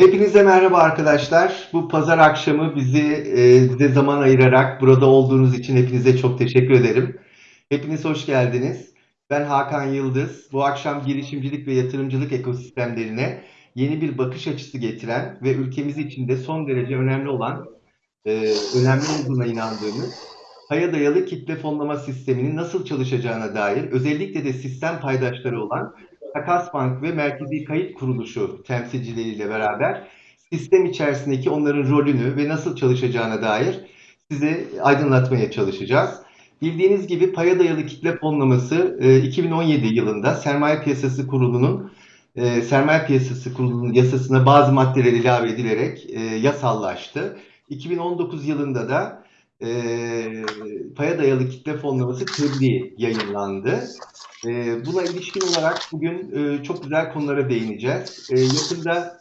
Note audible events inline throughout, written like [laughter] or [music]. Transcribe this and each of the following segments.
Hepinize merhaba arkadaşlar. Bu pazar akşamı bizi e, bize zaman ayırarak burada olduğunuz için hepinize çok teşekkür ederim. Hepiniz hoş geldiniz. Ben Hakan Yıldız. Bu akşam girişimcilik ve yatırımcılık ekosistemlerine yeni bir bakış açısı getiren ve ülkemiz için de son derece önemli olan, e, önemli olduğuna inandığımız paya dayalı kitle fonlama sisteminin nasıl çalışacağına dair özellikle de sistem paydaşları olan Takas Bank ve Merkezi Kayıt Kuruluşu temsilcileriyle beraber sistem içerisindeki onların rolünü ve nasıl çalışacağına dair size aydınlatmaya çalışacağız. Bildiğiniz gibi paya dayalı kitle fonlaması 2017 yılında Sermaye Piyasası Kurulu'nun e, Sermaye Piyasası Kurulu'nun yasasına bazı maddeler ilave edilerek e, yasallaştı. 2019 yılında da e, paya dayalı kitle fonlaması tebliğ yayınlandı. E, buna ilişkin olarak bugün e, çok güzel konulara değineceğiz. E, yakında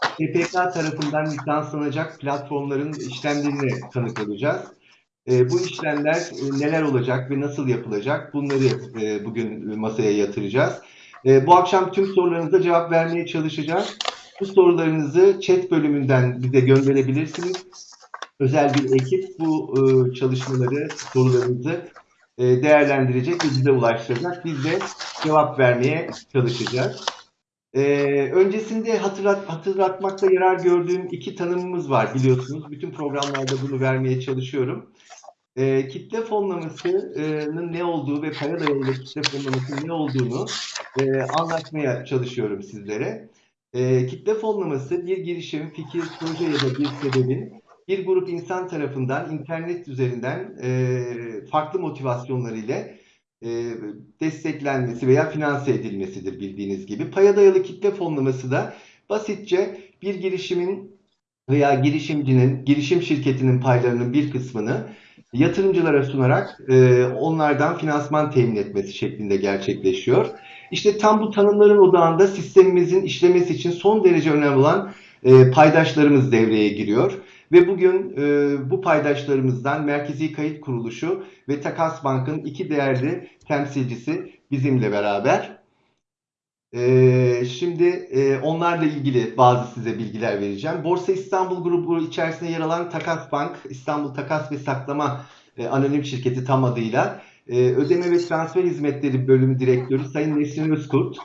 TPK tarafından lisanslanacak platformların işlemlerine tanık olacağız. E, bu işlemler e, neler olacak ve nasıl yapılacak bunları e, bugün masaya yatıracağız. E, bu akşam tüm sorularınıza cevap vermeye çalışacağız. Bu sorularınızı chat bölümünden bize gönderebilirsiniz. Özel bir ekip bu e, çalışmaları, sorularınızı e, değerlendirecek ve bize ulaştıracak. Biz de cevap vermeye çalışacağız. Ee, öncesinde hatırlat, hatırlatmakta yarar gördüğüm iki tanımımız var biliyorsunuz. Bütün programlarda bunu vermeye çalışıyorum. Ee, kitle fonlamasının ne olduğu ve para dayalı kitle fonlamasının ne olduğunu e, anlatmaya çalışıyorum sizlere. E, kitle fonlaması bir girişim, fikir, proje ya da bir sebebin bir grup insan tarafından internet üzerinden e, farklı motivasyonlar ile e, desteklenmesi veya finanse edilmesidir bildiğiniz gibi. Paya dayalı kitle fonlaması da basitçe bir girişimin veya girişimcinin, girişim şirketinin paylarının bir kısmını yatırımcılara sunarak e, onlardan finansman temin etmesi şeklinde gerçekleşiyor. İşte tam bu tanımların odağında sistemimizin işlemesi için son derece önemli olan e, paydaşlarımız devreye giriyor. Ve bugün e, bu paydaşlarımızdan Merkezi Kayıt Kuruluşu ve Takas Bank'ın iki değerli temsilcisi bizimle beraber. E, şimdi e, onlarla ilgili bazı size bilgiler vereceğim. Borsa İstanbul grubu içerisinde yer alan Takas Bank, İstanbul Takas ve Saklama e, Anonim Şirketi tam adıyla e, Ödeme ve Transfer Hizmetleri Bölümü Direktörü Sayın Nesrin Özkurt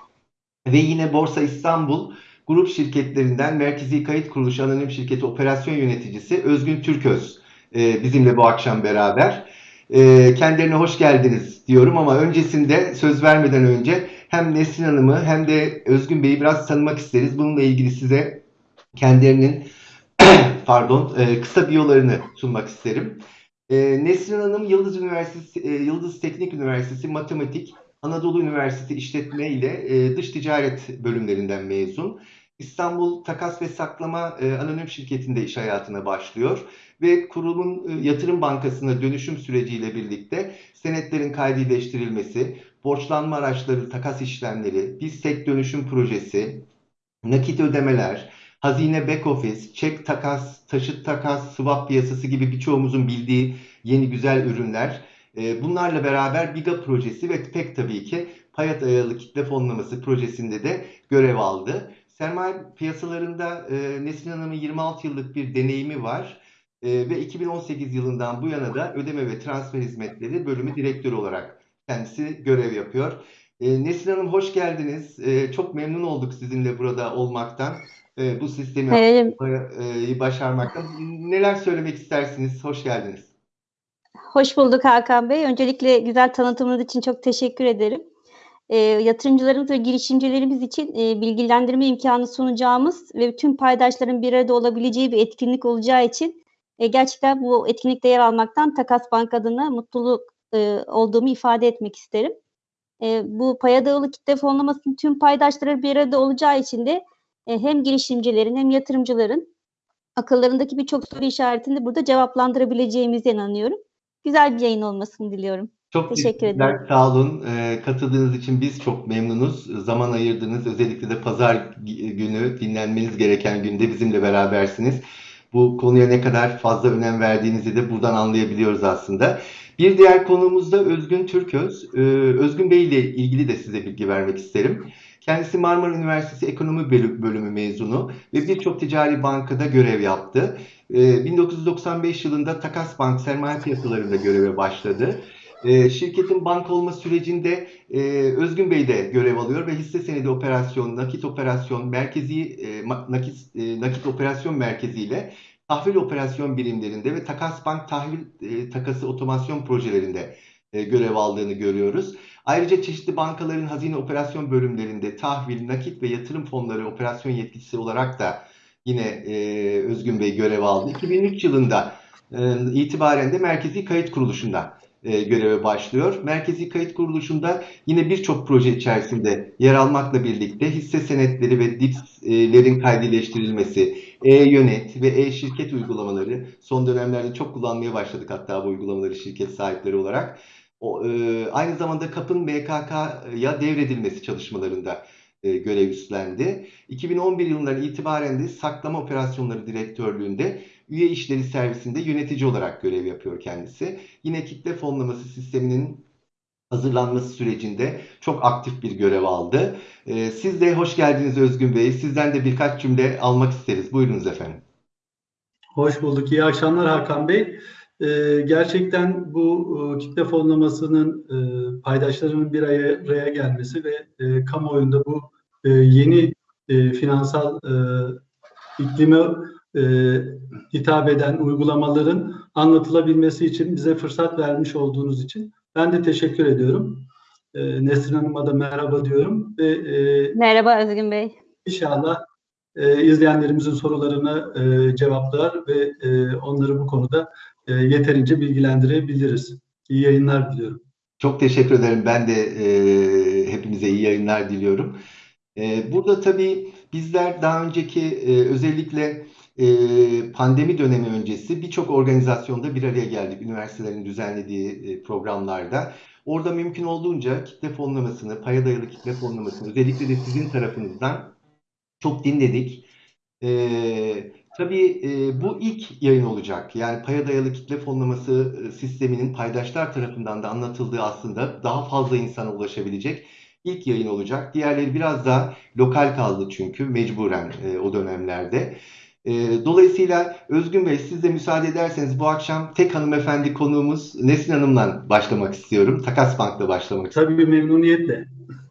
ve yine Borsa İstanbul grup şirketlerinden Merkezi Kayıt Kuruluşu Anonim Şirketi Operasyon Yöneticisi Özgün Türköz e, bizimle bu akşam beraber. E, kendilerine hoş geldiniz diyorum ama öncesinde söz vermeden önce hem Nesrin Hanım'ı hem de Özgün Bey'i biraz tanımak isteriz. Bununla ilgili size kendilerinin [clears throat] pardon e, kısa biyolarını sunmak isterim. Nesrin Hanım Yıldız Üniversitesi Yıldız Teknik Üniversitesi Matematik Anadolu Üniversitesi İşletme ile dış ticaret bölümlerinden mezun. İstanbul Takas ve Saklama e, Anonim Şirketi'nde iş hayatına başlıyor ve kurumun e, yatırım bankasına dönüşüm süreciyle birlikte senetlerin kaydileştirilmesi, borçlanma araçları, takas işlemleri, biz tek dönüşüm projesi, nakit ödemeler, hazine back office, çek takas, taşıt takas, swap piyasası gibi birçoğumuzun bildiği yeni güzel ürünler. E, bunlarla beraber Biga projesi ve pek tabii ki paya dayalı kitle fonlaması projesinde de görev aldı. Sermaye piyasalarında e, Nesrin Hanım'ın 26 yıllık bir deneyimi var e, ve 2018 yılından bu yana da ödeme ve transfer hizmetleri bölümü direktörü olarak kendisi görev yapıyor. E, Nesrin Hanım hoş geldiniz. E, çok memnun olduk sizinle burada olmaktan. E, bu sistemi e, başarmaktan. Neler söylemek istersiniz? Hoş geldiniz. Hoş bulduk Hakan Bey. Öncelikle güzel tanıtımınız için çok teşekkür ederim e, yatırımcılarımız ve girişimcilerimiz için e, bilgilendirme imkanı sunacağımız ve tüm paydaşların bir arada olabileceği bir etkinlik olacağı için e, gerçekten bu etkinlikte yer almaktan Takas Bank adına mutluluk olduğumu ifade etmek isterim. Bu paya dayalı kitle fonlamasının tüm paydaşları bir arada olacağı için de hem girişimcilerin hem yatırımcıların akıllarındaki birçok soru işaretini burada cevaplandırabileceğimize inanıyorum. Güzel bir yayın olmasını diliyorum. Çok teşekkür ederim. Sağ olun. E, katıldığınız için biz çok memnunuz. Zaman ayırdınız. Özellikle de pazar günü dinlenmeniz gereken günde bizimle berabersiniz. Bu konuya ne kadar fazla önem verdiğinizi de buradan anlayabiliyoruz aslında. Bir diğer konuğumuz da Özgün Türköz. Ee, Özgün Bey ile ilgili de size bilgi vermek isterim. Kendisi Marmara Üniversitesi Ekonomi Bölü- Bölümü mezunu ve birçok ticari bankada görev yaptı. Ee, 1995 yılında Takas Bank sermaye piyasalarında göreve başladı. Ee, şirketin banka olma sürecinde e, Özgün Bey de görev alıyor ve hisse senedi operasyon, nakit operasyon, merkezi e, nakit e, nakit operasyon merkeziyle tahvil operasyon birimlerinde ve Takas Bank tahvil e, takası otomasyon projelerinde e, görev aldığını görüyoruz. Ayrıca çeşitli bankaların hazine operasyon bölümlerinde tahvil, nakit ve yatırım fonları operasyon yetkisi olarak da yine e, Özgün Bey görev aldı. 2003 yılında e, itibaren de Merkezi Kayıt Kuruluşu'nda e, göreve başlıyor. Merkezi Kayıt Kuruluşu'nda yine birçok proje içerisinde yer almakla birlikte hisse senetleri ve DIPS'lerin kaydileştirilmesi, e-yönet ve e-şirket uygulamaları son dönemlerde çok kullanmaya başladık hatta bu uygulamaları şirket sahipleri olarak. O, e, aynı zamanda KAP'ın BKK'ya devredilmesi çalışmalarında e, görev üstlendi. 2011 yılından itibaren de saklama operasyonları direktörlüğünde üye işleri servisinde yönetici olarak görev yapıyor kendisi. Yine kitle fonlaması sisteminin hazırlanması sürecinde çok aktif bir görev aldı. E, siz de hoş geldiniz Özgün Bey. Sizden de birkaç cümle almak isteriz. Buyurunuz efendim. Hoş bulduk. İyi akşamlar Hakan Bey. Ee, gerçekten bu e, kitle fonlamasının e, paydaşlarının bir araya gelmesi ve e, kamuoyunda bu e, yeni e, finansal e, iklime e, hitap eden uygulamaların anlatılabilmesi için bize fırsat vermiş olduğunuz için ben de teşekkür ediyorum. E, Nesrin Hanım'a da merhaba diyorum ve e, Merhaba Özgün Bey. inşallah e, izleyenlerimizin sorularını e, cevaplar ve e, onları bu konuda e, yeterince bilgilendirebiliriz. İyi yayınlar diliyorum. Çok teşekkür ederim. Ben de e, hepimize iyi yayınlar diliyorum. E, burada tabii bizler daha önceki e, özellikle pandemi dönemi öncesi birçok organizasyonda bir araya geldik. Üniversitelerin düzenlediği programlarda. Orada mümkün olduğunca kitle fonlamasını, paya dayalı kitle fonlamasını özellikle de sizin tarafınızdan çok dinledik. Ee, tabii e, bu ilk yayın olacak. Yani paya dayalı kitle fonlaması sisteminin paydaşlar tarafından da anlatıldığı aslında daha fazla insana ulaşabilecek ilk yayın olacak. Diğerleri biraz daha lokal kaldı çünkü mecburen e, o dönemlerde. E, dolayısıyla Özgün Bey siz de müsaade ederseniz bu akşam tek hanımefendi konuğumuz Nesin Hanım'la başlamak istiyorum. Takas Bank'la başlamak istiyorum. Tabii memnuniyetle.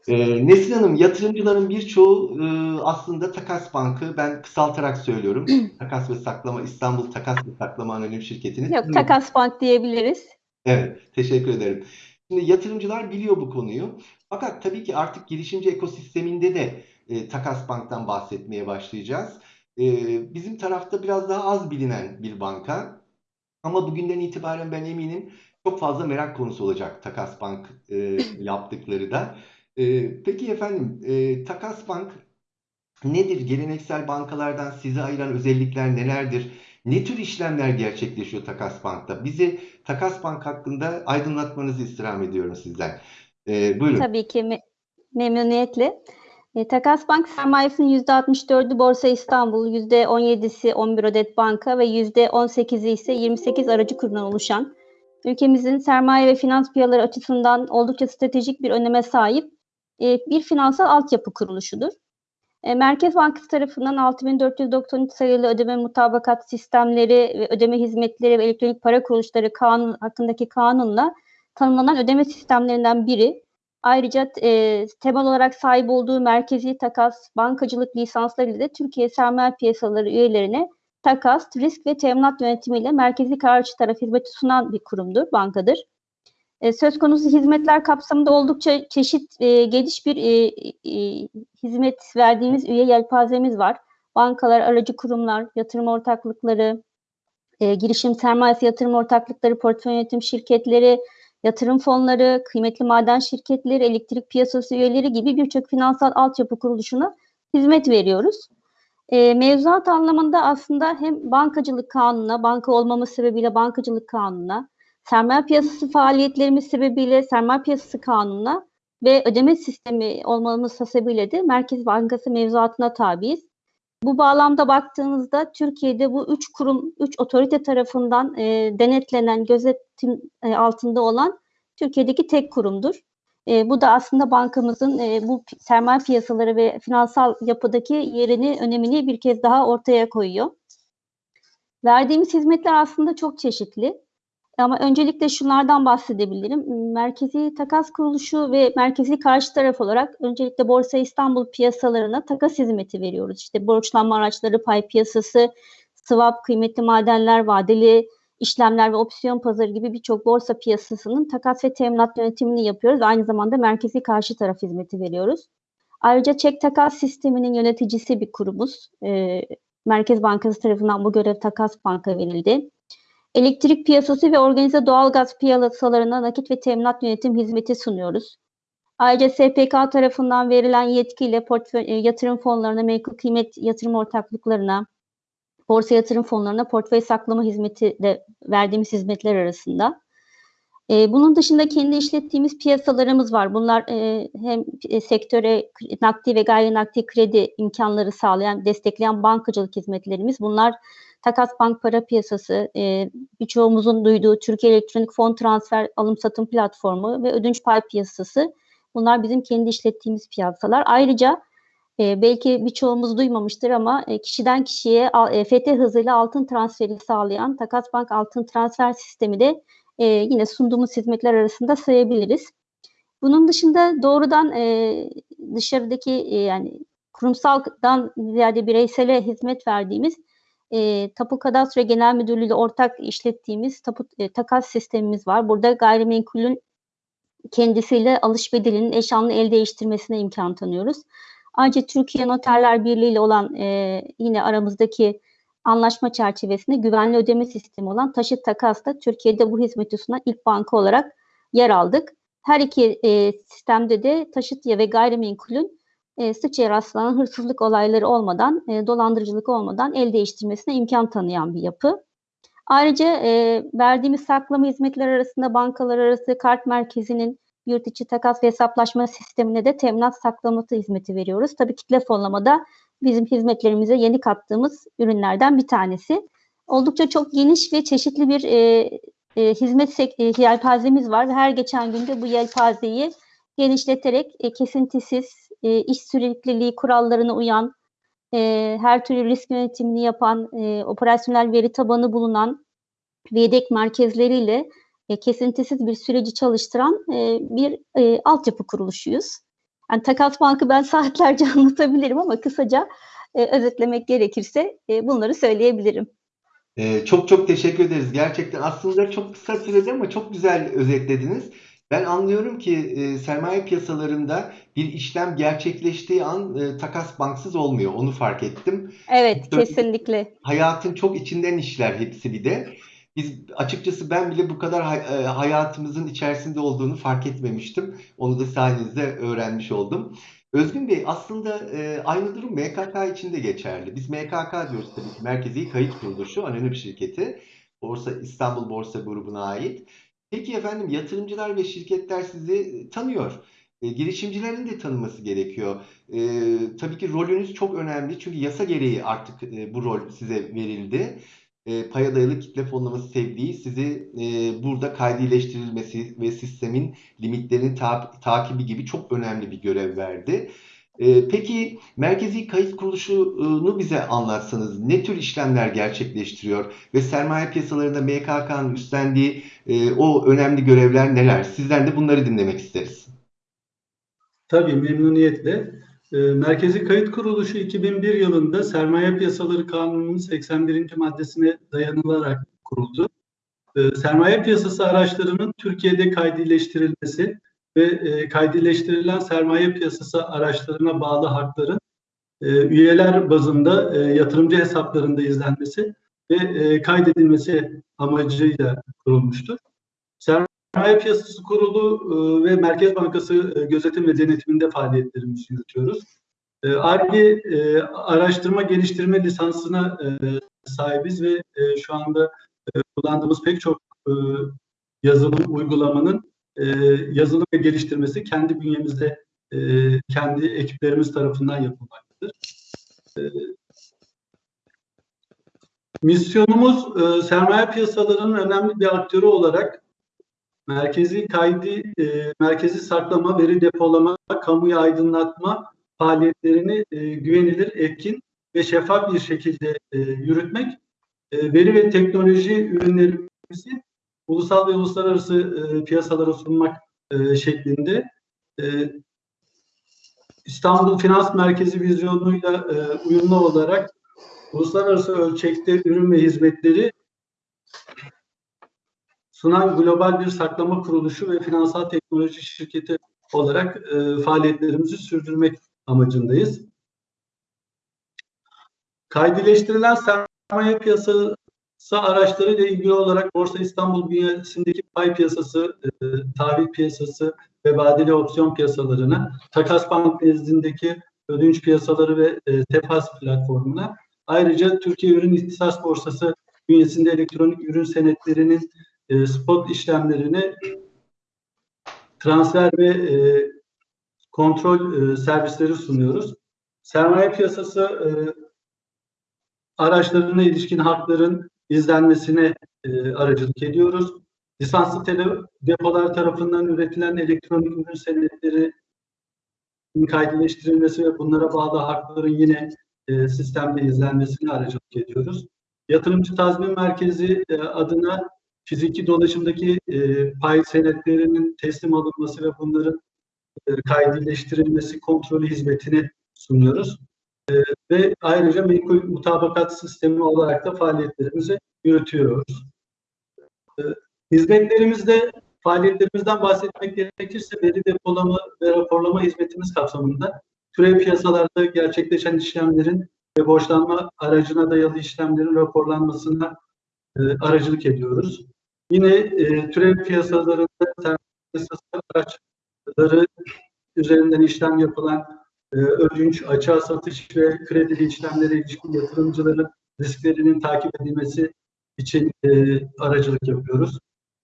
Ee, Nesin Hanım, yatırımcıların birçoğu e, aslında Takas Bank'ı ben kısaltarak söylüyorum. [clears throat] Takas ve Saklama İstanbul Takas ve Saklama Anonim Şirketi'nin. Yok Takas Bank diyebiliriz. Evet, teşekkür ederim. Şimdi yatırımcılar biliyor bu konuyu. Fakat tabii ki artık girişimci ekosisteminde de e, Takas Bank'tan bahsetmeye başlayacağız. E, bizim tarafta biraz daha az bilinen bir banka. Ama bugünden itibaren ben eminim çok fazla merak konusu olacak Takas Bank e, [laughs] yaptıkları da. E, peki efendim, e, Takas Bank nedir? Geleneksel bankalardan sizi ayıran özellikler nelerdir? Ne tür işlemler gerçekleşiyor Takas Bank'ta? Bizi Takas Bank hakkında aydınlatmanızı istirham ediyorum sizden. E, buyurun. Tabii ki me- memnuniyetle. E, Takas Bank sermayesinin %64'ü Borsa İstanbul, %17'si 11 Adet Banka ve %18'i ise 28 aracı kurumdan oluşan ülkemizin sermaye ve finans piyasaları açısından oldukça stratejik bir öneme sahip e, bir finansal altyapı kuruluşudur. E, Merkez Bankası tarafından 6493 sayılı ödeme mutabakat sistemleri ve ödeme hizmetleri ve elektronik para kuruluşları kanun hakkındaki kanunla tanımlanan ödeme sistemlerinden biri. Ayrıca e, temel olarak sahip olduğu merkezi takas, bankacılık lisansları ile Türkiye sermaye piyasaları üyelerine takas, risk ve teminat yönetimiyle merkezi kararcı taraf hizmeti sunan bir kurumdur, bankadır. E, söz konusu hizmetler kapsamında oldukça çeşit e, geniş bir e, e, hizmet verdiğimiz üye yelpazemiz var. Bankalar, aracı kurumlar, yatırım ortaklıkları, e, girişim sermayesi yatırım ortaklıkları, portföy yönetim şirketleri, yatırım fonları, kıymetli maden şirketleri, elektrik piyasası üyeleri gibi birçok finansal altyapı kuruluşuna hizmet veriyoruz. E, mevzuat anlamında aslında hem bankacılık kanununa, banka olmamız sebebiyle bankacılık kanununa, sermaye piyasası faaliyetlerimiz sebebiyle sermaye piyasası kanununa ve ödeme sistemi olmamız sebebiyle de Merkez Bankası mevzuatına tabiiz. Bu bağlamda baktığımızda Türkiye'de bu üç kurum, üç otorite tarafından e, denetlenen, gözetim e, altında olan Türkiye'deki tek kurumdur. E, bu da aslında bankamızın e, bu sermaye piyasaları ve finansal yapıdaki yerini, önemini bir kez daha ortaya koyuyor. Verdiğimiz hizmetler aslında çok çeşitli. Ama öncelikle şunlardan bahsedebilirim. Merkezi takas kuruluşu ve merkezi karşı taraf olarak öncelikle Borsa İstanbul piyasalarına takas hizmeti veriyoruz. İşte borçlanma araçları, pay piyasası, swap, kıymetli madenler, vadeli işlemler ve opsiyon pazarı gibi birçok borsa piyasasının takas ve teminat yönetimini yapıyoruz. Aynı zamanda merkezi karşı taraf hizmeti veriyoruz. Ayrıca çek takas sisteminin yöneticisi bir kurumuz. Ee, Merkez Bankası tarafından bu görev takas banka verildi. Elektrik piyasası ve organize doğalgaz piyasalarına nakit ve teminat yönetim hizmeti sunuyoruz. Ayrıca SPK tarafından verilen yetkiyle portföy, e, yatırım fonlarına, menkul kıymet yatırım ortaklıklarına, borsa yatırım fonlarına portföy saklama hizmeti de verdiğimiz hizmetler arasında. E, bunun dışında kendi işlettiğimiz piyasalarımız var. Bunlar e, hem sektöre nakdi ve gayri nakdi kredi imkanları sağlayan, destekleyen bankacılık hizmetlerimiz. Bunlar Takas Bank Para Piyasası, e, birçoğumuzun duyduğu Türkiye Elektronik Fon Transfer Alım Satım Platformu ve Ödünç Pay Piyasası. Bunlar bizim kendi işlettiğimiz piyasalar. Ayrıca e, belki birçoğumuz duymamıştır ama e, kişiden kişiye e, FT hızıyla altın transferi sağlayan Takas Bank Altın Transfer Sistemi de e, yine sunduğumuz hizmetler arasında sayabiliriz. Bunun dışında doğrudan e, dışarıdaki e, yani kurumsaldan ziyade bireysele hizmet verdiğimiz e, Tapu Kadastro Genel Müdürlüğü ile ortak işlettiğimiz tapu, e, takas sistemimiz var. Burada gayrimenkulün kendisiyle alış bedelinin eşanlı el değiştirmesine imkan tanıyoruz. Ayrıca Türkiye Noterler Birliği ile olan e, yine aramızdaki anlaşma çerçevesinde güvenli ödeme sistemi olan Taşıt Takas'ta Türkiye'de bu hizmeti sunan ilk banka olarak yer aldık. Her iki e, sistemde de taşıt ya ve gayrimenkulün e, sıkça rastlanan hırsızlık olayları olmadan, e, dolandırıcılık olmadan el değiştirmesine imkan tanıyan bir yapı. Ayrıca e, verdiğimiz saklama hizmetler arasında bankalar arası kart merkezinin yurt içi takas ve hesaplaşma sistemine de teminat saklaması hizmeti veriyoruz. Tabii kitle fonlamada bizim hizmetlerimize yeni kattığımız ürünlerden bir tanesi. Oldukça çok geniş ve çeşitli bir e, e, hizmet e, yelpazemiz var ve her geçen günde bu yelpazeyi genişleterek e, kesintisiz, e, iş sürekliliği kurallarına uyan, e, her türlü risk yönetimini yapan, e, operasyonel veri tabanı bulunan yedek merkezleriyle e, kesintisiz bir süreci çalıştıran e, bir e, altyapı kuruluşuyuz. Yani Takas Bank'ı ben [laughs] saatlerce anlatabilirim ama kısaca e, özetlemek gerekirse e, bunları söyleyebilirim. Ee, çok çok teşekkür ederiz. Gerçekten aslında çok kısa sürede ama çok güzel özetlediniz. Ben anlıyorum ki e, sermaye piyasalarında bir işlem gerçekleştiği an e, takas banksız olmuyor. Onu fark ettim. Evet, Tabii. kesinlikle. Hayatın çok içinden işler hepsi bir de. Biz açıkçası ben bile bu kadar hay- e, hayatımızın içerisinde olduğunu fark etmemiştim. Onu da sayenizde öğrenmiş oldum. Özgün Bey aslında e, aynı durum MKK için de geçerli. Biz MKK diyoruz tabii ki Merkezi Kayıt Kuruluşu, anonim şirketi. Borsa İstanbul Borsa Grubu'na ait. Peki efendim yatırımcılar ve şirketler sizi tanıyor. E, girişimcilerin de tanıması gerekiyor. E, tabii ki rolünüz çok önemli çünkü yasa gereği artık e, bu rol size verildi. E, paya dayalı kitle fonlaması tebliği sizi e, burada kaydileştirilmesi ve sistemin limitlerini ta- takibi gibi çok önemli bir görev verdi. E, peki Merkezi Kayıt Kuruluşu'nu bize anlatsanız ne tür işlemler gerçekleştiriyor ve sermaye piyasalarında MKK'nın üstlendiği e, o önemli görevler neler? Sizden de bunları dinlemek isteriz. Tabii memnuniyetle. Ee, Merkezi Kayıt Kuruluşu 2001 yılında Sermaye Piyasaları Kanunu'nun 81. maddesine dayanılarak kuruldu. Ee, Sermaye piyasası araçlarının Türkiye'de kaydileştirilmesi ve e, kaydileştirilen sermaye piyasası araçlarına bağlı hakların e, üyeler bazında e, yatırımcı hesaplarında izlenmesi ve e, kaydedilmesi amacıyla kurulmuştur. Sermaye Piyasası Kurulu e, ve Merkez Bankası e, gözetim ve denetiminde faaliyetlerimizi yürütüyoruz. E, ARGE e, araştırma geliştirme lisansına e, sahibiz ve e, şu anda e, kullandığımız pek çok e, yazılım uygulamanın e, yazılım ve geliştirmesi kendi bünyemizde e, kendi ekiplerimiz tarafından yapılmaktadır. E, misyonumuz e, sermaye piyasalarının önemli bir aktörü olarak merkezi kaydı, e, merkezi saklama, veri depolama, kamuya aydınlatma faaliyetlerini e, güvenilir, etkin ve şeffaf bir şekilde e, yürütmek, e, veri ve teknoloji ürünlerimizi ulusal ve uluslararası e, piyasalara sunmak e, şeklinde e, İstanbul Finans Merkezi vizyonuyla e, uyumlu olarak uluslararası ölçekte ürün ve hizmetleri sunan global bir saklama kuruluşu ve finansal teknoloji şirketi olarak e, faaliyetlerimizi sürdürmek amacındayız. Kaydileştirilen sermaye piyasası araçları ile ilgili olarak Borsa İstanbul bünyesindeki pay piyasası, e, tahvil piyasası ve vadeli opsiyon piyasalarına, Takas Bank nezdindeki ödünç piyasaları ve e, TEFAS platformuna, ayrıca Türkiye Ürün İhtisas Borsası bünyesinde elektronik ürün senetlerinin e, spot işlemlerini transfer ve e, kontrol e, servisleri sunuyoruz. Sermaye piyasası e, araçlarına ilişkin hakların izlenmesine e, aracılık ediyoruz. Lisanslı tele depolar tarafından üretilen elektronik ürün senetleri kaydeleştirilmesi ve bunlara bağlı hakların yine e, sistemde izlenmesine aracılık ediyoruz. Yatırımcı Tazmin Merkezi e, adına fiziki dolaşımdaki e, pay senetlerinin teslim alınması ve bunların e, kaydeleştirilmesi kontrolü hizmetini sunuyoruz. E, ve ayrıca menkul mutabakat sistemi olarak da faaliyetlerimizi yürütüyoruz. E, hizmetlerimizde faaliyetlerimizden bahsetmek gerekirse veri depolama ve raporlama hizmetimiz kapsamında türev piyasalarda gerçekleşen işlemlerin ve borçlanma aracına dayalı işlemlerin raporlanmasına e, aracılık ediyoruz. Yine e, türev piyasalarında piyasası araçları üzerinden işlem yapılan ödünç, açığa satış ve kredili işlemlere ilişkin yatırımcıların risklerinin takip edilmesi için e, aracılık yapıyoruz.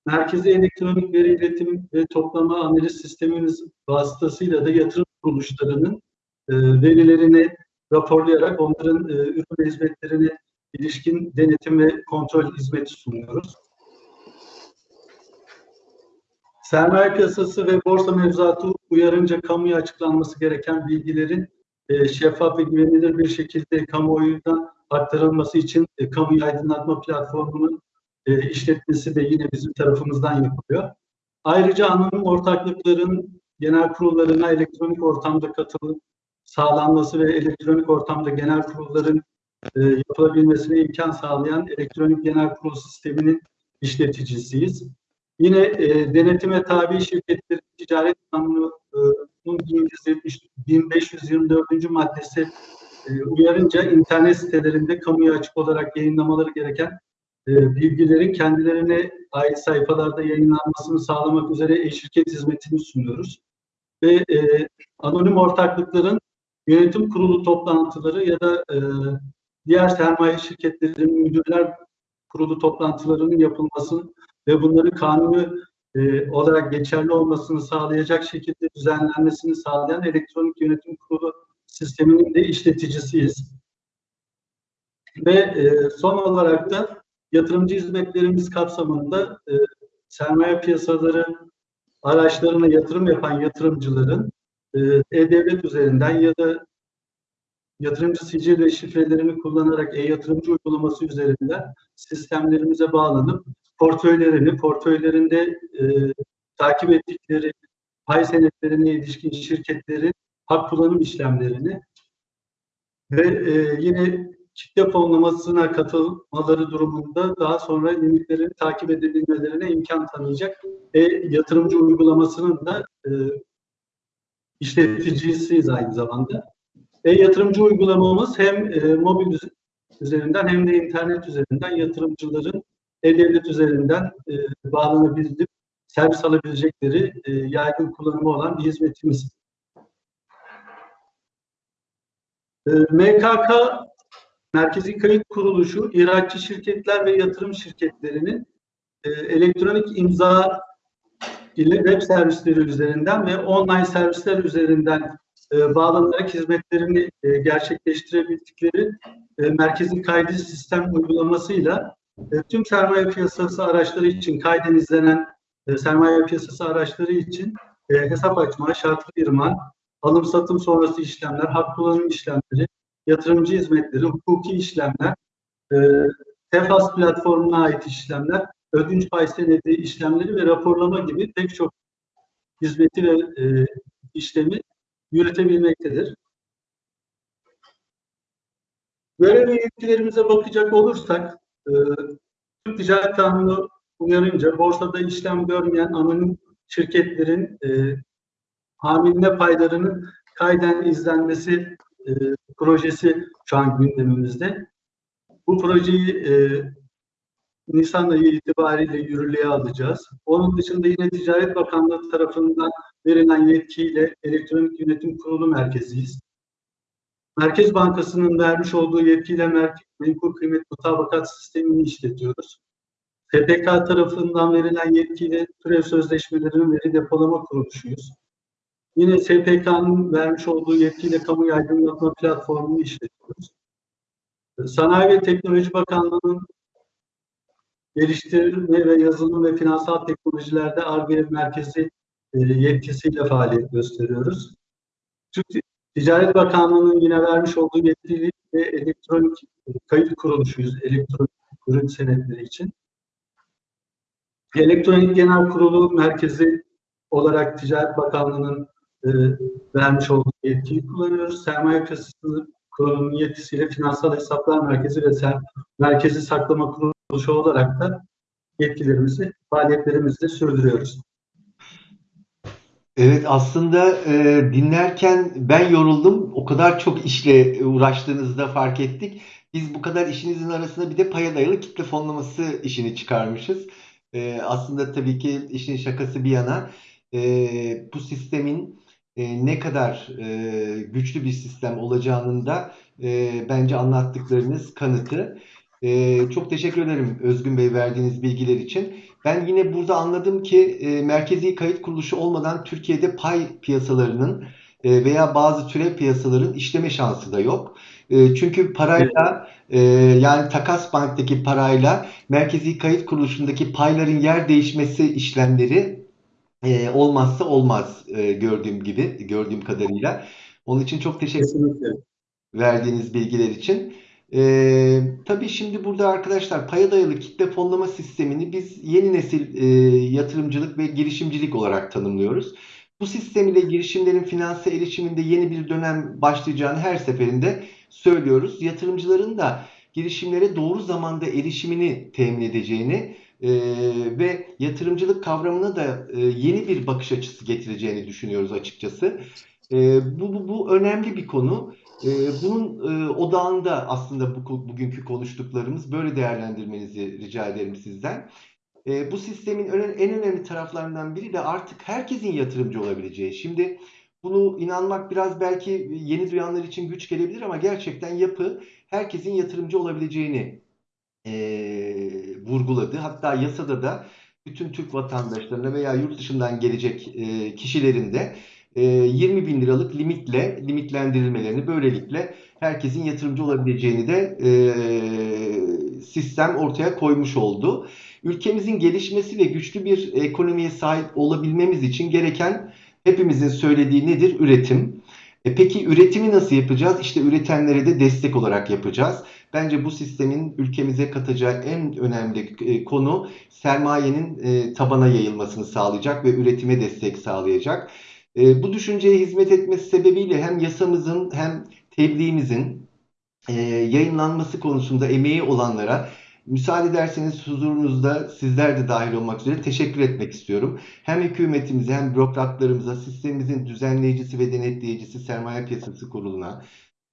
Merkezi elektronik veri iletim ve toplama analiz sistemimiz vasıtasıyla da yatırım kuruluşlarının e, verilerini raporlayarak onların e, ürün hizmetlerine ilişkin denetim ve kontrol hizmeti sunuyoruz. Sermaye piyasası ve borsa mevzuatı uyarınca kamuya açıklanması gereken bilgilerin e, şeffaf ve güvenilir bir şekilde kamuoyuna aktarılması için e, kamuyu aydınlatma platformunun e, işletmesi de yine bizim tarafımızdan yapılıyor. Ayrıca anonim ortaklıkların genel kurullarına elektronik ortamda katılım sağlanması ve elektronik ortamda genel kurulların e, yapılabilmesine imkan sağlayan elektronik genel kurul sisteminin işleticisiyiz. Yine e, denetime tabi şirketlerin ticaret kanununun 1524. maddesi e, uyarınca internet sitelerinde kamuya açık olarak yayınlamaları gereken e, bilgilerin kendilerine ait sayfalarda yayınlanmasını sağlamak üzere e-şirket hizmetini sunuyoruz. Ve e, anonim ortaklıkların yönetim kurulu toplantıları ya da e, diğer sermaye şirketlerinin müdürler kurulu toplantılarının yapılmasını ve bunları kanuni e, olarak geçerli olmasını sağlayacak şekilde düzenlenmesini sağlayan elektronik yönetim kurulu sisteminin de işleticisiyiz. Ve e, son olarak da yatırımcı hizmetlerimiz kapsamında e, sermaye piyasaları araçlarına yatırım yapan yatırımcıların e, e-devlet üzerinden ya da yatırımcı sicil ve şifrelerini kullanarak e-yatırımcı uygulaması üzerinden sistemlerimize bağlanıp portföylerini, portföylerinde e, takip ettikleri pay senetlerine ilişkin şirketlerin hak kullanım işlemlerini ve e, yine kitle fonlamasına katılmaları durumunda daha sonra limitlerin takip edebilmelerine imkan tanıyacak e, yatırımcı uygulamasının da e, işleticisiyiz aynı zamanda. E, yatırımcı uygulamamız hem e, mobil üzerinden hem de internet üzerinden yatırımcıların e-devlet üzerinden e, bağlanabilip servis alabilecekleri e, yaygın kullanımı olan bir hizmetimiz. E, MKK Merkezi Kayıt Kuruluşu, ihracçı şirketler ve yatırım şirketlerinin e, elektronik imza ile web servisleri üzerinden ve online servisler üzerinden e, bağlanarak hizmetlerini e, gerçekleştirebildikleri e, merkezi kaydı sistem uygulamasıyla e, tüm sermaye piyasası araçları için kayden izlenen e, sermaye piyasası araçları için e, hesap açma, şartlı firma, alım satım sonrası işlemler, hak kullanım işlemleri, yatırımcı hizmetleri, hukuki işlemler, e, TEFAS platformuna ait işlemler, ödünç pay senedi işlemleri ve raporlama gibi pek çok hizmeti ve işlemi yürütebilmektedir. Görev ve yetkilerimize bakacak olursak, e, Türk Ticaret Kanunu uyarınca borsada işlem görmeyen anonim şirketlerin e, hamiline paylarının kayden izlenmesi e, projesi şu an gündemimizde. Bu projeyi e, Nisan ayı itibariyle yürürlüğe alacağız. Onun dışında yine Ticaret Bakanlığı tarafından verilen yetkiyle Elektronik Yönetim Kurulu merkeziyiz. Merkez Bankası'nın vermiş olduğu yetkiyle merkez, menkul kıymet mutabakat sistemini işletiyoruz. SPK tarafından verilen yetkiyle türev sözleşmelerinin veri depolama kuruluşuyuz. Yine SPK'nın vermiş olduğu yetkiyle kamu aydınlatma platformunu işletiyoruz. Sanayi ve Teknoloji Bakanlığı'nın geliştirme ve yazılım ve finansal teknolojilerde ARGE merkezi e, yetkisiyle faaliyet gösteriyoruz. Türk Ticaret Bakanlığı'nın yine vermiş olduğu yetkili ve elektronik kayıt kuruluşuyuz elektronik ürün senetleri için. Elektronik Genel Kurulu merkezi olarak Ticaret Bakanlığı'nın e, vermiş olduğu yetkiyi kullanıyoruz. Sermaye Piyasası Kurulu'nun yetkisiyle Finansal Hesaplar Merkezi ve Ser Merkezi Saklama Kuruluşu olarak da yetkilerimizi, faaliyetlerimizi sürdürüyoruz. Evet aslında e, dinlerken ben yoruldum. O kadar çok işle uğraştığınızda fark ettik. Biz bu kadar işinizin arasında bir de paya dayalı kitle fonlaması işini çıkarmışız. E, aslında tabii ki işin şakası bir yana e, bu sistemin e, ne kadar e, güçlü bir sistem olacağının da e, bence anlattıklarınız kanıtı. E, çok teşekkür ederim Özgün Bey verdiğiniz bilgiler için. Ben yine burada anladım ki e, merkezi kayıt kuruluşu olmadan Türkiye'de pay piyasalarının e, veya bazı türev piyasaların işleme şansı da yok. E, çünkü parayla e, yani takas banktaki parayla merkezi kayıt kuruluşundaki payların yer değişmesi işlemleri e, olmazsa olmaz e, gördüğüm gibi gördüğüm kadarıyla. Onun için çok teşekkür Kesinlikle. verdiğiniz bilgiler için. Ee, tabii şimdi burada arkadaşlar paya dayalı kitle fonlama sistemini biz yeni nesil e, yatırımcılık ve girişimcilik olarak tanımlıyoruz. Bu sistem ile girişimlerin finanse erişiminde yeni bir dönem başlayacağını her seferinde söylüyoruz. Yatırımcıların da girişimlere doğru zamanda erişimini temin edeceğini e, ve yatırımcılık kavramına da e, yeni bir bakış açısı getireceğini düşünüyoruz açıkçası. E, bu, bu, önemli bir konu. E, bunun e, odağında aslında bu, bugünkü konuştuklarımız böyle değerlendirmenizi rica ederim sizden. E, bu sistemin en önemli taraflarından biri de artık herkesin yatırımcı olabileceği. Şimdi bunu inanmak biraz belki yeni duyanlar için güç gelebilir ama gerçekten yapı herkesin yatırımcı olabileceğini e, vurguladı. Hatta yasada da bütün Türk vatandaşlarına veya yurt dışından gelecek e, kişilerin de 20 bin liralık limitle limitlendirilmelerini böylelikle herkesin yatırımcı olabileceğini de e, sistem ortaya koymuş oldu. Ülkemizin gelişmesi ve güçlü bir ekonomiye sahip olabilmemiz için gereken hepimizin söylediği nedir? Üretim. E peki üretimi nasıl yapacağız? İşte üretenlere de destek olarak yapacağız. Bence bu sistemin ülkemize katacağı en önemli e, konu sermayenin e, tabana yayılmasını sağlayacak ve üretime destek sağlayacak. E, bu düşünceye hizmet etmesi sebebiyle hem yasamızın hem tebliğimizin yayınlanması konusunda emeği olanlara müsaade ederseniz huzurunuzda sizler de dahil olmak üzere teşekkür etmek istiyorum. Hem hükümetimize hem bürokratlarımıza, sistemimizin düzenleyicisi ve denetleyicisi Sermaye Piyasası Kurulu'na,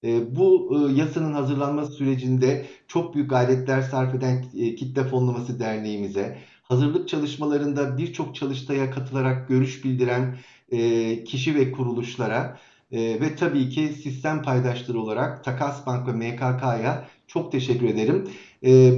e, bu e, yasanın hazırlanması sürecinde çok büyük gayretler sarf eden e, Kitle Fonlaması Derneğimize, hazırlık çalışmalarında birçok çalıştaya katılarak görüş bildiren kişi ve kuruluşlara ve tabii ki sistem paydaşları olarak Takas Bank ve MKK'ya çok teşekkür ederim.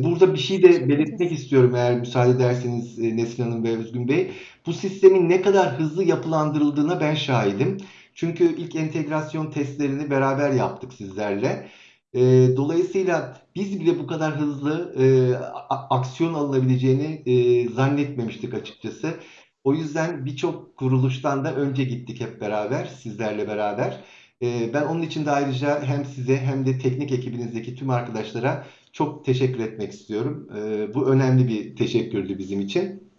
Burada bir şey de belirtmek istiyorum eğer müsaade ederseniz Nesin Hanım ve Özgün Bey. Bu sistemin ne kadar hızlı yapılandırıldığına ben şahidim. Çünkü ilk entegrasyon testlerini beraber yaptık sizlerle. E, dolayısıyla biz bile bu kadar hızlı e, aksiyon alınabileceğini e, zannetmemiştik açıkçası. O yüzden birçok kuruluştan da önce gittik hep beraber, sizlerle beraber. E, ben onun için de ayrıca hem size hem de teknik ekibinizdeki tüm arkadaşlara çok teşekkür etmek istiyorum. E, bu önemli bir teşekkürdü bizim için.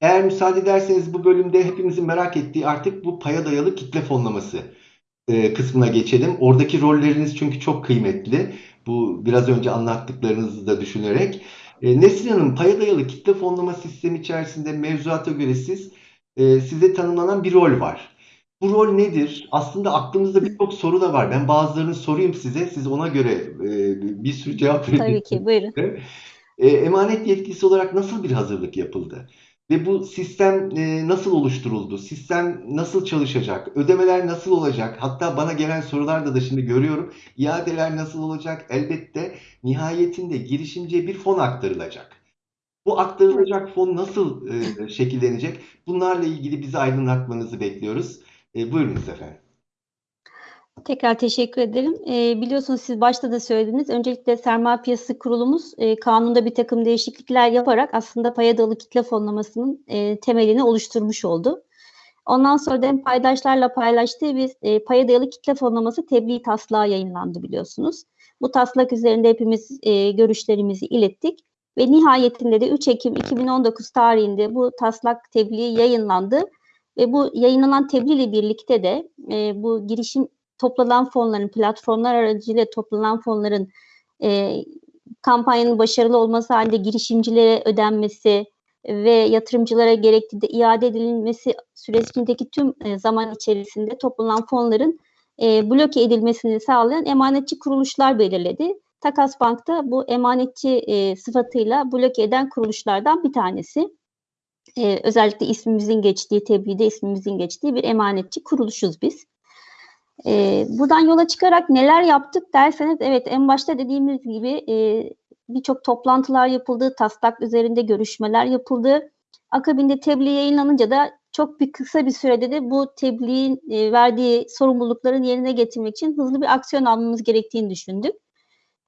Eğer müsaade ederseniz bu bölümde hepimizin merak ettiği artık bu paya dayalı kitle fonlaması e, kısmına geçelim. Oradaki rolleriniz çünkü çok kıymetli. Bu biraz önce anlattıklarınızı da düşünerek. E, Nesrin Hanım, paya dayalı kitle fonlama sistemi içerisinde mevzuata göre siz e, size tanımlanan bir rol var. Bu rol nedir? Aslında aklımızda birçok soru da var. Ben bazılarını sorayım size. Siz ona göre e, bir sürü cevap verin. Tabii ki, buyurun. E, emanet yetkisi olarak nasıl bir hazırlık yapıldı? Ve bu sistem e, nasıl oluşturuldu? Sistem nasıl çalışacak? Ödemeler nasıl olacak? Hatta bana gelen sorularda da şimdi görüyorum. İadeler nasıl olacak? Elbette nihayetinde girişimciye bir fon aktarılacak. Bu aktarılacak fon nasıl e, şekillenecek? Bunlarla ilgili bizi aydınlatmanızı bekliyoruz. E, buyurunuz efendim. Tekrar teşekkür ederim. E, biliyorsunuz siz başta da söylediniz. Öncelikle sermaye piyasası kurulumuz e, kanunda bir takım değişiklikler yaparak aslında paya dayalı kitle fonlamasının e, temelini oluşturmuş oldu. Ondan sonra da paydaşlarla paylaştığı bir e, paya dayalı kitle fonlaması tebliğ taslağı yayınlandı biliyorsunuz. Bu taslak üzerinde hepimiz e, görüşlerimizi ilettik ve nihayetinde de 3 Ekim 2019 tarihinde bu taslak tebliğ yayınlandı ve bu yayınlanan tebliğ ile birlikte de e, bu girişim toplanan fonların, platformlar aracılığıyla toplanan fonların e, kampanyanın başarılı olması halinde girişimcilere ödenmesi ve yatırımcılara gerektiğinde de iade edilmesi sürecindeki tüm e, zaman içerisinde toplanan fonların e, bloke edilmesini sağlayan emanetçi kuruluşlar belirledi. Takas Bank da bu emanetçi e, sıfatıyla bloke eden kuruluşlardan bir tanesi. E, özellikle ismimizin geçtiği, tebliğde ismimizin geçtiği bir emanetçi kuruluşuz biz. E, buradan yola çıkarak neler yaptık derseniz evet en başta dediğimiz gibi e, birçok toplantılar yapıldı, taslak üzerinde görüşmeler yapıldı. Akabinde tebliğ yayınlanınca da çok bir kısa bir sürede de bu tebliğin e, verdiği sorumlulukların yerine getirmek için hızlı bir aksiyon almamız gerektiğini düşündük.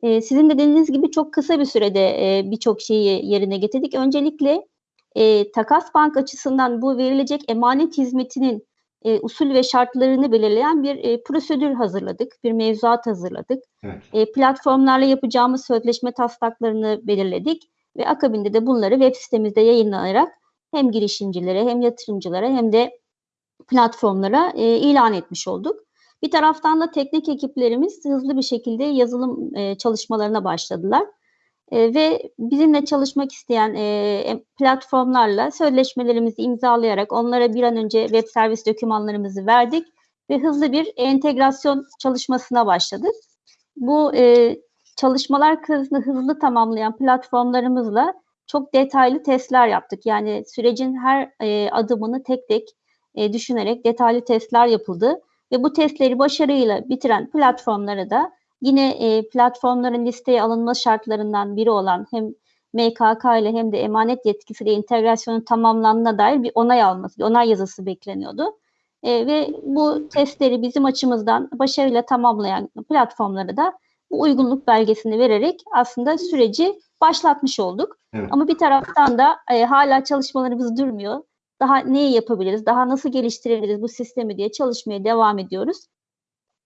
E, sizin de dediğiniz gibi çok kısa bir sürede e, birçok şeyi yerine getirdik. Öncelikle e, Takas Bank açısından bu verilecek emanet hizmetinin e, usul ve şartlarını belirleyen bir e, prosedür hazırladık, bir mevzuat hazırladık. Evet. E, platformlarla yapacağımız sözleşme taslaklarını belirledik ve akabinde de bunları web sitemizde yayınlanarak hem girişimcilere hem yatırımcılara hem de platformlara e, ilan etmiş olduk. Bir taraftan da teknik ekiplerimiz hızlı bir şekilde yazılım e, çalışmalarına başladılar. E, ve bizimle çalışmak isteyen e, platformlarla sözleşmelerimizi imzalayarak onlara bir an önce web servis dokümanlarımızı verdik ve hızlı bir entegrasyon çalışmasına başladık. Bu e, çalışmalar hızlı, hızlı tamamlayan platformlarımızla çok detaylı testler yaptık. Yani sürecin her e, adımını tek tek e, düşünerek detaylı testler yapıldı ve bu testleri başarıyla bitiren platformlara da Yine e, platformların listeye alınma şartlarından biri olan hem MKK ile hem de emanet yetkisiyle entegrasyonun tamamlandığına dair bir onay alması, bir onay yazısı bekleniyordu. E, ve bu testleri bizim açımızdan başarıyla tamamlayan platformlara da bu uygunluk belgesini vererek aslında süreci başlatmış olduk. Evet. Ama bir taraftan da e, hala çalışmalarımız durmuyor. Daha neyi yapabiliriz, daha nasıl geliştirebiliriz bu sistemi diye çalışmaya devam ediyoruz.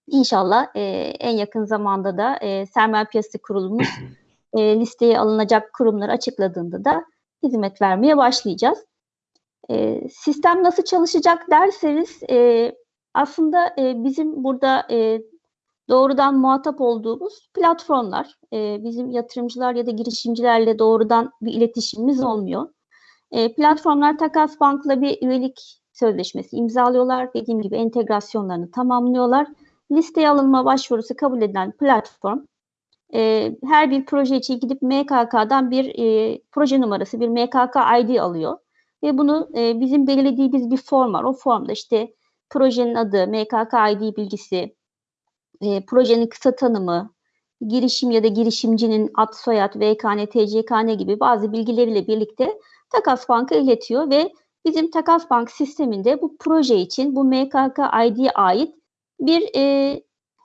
İnşallah e, en yakın zamanda da e, sermaye piyasası kurulumuz [clears throat] e, listeye alınacak kurumları açıkladığında da hizmet vermeye başlayacağız. E, sistem nasıl çalışacak derseniz e, aslında e, bizim burada e, doğrudan muhatap olduğumuz platformlar, e, bizim yatırımcılar ya da girişimcilerle doğrudan bir iletişimimiz olmuyor. E, platformlar Takas Bank'la bir üyelik sözleşmesi imzalıyorlar. Dediğim gibi entegrasyonlarını tamamlıyorlar listeye alınma başvurusu kabul edilen platform e, her bir proje için gidip MKK'dan bir e, proje numarası, bir MKK ID alıyor. Ve bunu e, bizim belirlediğimiz bir form var. O formda işte projenin adı, MKK ID bilgisi, e, projenin kısa tanımı, girişim ya da girişimcinin ad, soyad, VKN, TCKN gibi bazı bilgileriyle birlikte Takas Bank'a iletiyor ve bizim Takas Bank sisteminde bu proje için bu MKK ID'ye ait bir e,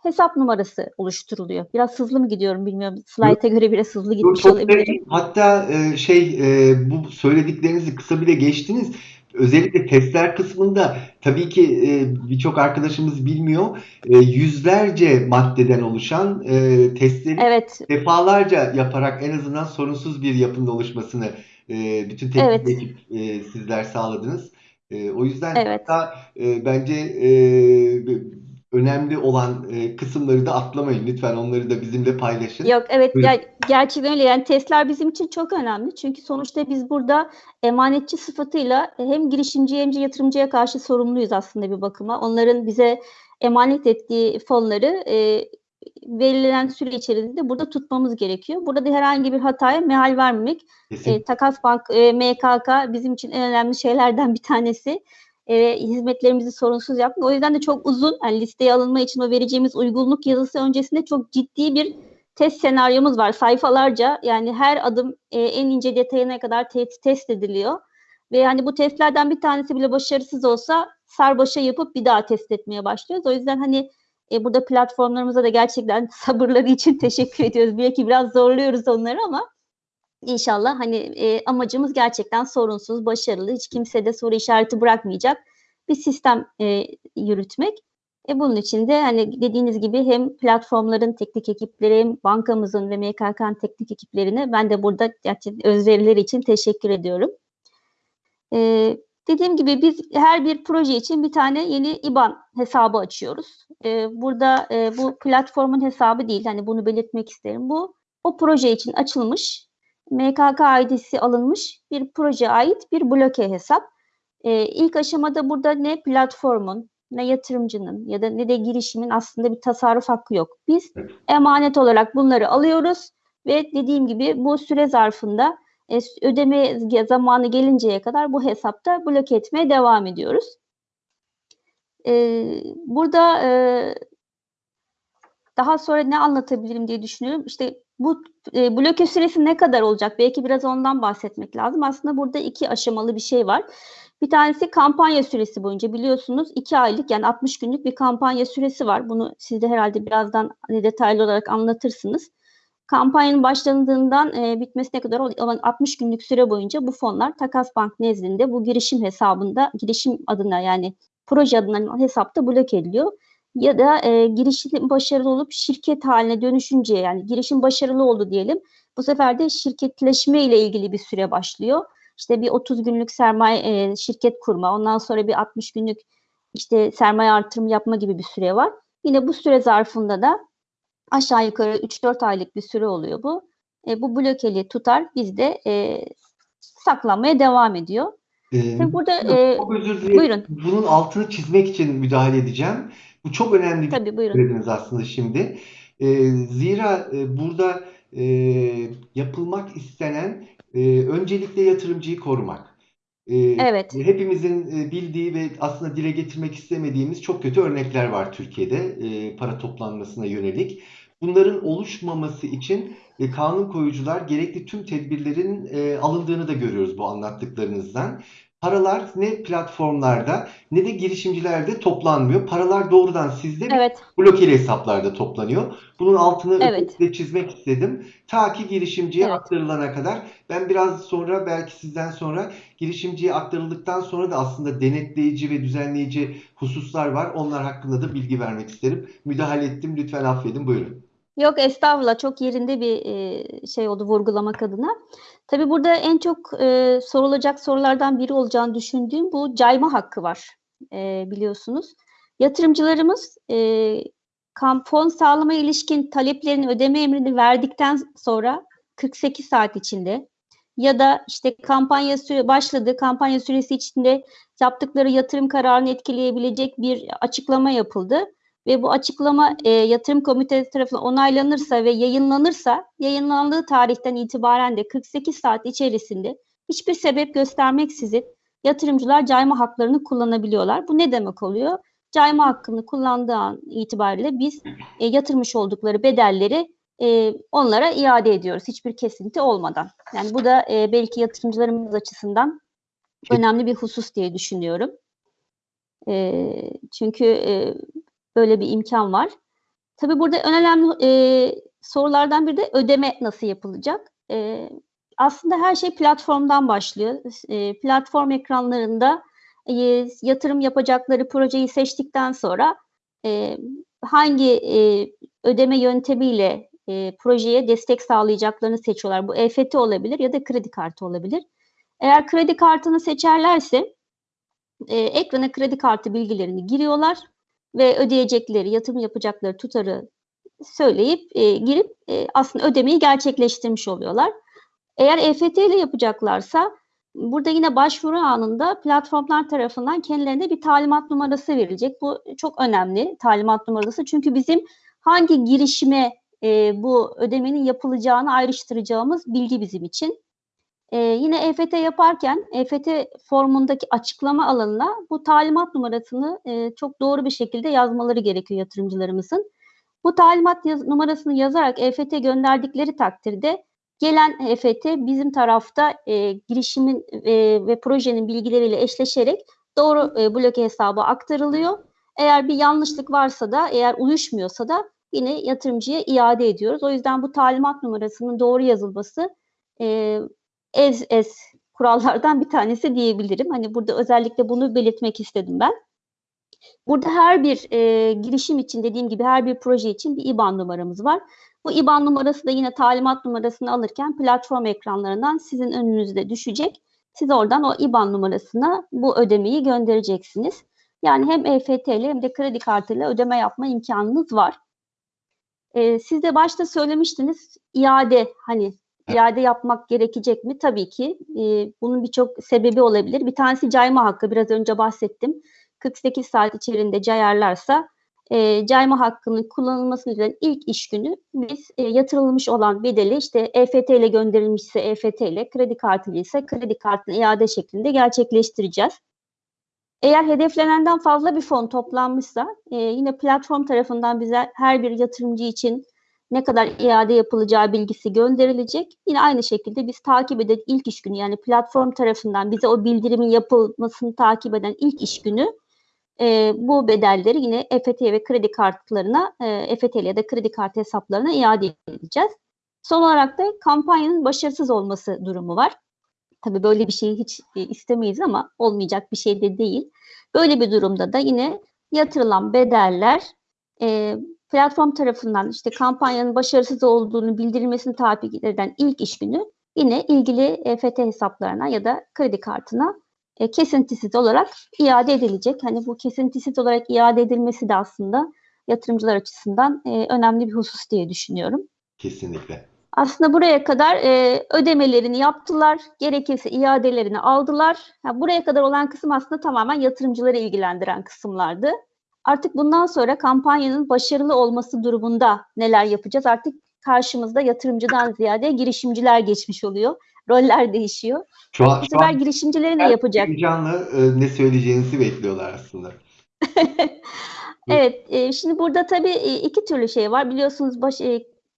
hesap numarası oluşturuluyor. Biraz hızlı mı gidiyorum bilmiyorum. Slayta göre biraz hızlı gitmiş Çok olabilirim. sevdim. Hatta e, şey e, bu söylediklerinizi kısa bile geçtiniz. Özellikle testler kısmında tabii ki e, birçok arkadaşımız bilmiyor. E, yüzlerce maddeden oluşan e, testleri Evet, defalarca yaparak en azından sorunsuz bir yapının oluşmasını e, bütün teknik Evet. ekip e, sizler sağladınız. E, o yüzden Evet. hatta e, bence e, önemli olan e, kısımları da atlamayın. Lütfen onları da bizimle paylaşın. Yok evet Buyurun. ger- gerçekten öyle yani testler bizim için çok önemli. Çünkü sonuçta biz burada emanetçi sıfatıyla hem girişimciye hem de yatırımcıya karşı sorumluyuz aslında bir bakıma. Onların bize emanet ettiği fonları e, verilen süre içerisinde burada tutmamız gerekiyor. Burada da herhangi bir hataya mehal vermemek. Kesinlikle. E, Takas Bank, e, MKK bizim için en önemli şeylerden bir tanesi. E, hizmetlerimizi sorunsuz yapmak. O yüzden de çok uzun, yani listeye alınma için o vereceğimiz uygunluk yazısı öncesinde çok ciddi bir test senaryomuz var. Sayfalarca yani her adım e, en ince detayına kadar te- test ediliyor. Ve yani bu testlerden bir tanesi bile başarısız olsa sarbaşa yapıp bir daha test etmeye başlıyoruz. O yüzden hani e, burada platformlarımıza da gerçekten [laughs] sabırları için teşekkür ediyoruz. Belki biraz zorluyoruz onları ama İnşallah hani e, amacımız gerçekten sorunsuz, başarılı, hiç kimse de soru işareti bırakmayacak bir sistem e, yürütmek. E, bunun için de hani dediğiniz gibi hem platformların teknik ekipleri hem bankamızın ve MKK'nın teknik ekiplerine ben de burada özverileri için teşekkür ediyorum. E, dediğim gibi biz her bir proje için bir tane yeni IBAN hesabı açıyoruz. E, burada e, bu platformun hesabı değil, hani bunu belirtmek isterim. Bu o proje için açılmış MKK ID'si alınmış bir proje ait bir bloke hesap. Ee, ilk aşamada burada ne platformun, ne yatırımcının ya da ne de girişimin aslında bir tasarruf hakkı yok. Biz emanet olarak bunları alıyoruz ve dediğim gibi bu süre zarfında e, ödeme zamanı gelinceye kadar bu hesapta bloke etmeye devam ediyoruz. Ee, burada e, daha sonra ne anlatabilirim diye düşünüyorum. İşte bu e, bloke süresi ne kadar olacak? Belki biraz ondan bahsetmek lazım. Aslında burada iki aşamalı bir şey var. Bir tanesi kampanya süresi boyunca biliyorsunuz iki aylık yani 60 günlük bir kampanya süresi var. Bunu siz de herhalde birazdan detaylı olarak anlatırsınız. Kampanyanın başlandığından e, bitmesine kadar olan 60 günlük süre boyunca bu fonlar Takas Bank nezdinde bu girişim hesabında girişim adına yani proje adına hesapta bloke ediliyor ya da e, girişim başarılı olup şirket haline dönüşünce yani girişim başarılı oldu diyelim. Bu sefer de şirketleşme ile ilgili bir süre başlıyor. İşte bir 30 günlük sermaye e, şirket kurma, ondan sonra bir 60 günlük işte sermaye artırım yapma gibi bir süre var. Yine bu süre zarfında da aşağı yukarı 3-4 aylık bir süre oluyor bu. E, bu blokeli tutar bizde e, saklanmaya devam ediyor. Ee, Tabii burada e, özür dilerim. buyurun. Bunun altını çizmek için müdahale edeceğim. Bu çok önemli bir Tabii buyurun. söylediniz aslında şimdi. Ee, zira e, burada e, yapılmak istenen e, öncelikle yatırımcıyı korumak. Ee, Evet. Hepimizin e, bildiği ve aslında dile getirmek istemediğimiz çok kötü örnekler var Türkiye'de e, para toplanmasına yönelik. Bunların oluşmaması için e, kanun koyucular gerekli tüm tedbirlerin e, alındığını da görüyoruz bu anlattıklarınızdan. Paralar ne platformlarda ne de girişimcilerde toplanmıyor. Paralar doğrudan sizde ve Evet. blokeli hesaplarda toplanıyor. Bunun altını Evet. çizmek istedim. Ta ki girişimciye Evet. aktarılana kadar. Ben biraz sonra belki sizden sonra girişimciye aktarıldıktan sonra da aslında denetleyici ve düzenleyici hususlar var. Onlar hakkında da bilgi vermek isterim. Müdahale ettim. Lütfen affedin. Buyurun. Yok estağfurullah çok yerinde bir e, şey oldu vurgulamak adına. Tabii burada en çok e, sorulacak sorulardan biri olacağını düşündüğüm bu cayma hakkı var e, biliyorsunuz. Yatırımcılarımız e, kam- fon sağlama ilişkin taleplerini ödeme emrini verdikten sonra 48 saat içinde ya da işte kampanya süre başladı, kampanya süresi içinde yaptıkları yatırım kararını etkileyebilecek bir açıklama yapıldı ve bu açıklama e, yatırım komitesi tarafından onaylanırsa ve yayınlanırsa yayınlandığı tarihten itibaren de 48 saat içerisinde hiçbir sebep göstermeksizin yatırımcılar cayma haklarını kullanabiliyorlar. Bu ne demek oluyor? Cayma hakkını kullandığı an itibariyle biz e, yatırmış oldukları bedelleri e, onlara iade ediyoruz hiçbir kesinti olmadan. Yani bu da e, belki yatırımcılarımız açısından önemli bir husus diye düşünüyorum. E, çünkü e, böyle bir imkan var. Tabii burada en önemli e, sorulardan biri de ödeme nasıl yapılacak? E, aslında her şey platformdan başlıyor. E, platform ekranlarında e, yatırım yapacakları projeyi seçtikten sonra e, hangi e, ödeme yöntemiyle e, projeye destek sağlayacaklarını seçiyorlar. Bu EFT olabilir ya da kredi kartı olabilir. Eğer kredi kartını seçerlerse e, ekrana kredi kartı bilgilerini giriyorlar ve ödeyecekleri, yatırım yapacakları tutarı söyleyip e, girip e, aslında ödemeyi gerçekleştirmiş oluyorlar. Eğer EFT ile yapacaklarsa burada yine başvuru anında platformlar tarafından kendilerine bir talimat numarası verilecek. Bu çok önemli talimat numarası çünkü bizim hangi girişime e, bu ödemenin yapılacağını ayrıştıracağımız bilgi bizim için. E, yine EFT yaparken EFT formundaki açıklama alanına bu talimat numarasını e, çok doğru bir şekilde yazmaları gerekiyor yatırımcılarımızın. Bu talimat yaz, numarasını yazarak EFT gönderdikleri takdirde gelen EFT bizim tarafta e, girişimin e, ve projenin bilgileriyle eşleşerek doğru e, bloke hesabı aktarılıyor. Eğer bir yanlışlık varsa da eğer uyuşmuyorsa da yine yatırımcıya iade ediyoruz. O yüzden bu talimat numarasının doğru yazılması e, ez ez kurallardan bir tanesi diyebilirim. Hani burada özellikle bunu belirtmek istedim ben. Burada her bir e, girişim için dediğim gibi her bir proje için bir IBAN numaramız var. Bu IBAN numarası da yine talimat numarasını alırken platform ekranlarından sizin önünüzde düşecek. Siz oradan o IBAN numarasına bu ödemeyi göndereceksiniz. Yani hem EFT ile hem de kredi kartıyla ödeme yapma imkanınız var. Ee, siz de başta söylemiştiniz iade hani iade yapmak gerekecek mi? Tabii ki. Ee, bunun birçok sebebi olabilir. Bir tanesi cayma hakkı. Biraz önce bahsettim. 48 saat içerisinde cayarlarsa e, cayma hakkının kullanılmasının üzerine ilk iş günü biz e, yatırılmış olan bedeli işte EFT ile gönderilmişse EFT ile kredi kartı ise kredi kartını iade şeklinde gerçekleştireceğiz. Eğer hedeflenenden fazla bir fon toplanmışsa e, yine platform tarafından bize her bir yatırımcı için ne kadar iade yapılacağı bilgisi gönderilecek. Yine aynı şekilde biz takip eden ilk iş günü yani platform tarafından bize o bildirimin yapılmasını takip eden ilk iş günü e, bu bedelleri yine EFT ve kredi kartlarına, e, EFT ya da kredi kartı hesaplarına iade edeceğiz. Son olarak da kampanyanın başarısız olması durumu var. Tabii böyle bir şeyi hiç e, istemeyiz ama olmayacak bir şey de değil. Böyle bir durumda da yine yatırılan bedeller e, platform tarafından işte kampanyanın başarısız olduğunu bildirilmesini takip eden ilk iş günü yine ilgili EFT hesaplarına ya da kredi kartına e, kesintisiz olarak iade edilecek. Hani bu kesintisiz olarak iade edilmesi de aslında yatırımcılar açısından e, önemli bir husus diye düşünüyorum. Kesinlikle. Aslında buraya kadar e, ödemelerini yaptılar, gerekirse iadelerini aldılar. Ha, buraya kadar olan kısım aslında tamamen yatırımcıları ilgilendiren kısımlardı. Artık bundan sonra kampanyanın başarılı olması durumunda neler yapacağız? Artık karşımızda yatırımcıdan ziyade girişimciler geçmiş oluyor. Roller değişiyor. Şu an, Bu sefer girişimcileri ne yapacak? heyecanlı e, ne söyleyeceğinizi bekliyorlar aslında. [laughs] Evet, e, şimdi burada tabii e, iki türlü şey var. Biliyorsunuz baş, e,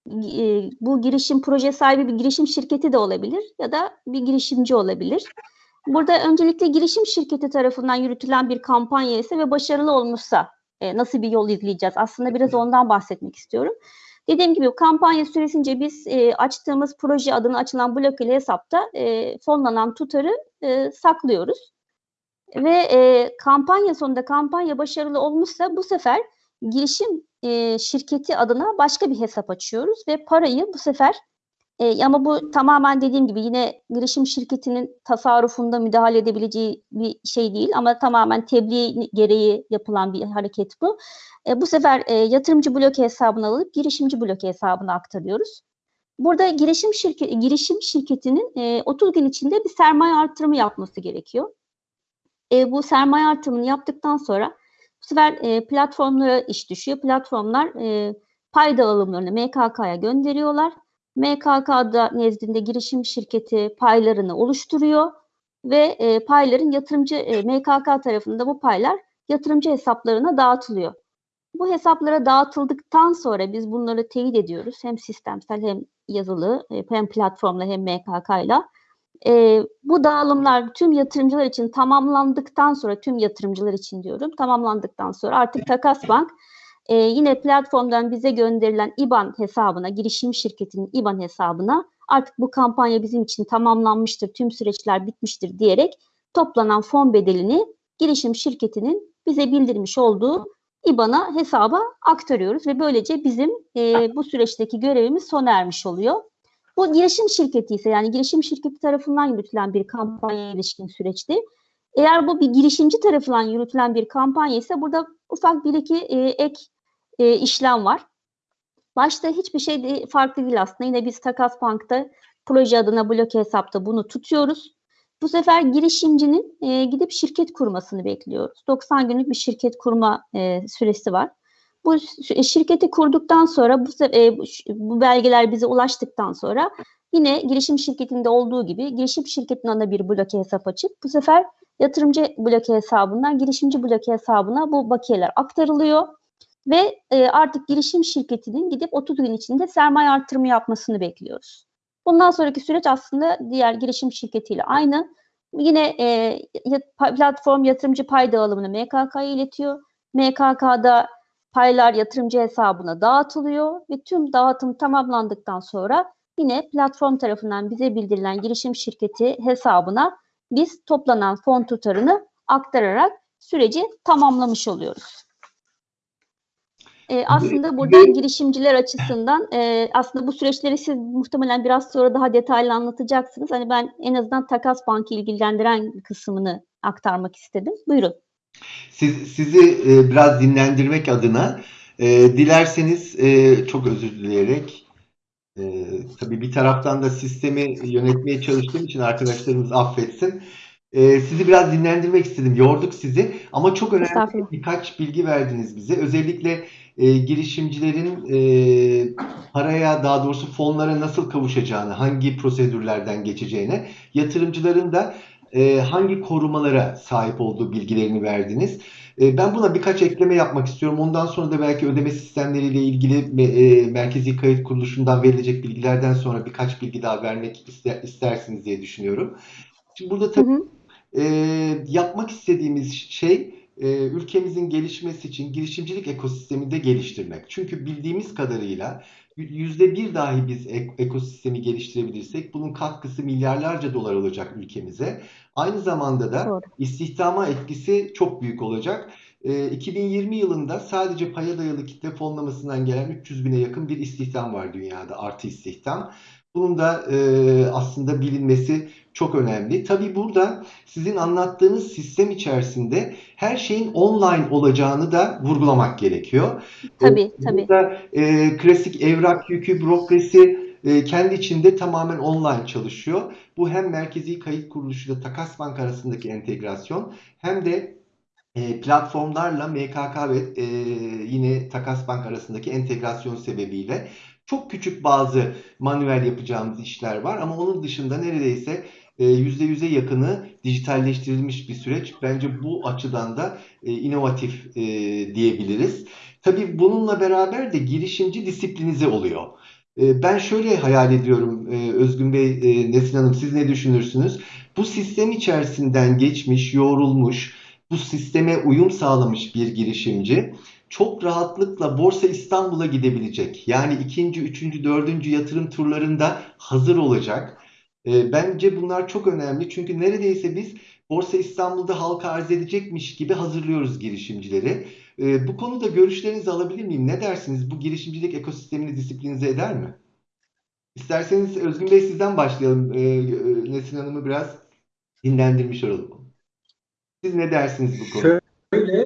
e, bu girişim proje sahibi bir girişim şirketi de olabilir ya da bir girişimci olabilir. Burada öncelikle girişim şirketi tarafından yürütülen bir kampanya ise ve başarılı olmuşsa e, nasıl bir yol izleyeceğiz? Aslında biraz ondan bahsetmek istiyorum. Dediğim gibi kampanya süresince biz e, açtığımız proje adına açılan blokeli hesapta e, fonlanan tutarı e, saklıyoruz. Ve e, kampanya sonunda kampanya başarılı olmuşsa bu sefer girişim e, şirketi adına başka bir hesap açıyoruz ve parayı bu sefer e, ama bu tamamen dediğim gibi yine girişim şirketinin tasarrufunda müdahale edebileceği bir şey değil ama tamamen tebliğ gereği yapılan bir hareket bu. E, bu sefer e, yatırımcı bloke hesabına alıp girişimci bloke hesabına aktarıyoruz. Burada girişim şirketi girişim şirketinin e, 30 gün içinde bir sermaye artırımı yapması gerekiyor. E, bu sermaye artırımını yaptıktan sonra bu sefer e, platformlara iş düşüyor. Platformlar e, pay dağılımlarını MKK'ya gönderiyorlar. MKK'da nezdinde girişim şirketi paylarını oluşturuyor ve e, payların yatırımcı e, MKK tarafında bu paylar yatırımcı hesaplarına dağıtılıyor. Bu hesaplara dağıtıldıktan sonra biz bunları teyit ediyoruz. Hem sistemsel hem yazılı e, hem platformla hem MKK'yla. E, bu dağılımlar tüm yatırımcılar için tamamlandıktan sonra tüm yatırımcılar için diyorum tamamlandıktan sonra artık Takas Bank e, yine platformdan bize gönderilen IBAN hesabına, girişim şirketinin IBAN hesabına artık bu kampanya bizim için tamamlanmıştır, tüm süreçler bitmiştir diyerek toplanan fon bedelini girişim şirketinin bize bildirmiş olduğu IBAN'a hesaba aktarıyoruz ve böylece bizim e, bu süreçteki görevimiz sona ermiş oluyor. Bu girişim şirketi ise yani girişim şirketi tarafından yürütülen bir kampanya ilişkin süreçti. Eğer bu bir girişimci tarafından yürütülen bir kampanya ise burada ufak bir iki e, ek e, işlem var. Başta hiçbir şey de farklı değil aslında. Yine biz Takas Bank'ta proje adına bloke hesapta bunu tutuyoruz. Bu sefer girişimcinin e, gidip şirket kurmasını bekliyoruz. 90 günlük bir şirket kurma e, süresi var. Bu şi- şirketi kurduktan sonra bu, e, bu belgeler bize ulaştıktan sonra yine girişim şirketinde olduğu gibi girişim şirketinin ana bir bloke hesap açıp bu sefer yatırımcı bloke hesabından girişimci bloke hesabına bu bakiyeler aktarılıyor ve e, artık girişim şirketinin gidip 30 gün içinde sermaye artırımı yapmasını bekliyoruz. Bundan sonraki süreç aslında diğer girişim şirketiyle aynı. Yine e, platform yatırımcı pay dağılımını MKK'ya iletiyor. MKK'da paylar yatırımcı hesabına dağıtılıyor ve tüm dağıtım tamamlandıktan sonra yine platform tarafından bize bildirilen girişim şirketi hesabına biz toplanan fon tutarını aktararak süreci tamamlamış oluyoruz. Ee, aslında buradan girişimciler açısından e, aslında bu süreçleri siz muhtemelen biraz sonra daha detaylı anlatacaksınız. Hani ben en azından Takas Bank'ı ilgilendiren kısmını aktarmak istedim. Buyurun. Siz, sizi e, biraz dinlendirmek adına e, dilerseniz e, çok özür dileyerek e, tabii bir taraftan da sistemi yönetmeye çalıştığım için arkadaşlarımız affetsin. E, sizi biraz dinlendirmek istedim. Yorduk sizi ama çok önemli birkaç bilgi verdiniz bize. Özellikle e, girişimcilerin e, paraya daha doğrusu fonlara nasıl kavuşacağını, hangi prosedürlerden geçeceğine, yatırımcıların da e, hangi korumalara sahip olduğu bilgilerini verdiniz. E, ben buna birkaç ekleme yapmak istiyorum. Ondan sonra da belki ödeme sistemleriyle ilgili e, Merkezi Kayıt Kuruluşu'ndan verilecek bilgilerden sonra birkaç bilgi daha vermek ister, istersiniz diye düşünüyorum. Şimdi burada Hı tabii hı. e, yapmak istediğimiz şey e, ülkemizin gelişmesi için girişimcilik ekosistemini de geliştirmek. Çünkü bildiğimiz kadarıyla yüzde bir dahi biz ek- ekosistemi geliştirebilirsek bunun katkısı milyarlarca dolar olacak ülkemize. Aynı zamanda da Doğru. istihdama etkisi çok büyük olacak. E, 2020 yılında sadece paya dayalı kitle fonlamasından gelen 300 bine yakın bir istihdam var dünyada, artı istihdam. Bunun da e, aslında bilinmesi çok önemli. Tabii burada sizin anlattığınız sistem içerisinde her şeyin online olacağını da vurgulamak gerekiyor. Tabii, tabii. Burada e, klasik evrak yükü, bürokrasi e, kendi içinde tamamen online çalışıyor. Bu hem Merkezi Kayıt Kuruluşu ile Takas Bank arasındaki entegrasyon hem de e, platformlarla MKK ve e, yine Takas Bank arasındaki entegrasyon sebebiyle çok küçük bazı manuel yapacağımız işler var ama onun dışında neredeyse e, %100'e yakını dijitalleştirilmiş bir süreç. Bence bu açıdan da e, inovatif e, diyebiliriz. Tabii bununla beraber de girişimci disiplinize oluyor. E, Ben şöyle hayal ediyorum Özgün Bey, Nesin Hanım siz ne düşünürsünüz? Bu sistem içerisinden geçmiş, yoğrulmuş, bu sisteme uyum sağlamış bir girişimci çok rahatlıkla Borsa İstanbul'a gidebilecek. Yani ikinci, üçüncü, dördüncü yatırım turlarında hazır olacak. E, Bence bunlar çok önemli çünkü neredeyse biz Borsa İstanbul'da halka arz edecekmiş gibi hazırlıyoruz girişimcileri. E, bu konuda görüşlerinizi alabilir miyim? Ne dersiniz? Bu girişimcilik ekosistemini disiplinize eder mi? İsterseniz Özgün Bey sizden başlayalım. E, e, Nesin Hanım'ı biraz dinlendirmiş olalım. Siz ne dersiniz bu konuda? Şöyle,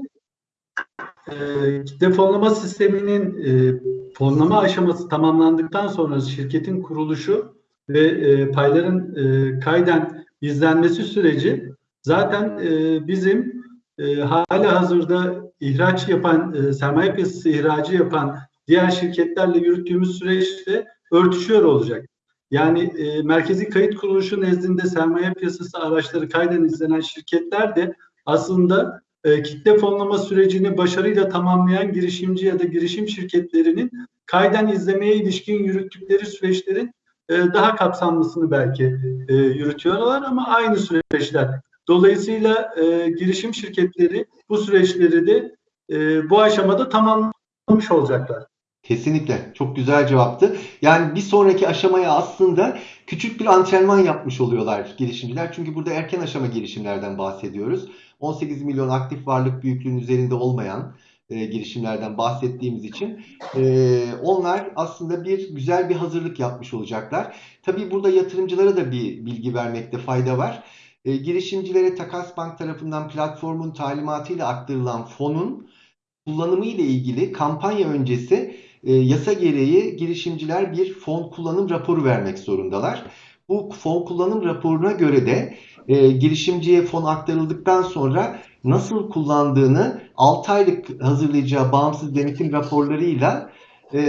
kitle fonlama sisteminin e, fonlama aşaması tamamlandıktan sonra şirketin kuruluşu ve e, payların e, kayden izlenmesi süreci zaten e, bizim e, hala hazırda ihraç yapan, e, sermaye piyasası ihracı yapan diğer şirketlerle yürüttüğümüz süreçte örtüşüyor olacak. Yani e, Merkezi Kayıt Kuruluşu nezdinde sermaye piyasası araçları kayden izlenen şirketler de aslında e, kitle fonlama sürecini başarıyla tamamlayan girişimci ya da girişim şirketlerinin kayden izlemeye ilişkin yürüttükleri süreçlerin e, daha kapsamlısını belki e, yürütüyorlar ama aynı süreçler. Dolayısıyla e, girişim şirketleri bu süreçleri de e, bu aşamada tamamlamış olacaklar. Kesinlikle. Çok güzel cevaptı. Yani bir sonraki aşamaya aslında küçük bir antrenman yapmış oluyorlar girişimciler. Çünkü burada erken aşama girişimlerden bahsediyoruz. 18 milyon aktif varlık büyüklüğünün üzerinde olmayan e, girişimlerden bahsettiğimiz için e, onlar aslında bir güzel bir hazırlık yapmış olacaklar. Tabii burada yatırımcılara da bir bilgi vermekte fayda var. E, girişimcilere Takas Bank tarafından platformun talimatıyla aktarılan fonun kullanımı ile ilgili kampanya öncesi e, yasa gereği girişimciler bir fon kullanım raporu vermek zorundalar. Bu fon kullanım raporuna göre de e, girişimciye fon aktarıldıktan sonra nasıl kullandığını 6 aylık hazırlayacağı bağımsız denetim raporlarıyla e,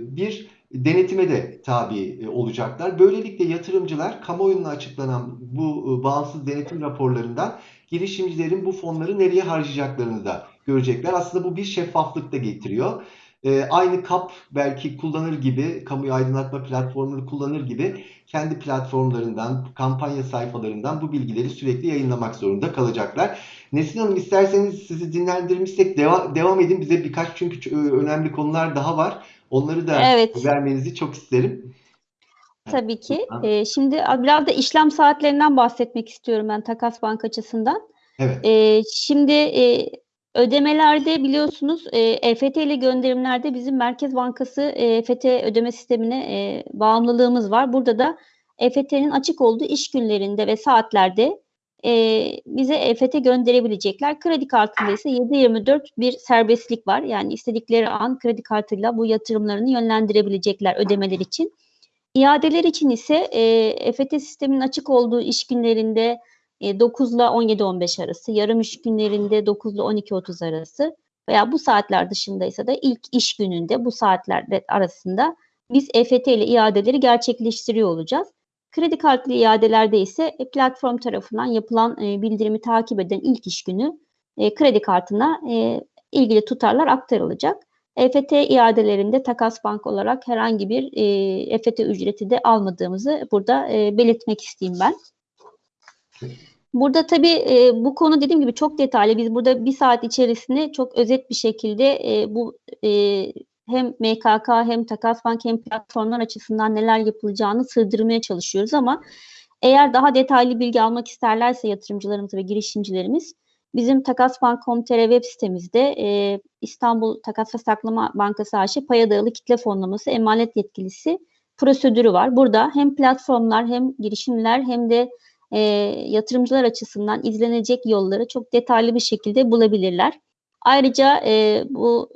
bir denetime de tabi e, olacaklar. Böylelikle yatırımcılar kamuoyuna açıklanan bu e, bağımsız denetim raporlarından girişimcilerin bu fonları nereye harcayacaklarını da görecekler. Aslında bu bir şeffaflık da getiriyor. E, aynı KAP belki kullanır gibi, kamuyu aydınlatma platformunu kullanır gibi kendi platformlarından, kampanya sayfalarından bu bilgileri sürekli yayınlamak zorunda kalacaklar. Nesin Hanım isterseniz sizi dinlendirmişsek deva devam edin. Bize birkaç çünkü önemli konular daha var. Onları da evet. vermenizi çok isterim. Tabii ki. Ee, şimdi biraz da işlem saatlerinden bahsetmek istiyorum ben Takas Bank açısından. Evet. Ee, şimdi e, ödemelerde biliyorsunuz e, EFT ile gönderimlerde bizim Merkez Bankası e, EFT ödeme sistemine e, bağımlılığımız var. Burada da EFT'nin açık olduğu iş günlerinde ve saatlerde e, bize EFT gönderebilecekler. Kredi kartında ise 7-24 bir serbestlik var. Yani istedikleri an kredi kartıyla bu yatırımlarını yönlendirebilecekler ödemeler için. İadeler için ise e, EFT sisteminin açık olduğu iş günlerinde e, 9 ile 17-15 arası, yarım iş günlerinde 9 ile 12-30 arası veya bu saatler dışındaysa da ilk iş gününde bu saatler arasında biz EFT ile iadeleri gerçekleştiriyor olacağız. Kredi kartlı iadelerde ise e, platform tarafından yapılan e, bildirimi takip eden ilk iş günü e, kredi kartına ilgili tutarlar aktarılacak. EFT iadelerinde takas bank olarak herhangi bir EFT ücreti de almadığımızı burada belirtmek isteyeyim ben. Burada tabii e, bu konu dediğim gibi çok detaylı. Biz burada bir saat içerisinde çok özet bir şekilde e, bu e, hem MKK hem Takas Bank hem platformlar açısından neler yapılacağını sığdırmaya çalışıyoruz ama eğer daha detaylı bilgi almak isterlerse yatırımcılarımız ve girişimcilerimiz bizim takasbank.com.tr web sitemizde e, İstanbul Takas ve Saklama Bankası AŞ paya dayalı kitle fonlaması emanet yetkilisi prosedürü var. Burada hem platformlar hem girişimler hem de e, yatırımcılar açısından izlenecek yolları çok detaylı bir şekilde bulabilirler. Ayrıca e, bu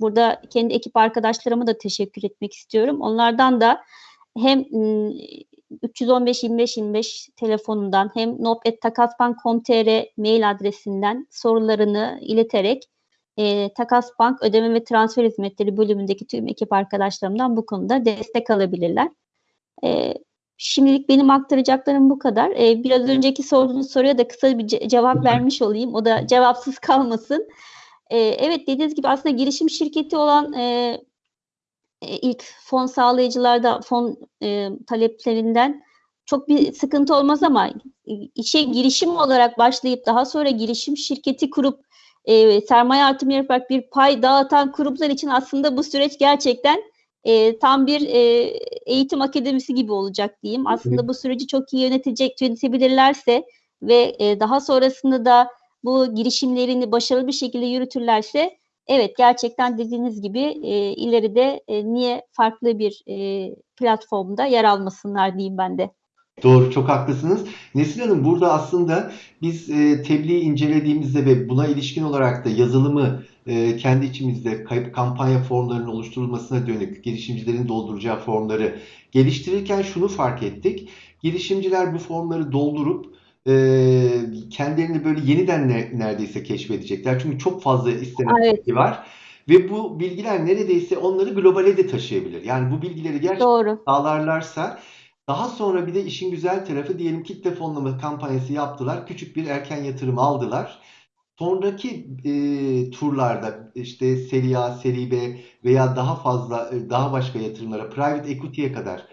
burada kendi ekip arkadaşlarıma da teşekkür etmek istiyorum. Onlardan da hem 315 25 25 telefonundan hem nop.takasbank.com.tr mail adresinden sorularını ileterek e, Takas Bank Ödeme ve Transfer Hizmetleri bölümündeki tüm ekip arkadaşlarımdan bu konuda destek alabilirler. E, şimdilik benim aktaracaklarım bu kadar. E, biraz önceki sorduğunuz soruya da kısa bir ce- cevap vermiş olayım. O da cevapsız kalmasın. E, evet dediğiniz gibi aslında girişim şirketi olan e, e, ilk fon sağlayıcılarda fon e, taleplerinden çok bir sıkıntı olmaz ama işe girişim olarak başlayıp daha sonra girişim şirketi kurup e, sermaye artımı yaparak bir pay dağıtan kurumlar için aslında bu süreç gerçekten e, tam bir e, eğitim akademisi gibi olacak diyeyim. Aslında bu süreci çok iyi yönetecek, yönetebilirlerse ve e, daha sonrasında da bu girişimlerini başarılı bir şekilde yürütürlerse evet gerçekten dediğiniz gibi e, ileride e, niye farklı bir e, platformda yer almasınlar diyeyim ben de. Doğru, çok haklısınız. Nesil Hanım burada aslında biz e, tebliği incelediğimizde ve buna ilişkin olarak da yazılımı e, kendi içimizde kayıp kampanya formlarının oluşturulmasına dönük girişimcilerin dolduracağı formları geliştirirken şunu fark ettik. Girişimciler bu formları doldurup e, kendilerini böyle yeniden ne, neredeyse keşfedecekler. Çünkü çok fazla istenen evet. var. Ve bu bilgiler neredeyse onları globale de taşıyabilir. Yani bu bilgileri gerçekten Doğru. sağlarlarsa daha sonra bir de işin güzel tarafı diyelim kitle fonlama kampanyası yaptılar. Küçük bir erken yatırım aldılar. Sonraki e, turlarda işte seri A, seri B veya daha fazla daha başka yatırımlara, private equity'ye kadar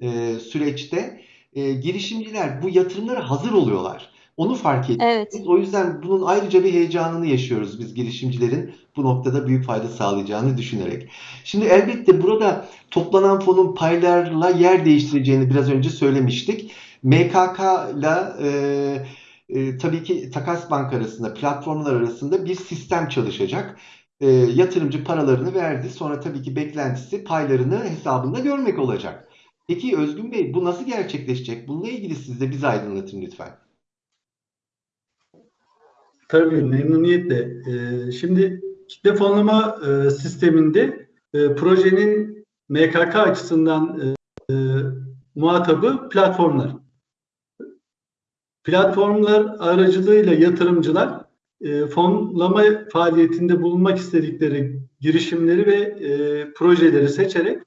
e, süreçte e, girişimciler bu yatırımlara hazır oluyorlar. Onu fark ettik. Evet. O yüzden bunun ayrıca bir heyecanını yaşıyoruz biz girişimcilerin bu noktada büyük fayda sağlayacağını düşünerek. Şimdi elbette burada toplanan fonun paylarla yer değiştireceğini biraz önce söylemiştik. MKK ile e, e, tabii ki Takas Bank arasında, platformlar arasında bir sistem çalışacak. E, yatırımcı paralarını verdi. Sonra tabii ki beklentisi paylarını hesabında görmek olacak. Peki Özgün Bey bu nasıl gerçekleşecek? Bununla ilgili siz de bizi aydınlatın lütfen. Tabii memnuniyetle. Ee, şimdi kitle fonlama e, sisteminde e, projenin MKK açısından e, muhatabı platformlar. Platformlar aracılığıyla yatırımcılar fonlama faaliyetinde bulunmak istedikleri girişimleri ve projeleri seçerek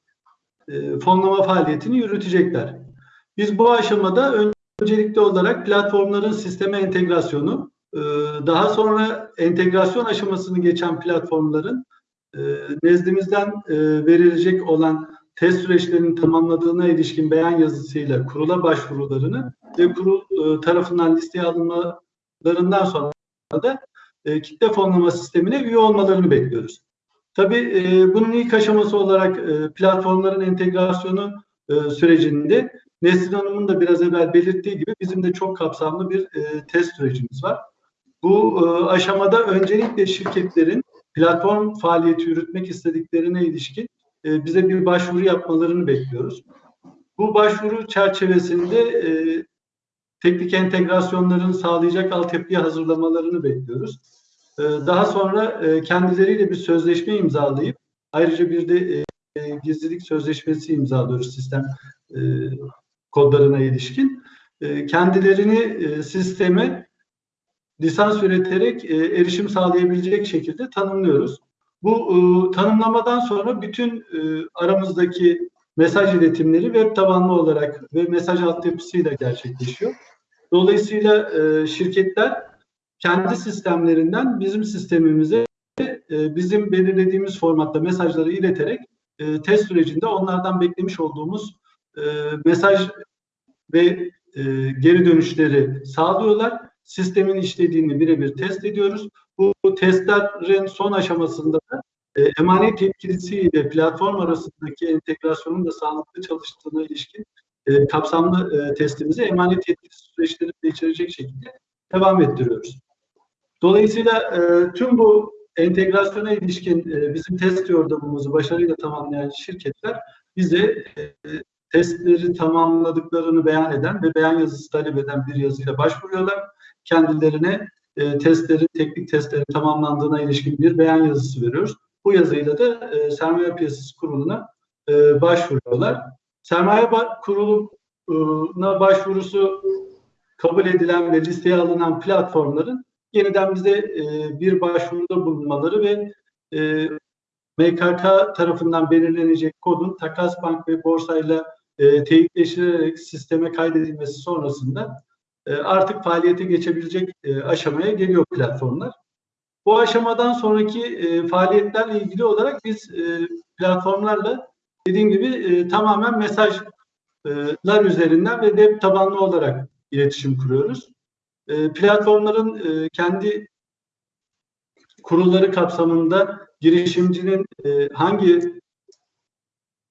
fonlama faaliyetini yürütecekler. Biz bu aşamada öncelikli olarak platformların sisteme entegrasyonu, daha sonra entegrasyon aşamasını geçen platformların e, nezdimizden e, verilecek olan test süreçlerinin tamamladığına ilişkin beyan yazısıyla kurula başvurularını ve kurul e, tarafından listeye alınmalarından sonra da kitle fonlama sistemine üye olmalarını bekliyoruz. Tabii bunun ilk aşaması olarak platformların entegrasyonu sürecinde Nesrin Hanım'ın da biraz evvel belirttiği gibi bizim de çok kapsamlı bir test sürecimiz var. Bu e, aşamada öncelikle şirketlerin platform faaliyeti yürütmek istediklerine ilişkin e, bize bir başvuru yapmalarını bekliyoruz. Bu başvuru çerçevesinde e, teknik entegrasyonların sağlayacak altyapıyı hazırlamalarını bekliyoruz. Daha sonra kendileriyle bir sözleşme imzalayıp ayrıca bir de gizlilik sözleşmesi imzalıyoruz sistem kodlarına ilişkin. Kendilerini sisteme lisans üreterek e, erişim sağlayabilecek şekilde tanımlıyoruz. Bu e, tanımlamadan sonra bütün e, aramızdaki mesaj iletimleri web tabanlı olarak ve mesaj altyapısıyla gerçekleşiyor. Dolayısıyla e, şirketler kendi sistemlerinden bizim sistemimize e, bizim belirlediğimiz formatta mesajları ileterek e, test sürecinde onlardan beklemiş olduğumuz e, mesaj ve e, geri dönüşleri sağlıyorlar. Sistemin işlediğini birebir test ediyoruz. Bu testlerin son aşamasında da e, emanet yetkilisi ile platform arasındaki entegrasyonun da sağlıklı çalıştığına ilişkin e, kapsamlı e, testimizi emanet yetkilisi süreçlerini de içerecek şekilde devam ettiriyoruz. Dolayısıyla e, tüm bu entegrasyona ilişkin e, bizim test yordamımızı başarıyla tamamlayan şirketler bize e, testleri tamamladıklarını beyan eden ve beyan yazısı talep eden bir yazıyla başvuruyorlar. Kendilerine e, testlerin, teknik testlerin tamamlandığına ilişkin bir beyan yazısı veriyoruz. Bu yazıyla da e, Sermaye Piyasası Kurulu'na e, başvuruyorlar. Sermaye Kurulu'na başvurusu kabul edilen ve listeye alınan platformların yeniden bize e, bir başvuruda bulunmaları ve e, MKK tarafından belirlenecek kodun Takas Bank ve borsayla e, teyitleştirilerek sisteme kaydedilmesi sonrasında artık faaliyete geçebilecek e, aşamaya geliyor platformlar. Bu aşamadan sonraki e, faaliyetlerle ilgili olarak biz e, platformlarla dediğim gibi e, tamamen mesajlar üzerinden ve web tabanlı olarak iletişim kuruyoruz. E, platformların e, kendi kurulları kapsamında girişimcinin e, hangi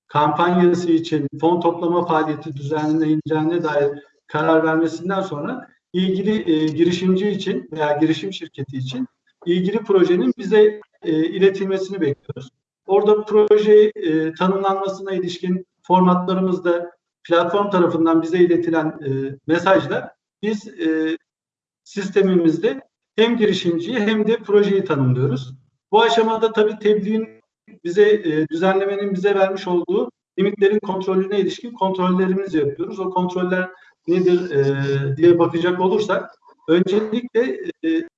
kampanyası için fon toplama faaliyeti düzenleneceğine dair karar vermesinden sonra ilgili e, girişimci için veya girişim şirketi için ilgili projenin bize e, iletilmesini bekliyoruz. Orada proje e, tanımlanmasına ilişkin formatlarımızda platform tarafından bize iletilen e, mesajlar biz e, sistemimizde hem girişimciyi hem de projeyi tanımlıyoruz. Bu aşamada tabii tebliğin bize e, düzenlemenin bize vermiş olduğu limitlerin kontrolüne ilişkin kontrollerimizi yapıyoruz. O kontroller nedir e, diye bakacak olursak öncelikle e,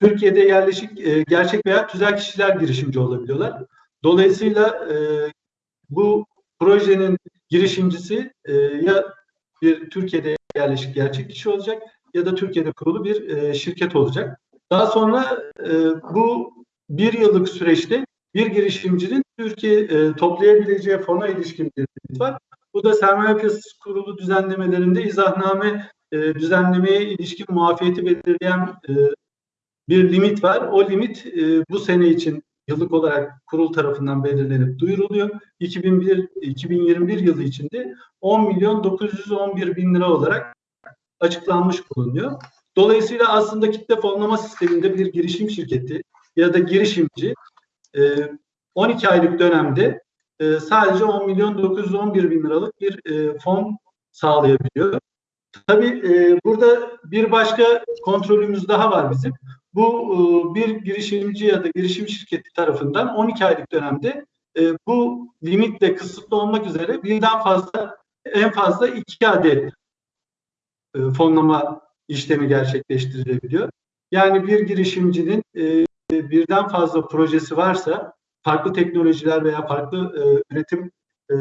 Türkiye'de yerleşik e, gerçek veya tüzel kişiler girişimci olabiliyorlar. Dolayısıyla e, bu projenin girişimcisi e, ya bir Türkiye'de yerleşik gerçek kişi olacak ya da Türkiye'de kurulu bir e, şirket olacak. Daha sonra e, bu bir yıllık süreçte bir girişimcinin Türkiye e, toplayabileceği fona ilişkin bir var. Bu da sermaye piyasası kurulu düzenlemelerinde izahname e, düzenlemeye ilişkin muafiyeti belirleyen e, bir limit var. O limit e, bu sene için yıllık olarak kurul tarafından belirlenip duyuruluyor. 2001 2021 yılı içinde 10 milyon 911 bin lira olarak açıklanmış bulunuyor. Dolayısıyla aslında kitle fonlama sisteminde bir girişim şirketi ya da girişimci e, 12 aylık dönemde e, sadece 10 milyon 911 bin liralık bir e, fon sağlayabiliyor. Tabii e, burada bir başka kontrolümüz daha var bizim. Bu e, bir girişimci ya da girişim şirketi tarafından 12 aylık dönemde e, bu limitle kısıtlı olmak üzere birden fazla en fazla iki adet e, fonlama işlemi gerçekleştirilebiliyor. Yani bir girişimcinin e, birden fazla projesi varsa farklı teknolojiler veya farklı e, üretim e,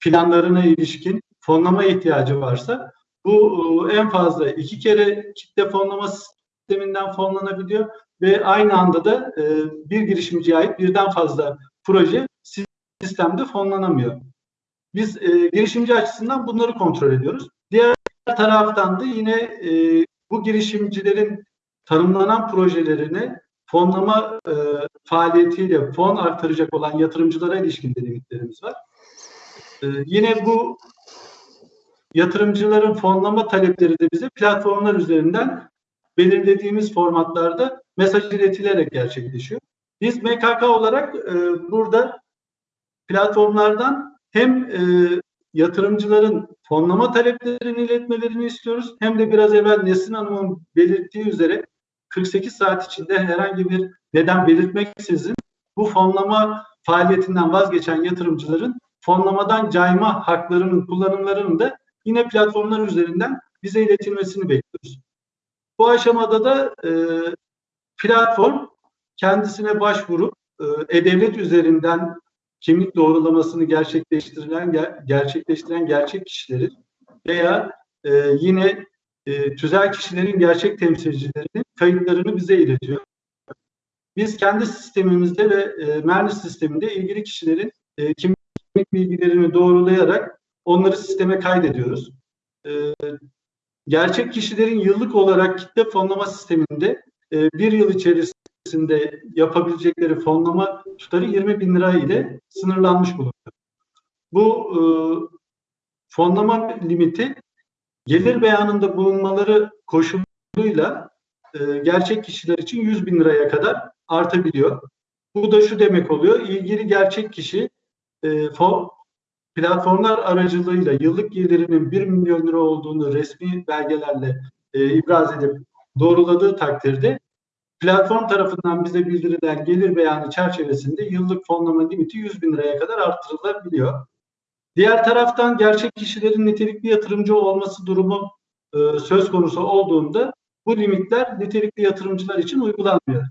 planlarına ilişkin fonlama ihtiyacı varsa bu e, en fazla iki kere kitle fonlama sisteminden fonlanabiliyor ve aynı anda da e, bir girişimciye ait birden fazla proje sistemde fonlanamıyor. Biz e, girişimci açısından bunları kontrol ediyoruz. Diğer taraftan da yine e, bu girişimcilerin tanımlanan projelerini fonlama e, faaliyetiyle fon artıracak olan yatırımcılara ilişkin de limitlerimiz var. E, yine bu yatırımcıların fonlama talepleri de bize platformlar üzerinden belirlediğimiz formatlarda mesaj iletilerek gerçekleşiyor. Biz MKK olarak e, burada platformlardan hem e, yatırımcıların fonlama taleplerini iletmelerini istiyoruz hem de biraz evvel Nesin Hanım'ın belirttiği üzere 48 saat içinde herhangi bir neden belirtmeksizin bu fonlama faaliyetinden vazgeçen yatırımcıların fonlamadan cayma haklarının kullanımlarının da yine platformlar üzerinden bize iletilmesini bekliyoruz. Bu aşamada da e, platform kendisine başvurup e, e-devlet üzerinden kimlik doğrulamasını gerçekleştirilen ger gerçekleştiren gerçek kişilerin veya e, yine e, tüzel kişilerin gerçek temsilcilerinin kayıtlarını bize iletiyor. Biz kendi sistemimizde ve e, Mernis sisteminde ilgili kişilerin e, kimlik bilgilerini doğrulayarak onları sisteme kaydediyoruz. E, gerçek kişilerin yıllık olarak kitle fonlama sisteminde e, bir yıl içerisinde yapabilecekleri fonlama tutarı 20 bin lira ile sınırlanmış bulunuyor. Bu e, fonlama limiti gelir beyanında bulunmaları koşuluyla e, gerçek kişiler için 100 bin liraya kadar artabiliyor. Bu da şu demek oluyor, ilgili gerçek kişi e, fon, platformlar aracılığıyla yıllık gelirinin 1 milyon lira olduğunu resmi belgelerle e, ibraz edip doğruladığı takdirde platform tarafından bize bildirilen gelir beyanı çerçevesinde yıllık fonlama limiti 100 bin liraya kadar artırılabiliyor. Diğer taraftan gerçek kişilerin nitelikli yatırımcı olması durumu e, söz konusu olduğunda bu limitler nitelikli yatırımcılar için uygulanmıyor.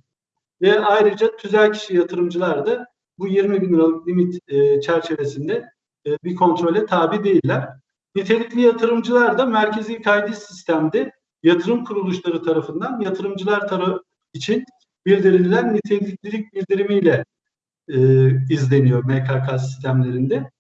Ve ayrıca tüzel kişi yatırımcılar da bu 20 bin liralık limit e, çerçevesinde e, bir kontrole tabi değiller. Nitelikli yatırımcılar da merkezi kaydı sistemde yatırım kuruluşları tarafından yatırımcılar tarafı için bildirilen niteliklilik bildirimiyle e, izleniyor MKK sistemlerinde.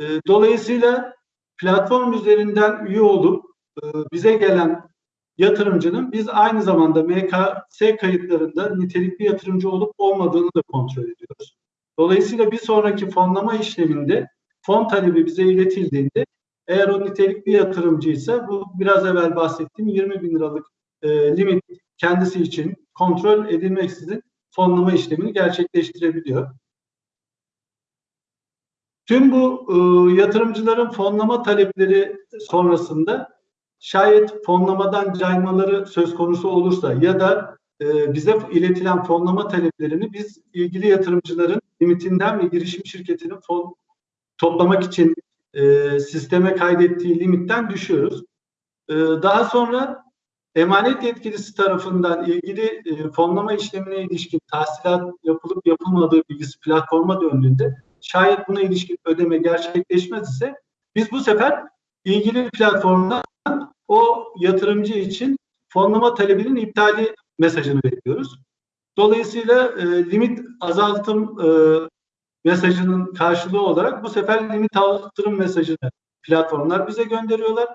E, dolayısıyla platform üzerinden üye olup e, bize gelen yatırımcının biz aynı zamanda MKS kayıtlarında nitelikli yatırımcı olup olmadığını da kontrol ediyoruz. Dolayısıyla bir sonraki fonlama işleminde fon talebi bize iletildiğinde eğer o nitelikli yatırımcıysa bu biraz evvel bahsettiğim 20 bin liralık e, limit kendisi için kontrol edilmeksizin fonlama işlemini gerçekleştirebiliyor. Tüm bu e, yatırımcıların fonlama talepleri sonrasında şayet fonlamadan caymaları söz konusu olursa ya da e, bize iletilen fonlama taleplerini biz ilgili yatırımcıların limitinden ve girişim şirketinin fon toplamak için e, sisteme kaydettiği limitten düşüyoruz. E, daha sonra emanet yetkilisi tarafından ilgili e, fonlama işlemine ilişkin tahsilat yapılıp yapılmadığı bilgisi platforma döndüğünde şayet buna ilişkin ödeme gerçekleşmez ise biz bu sefer ilgili platformdan o yatırımcı için fonlama talebinin iptali mesajını bekliyoruz. Dolayısıyla e, limit azaltım e, mesajının karşılığı olarak bu sefer limit artırım mesajını platformlar bize gönderiyorlar.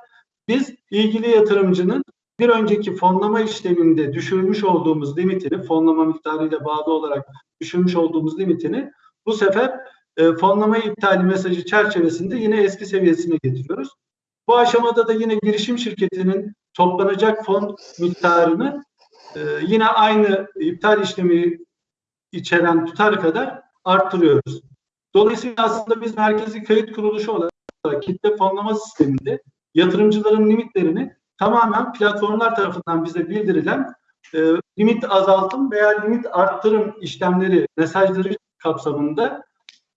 biz ilgili yatırımcının bir önceki fonlama işleminde düşürmüş olduğumuz limitini, fonlama miktarıyla bağlı olarak düşürmüş olduğumuz limitini bu sefer e, fonlama iptali mesajı çerçevesinde yine eski seviyesine getiriyoruz. Bu aşamada da yine girişim şirketinin toplanacak fon miktarını e, yine aynı iptal işlemi içeren tutar kadar arttırıyoruz. Dolayısıyla aslında biz merkezi kayıt kuruluşu olarak kitle fonlama sisteminde yatırımcıların limitlerini tamamen platformlar tarafından bize bildirilen e, limit azaltım veya limit arttırım işlemleri mesajları kapsamında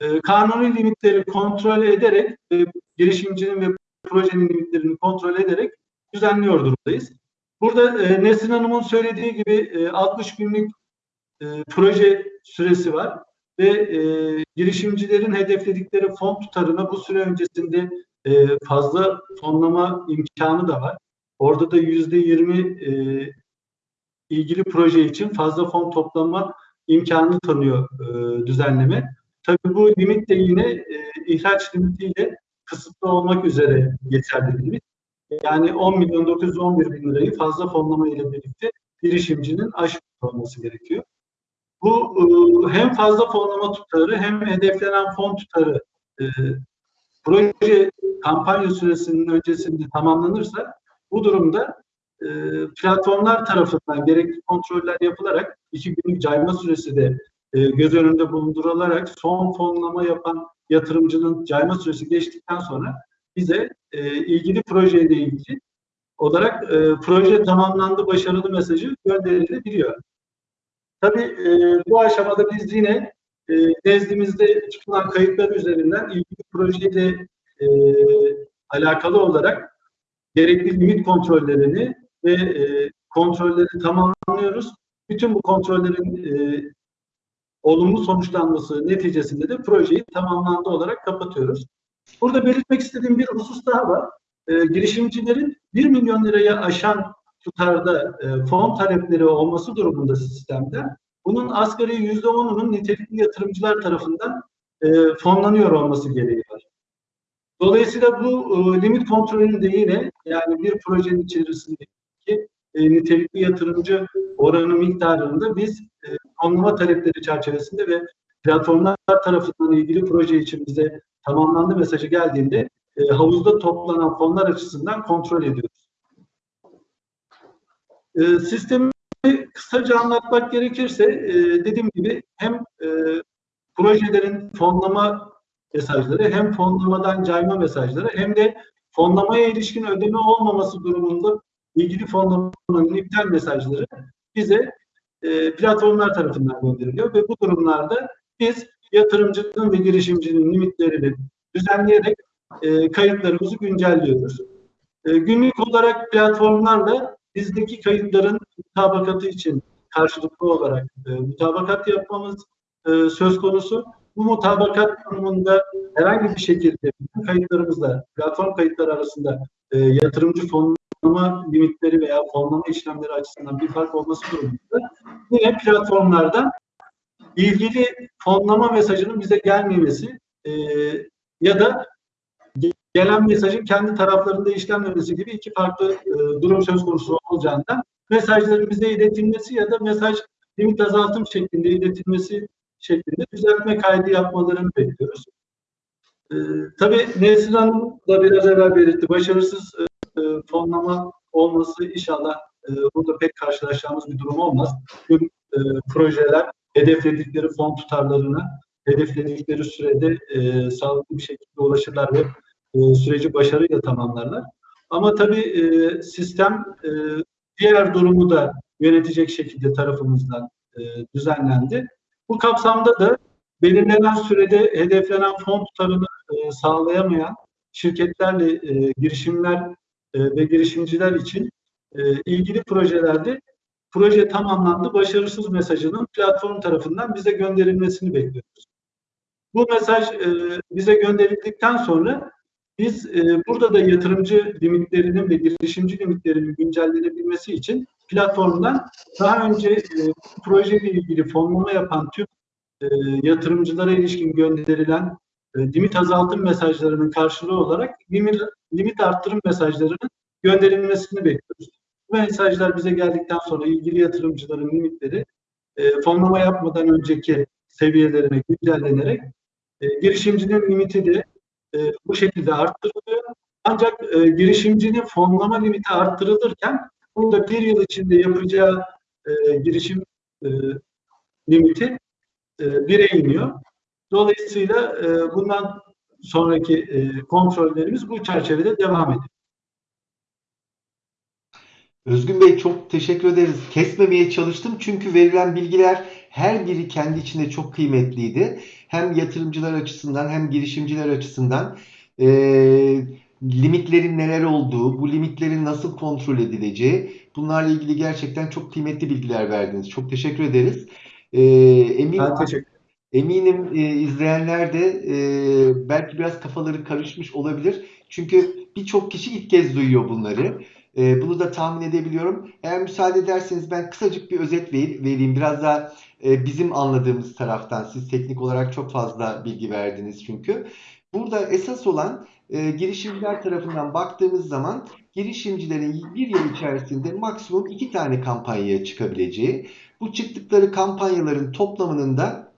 e, kanuni limitleri kontrol ederek e, girişimcinin ve projenin limitlerini kontrol ederek düzenliyor durumdayız. Burada e, Nesrin Hanım'ın söylediği gibi e, 60 günlük e, proje süresi var ve e, girişimcilerin hedefledikleri fon tutarına bu süre öncesinde e, fazla fonlama imkanı da var. Orada da yüzde yirmi e, ilgili proje için fazla fon toplama imkanı tanıyor e, düzenleme. Tabii bu limit de yine e, ihraç limitiyle kısıtlı olmak üzere limit. Yani 10 milyon 911 bin lirayı fazla fonlama ile birlikte girişimcinin aşmış olması gerekiyor. Bu e, hem fazla fonlama tutarı hem hedeflenen fon tutarı e, proje kampanya süresinin öncesinde tamamlanırsa bu durumda e, platformlar tarafından gerekli kontroller yapılarak iki günlük cayma süresi de e, göz önünde bulundurularak son fonlama yapan yatırımcının cayma süresi geçtikten sonra bize e, ilgili projeyle ilgili olarak e, proje tamamlandı başarılı mesajı gönderilebiliyor. Tabii e, bu aşamada biz yine e, nezdimizde çıkılan kayıtlar üzerinden ilgili projeyle e, alakalı olarak gerekli limit kontrollerini ve e, kontrolleri tamamlıyoruz. Bütün bu kontrollerin e, olumlu sonuçlanması neticesinde de projeyi tamamlandı olarak kapatıyoruz. Burada belirtmek istediğim bir husus daha var. E, girişimcilerin 1 milyon liraya aşan tutarda e, fon talepleri olması durumunda sistemde bunun asgari %10'unun nitelikli yatırımcılar tarafından e, fonlanıyor olması gereği var. Dolayısıyla bu e, limit kontrolünü de yine yani bir projenin içerisindeki e, nitelikli yatırımcı oranı miktarında biz e, anlama talepleri çerçevesinde ve platformlar tarafından ilgili proje için bize tamamlandı mesajı geldiğinde e, havuzda toplanan fonlar açısından kontrol ediyoruz. E, sistemi kısaca anlatmak gerekirse e, dediğim gibi hem e, projelerin fonlama mesajları hem fonlamadan cayma mesajları hem de fonlamaya ilişkin ödeme olmaması durumunda ilgili fonlamanın iptal mesajları bize e, platformlar tarafından gönderiliyor ve bu durumlarda biz yatırımcının ve girişimcinin limitlerini düzenleyerek e, kayıtlarımızı güncelliyoruz. E, günlük olarak platformlarla bizdeki kayıtların mutabakatı için karşılıklı olarak e, mutabakat yapmamız e, söz konusu. Bu mutabakat durumunda herhangi bir şekilde kayıtlarımızla platform kayıtları arasında e, yatırımcı fonlama limitleri veya fonlama işlemleri açısından bir fark olması durumunda yine platformlardan ilgili fonlama mesajının bize gelmemesi e, ya da gelen mesajın kendi taraflarında işlenmemesi gibi iki farklı e, durum söz konusu olacağından mesajların bize iletilmesi ya da mesaj limit azaltım şeklinde iletilmesi şeklinde düzeltme kaydı yapmalarını bekliyoruz. E, tabii Nesrin Hanım da biraz evvel belirtti. Başarısız e, e, fonlama olması inşallah e, burada pek karşılaşacağımız bir durum olmaz. Tüm e, projeler hedefledikleri fon tutarlarına hedefledikleri sürede e, sağlıklı bir şekilde ulaşırlar ve e, süreci başarıyla tamamlarlar. Ama tabii e, sistem e, diğer durumu da yönetecek şekilde tarafımızdan e, düzenlendi. Bu kapsamda da belirlenen sürede hedeflenen fon tutarını e, sağlayamayan şirketlerle e, girişimler e, ve girişimciler için e, ilgili projelerde proje tamamlandı, başarısız mesajının platform tarafından bize gönderilmesini bekliyoruz. Bu mesaj e, bize gönderildikten sonra biz burada da yatırımcı limitlerinin ve girişimci limitlerinin güncellenebilmesi için platformdan daha önce e, projeyle ilgili fonlama yapan tüm yatırımcılara ilişkin gönderilen limit azaltım mesajlarının karşılığı olarak limit, arttırım mesajlarının gönderilmesini bekliyoruz. Bu mesajlar bize geldikten sonra ilgili yatırımcıların limitleri e, fonlama yapmadan önceki seviyelerine güncellenerek e, girişimcinin limiti de e, bu şekilde arttırılıyor. Ancak e, girişimcinin fonlama limiti arttırılırken burada bir yıl içinde yapacağı e, girişim e, limiti e, bire iniyor. Dolayısıyla e, bundan sonraki e, kontrollerimiz bu çerçevede devam ediyor. Özgün Bey çok teşekkür ederiz. Kesmemeye çalıştım çünkü verilen bilgiler her biri kendi içinde çok kıymetliydi. Hem yatırımcılar açısından hem girişimciler açısından e, limitlerin neler olduğu, bu limitlerin nasıl kontrol edileceği bunlarla ilgili gerçekten çok kıymetli bilgiler verdiniz. Çok teşekkür ederiz. E, emin Ben teşekkür Eminim e, izleyenler de e, belki biraz kafaları karışmış olabilir. Çünkü birçok kişi ilk kez duyuyor bunları. E, bunu da tahmin edebiliyorum. Eğer müsaade ederseniz ben kısacık bir özet ver- vereyim. Biraz daha e, bizim anladığımız taraftan. Siz teknik olarak çok fazla bilgi verdiniz çünkü. Burada esas olan e, girişimciler tarafından baktığımız zaman girişimcilerin bir yıl içerisinde maksimum iki tane kampanyaya çıkabileceği, bu çıktıkları kampanyaların toplamının da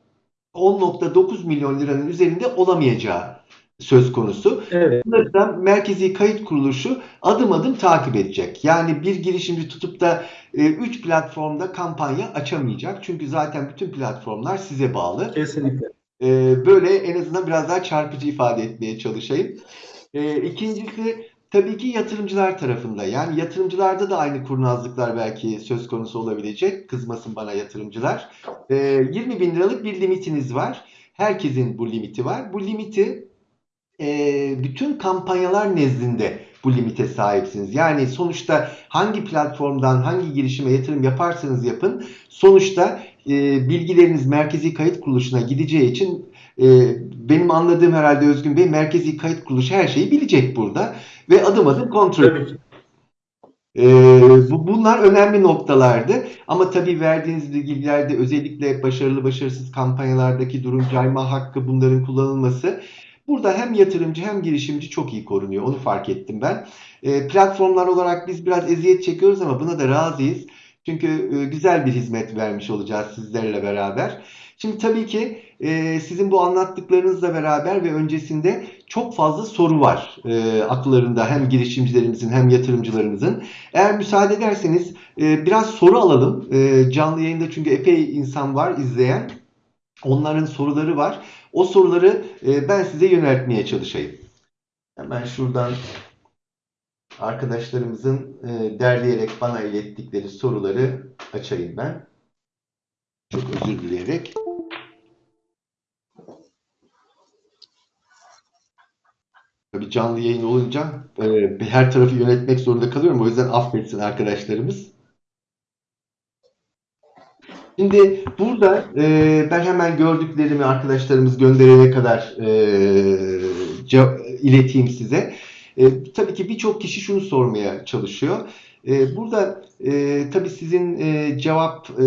10.9 milyon liranın üzerinde olamayacağı söz konusu. Evet. Bunları da Merkezi Kayıt Kuruluşu adım adım takip edecek. Yani bir girişimci tutup da 3 platformda kampanya açamayacak. Çünkü zaten bütün platformlar size bağlı. Kesinlikle. E, böyle en azından biraz daha çarpıcı ifade etmeye çalışayım. E, ikincisi tabii ki yatırımcılar tarafında. Yani yatırımcılarda da aynı kurnazlıklar belki söz konusu olabilecek. Kızmasın bana yatırımcılar. E, 20 bin liralık bir limitiniz var. Herkesin bu limiti var. Bu limiti e, bütün kampanyalar nezdinde bu limite sahipsiniz. Yani sonuçta hangi platformdan hangi girişime yatırım yaparsanız yapın sonuçta e, bilgileriniz Merkezi Kayıt Kuruluşu'na gideceği için e, benim anladığım herhalde Özgün Bey Merkezi Kayıt Kuruluşu her şeyi bilecek burada ve adım adım kontrol ki. ee, bu, bunlar önemli noktalardı. Ama tabii verdiğiniz bilgilerde özellikle başarılı başarısız kampanyalardaki durum cayma hakkı bunların kullanılması burada hem yatırımcı hem girişimci çok iyi korunuyor. Onu fark ettim ben. Ee, platformlar olarak biz biraz eziyet çekiyoruz ama buna da razıyız. Çünkü e, güzel bir hizmet vermiş olacağız sizlerle beraber. Şimdi tabii ki e, sizin bu anlattıklarınızla beraber ve öncesinde çok fazla soru var e, akıllarında hem girişimcilerimizin hem yatırımcılarımızın. Eğer müsaade ederseniz e, biraz soru alalım. E, canlı yayında çünkü epey insan var izleyen. Onların soruları var. O soruları e, ben size yöneltmeye çalışayım. Hemen şuradan arkadaşlarımızın e, derleyerek bana ilettikleri soruları açayım ben. Çok özür dileyerek. Tabii canlı yayın olunca e, her tarafı yönetmek zorunda kalıyorum. O yüzden affetsin arkadaşlarımız. Şimdi burada e, ben hemen gördüklerimi arkadaşlarımız gönderene kadar e, ileteyim size. E, tabii ki birçok kişi şunu sormaya çalışıyor. E, burada e, tabii sizin e, cevap e,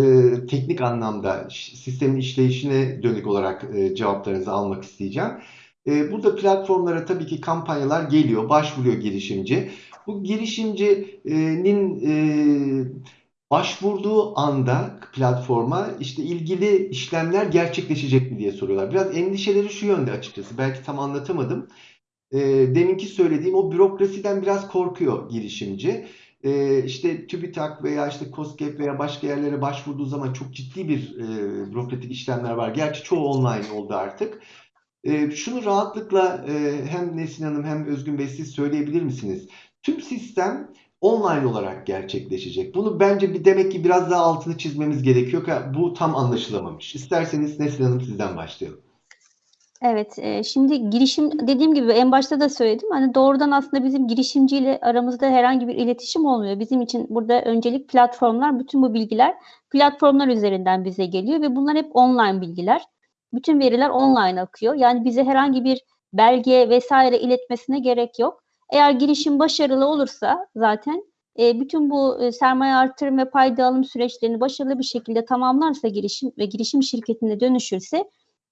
teknik anlamda sistemin işleyişine dönük olarak e, cevaplarınızı almak isteyeceğim. E, burada platformlara tabii ki kampanyalar geliyor, başvuruyor girişimci. Bu girişimcinin e, başvurduğu anda platforma işte ilgili işlemler gerçekleşecek mi diye soruyorlar. Biraz endişeleri şu yönde açıkçası. Belki tam anlatamadım. E, deminki söylediğim o bürokrasiden biraz korkuyor girişimci. E, işte TÜBİTAK veya işte KOSGEB veya başka yerlere başvurduğu zaman çok ciddi bir e, bürokratik işlemler var. Gerçi çoğu online oldu artık. E, şunu rahatlıkla e, hem Nesin Hanım hem Özgün Bey siz söyleyebilir misiniz? Tüm sistem online olarak gerçekleşecek. Bunu bence bir demek ki biraz daha altını çizmemiz gerekiyor ki bu tam anlaşılamamış. İsterseniz Nesin Hanım sizden başlayalım. Evet, e, şimdi girişim dediğim gibi en başta da söyledim. Hani doğrudan aslında bizim girişimciyle aramızda herhangi bir iletişim olmuyor. Bizim için burada öncelik platformlar, bütün bu bilgiler platformlar üzerinden bize geliyor ve bunlar hep online bilgiler. Bütün veriler online akıyor. Yani bize herhangi bir belge vesaire iletmesine gerek yok. Eğer girişim başarılı olursa zaten e, bütün bu e, sermaye artırım ve payda alım süreçlerini başarılı bir şekilde tamamlarsa girişim ve girişim şirketine dönüşürse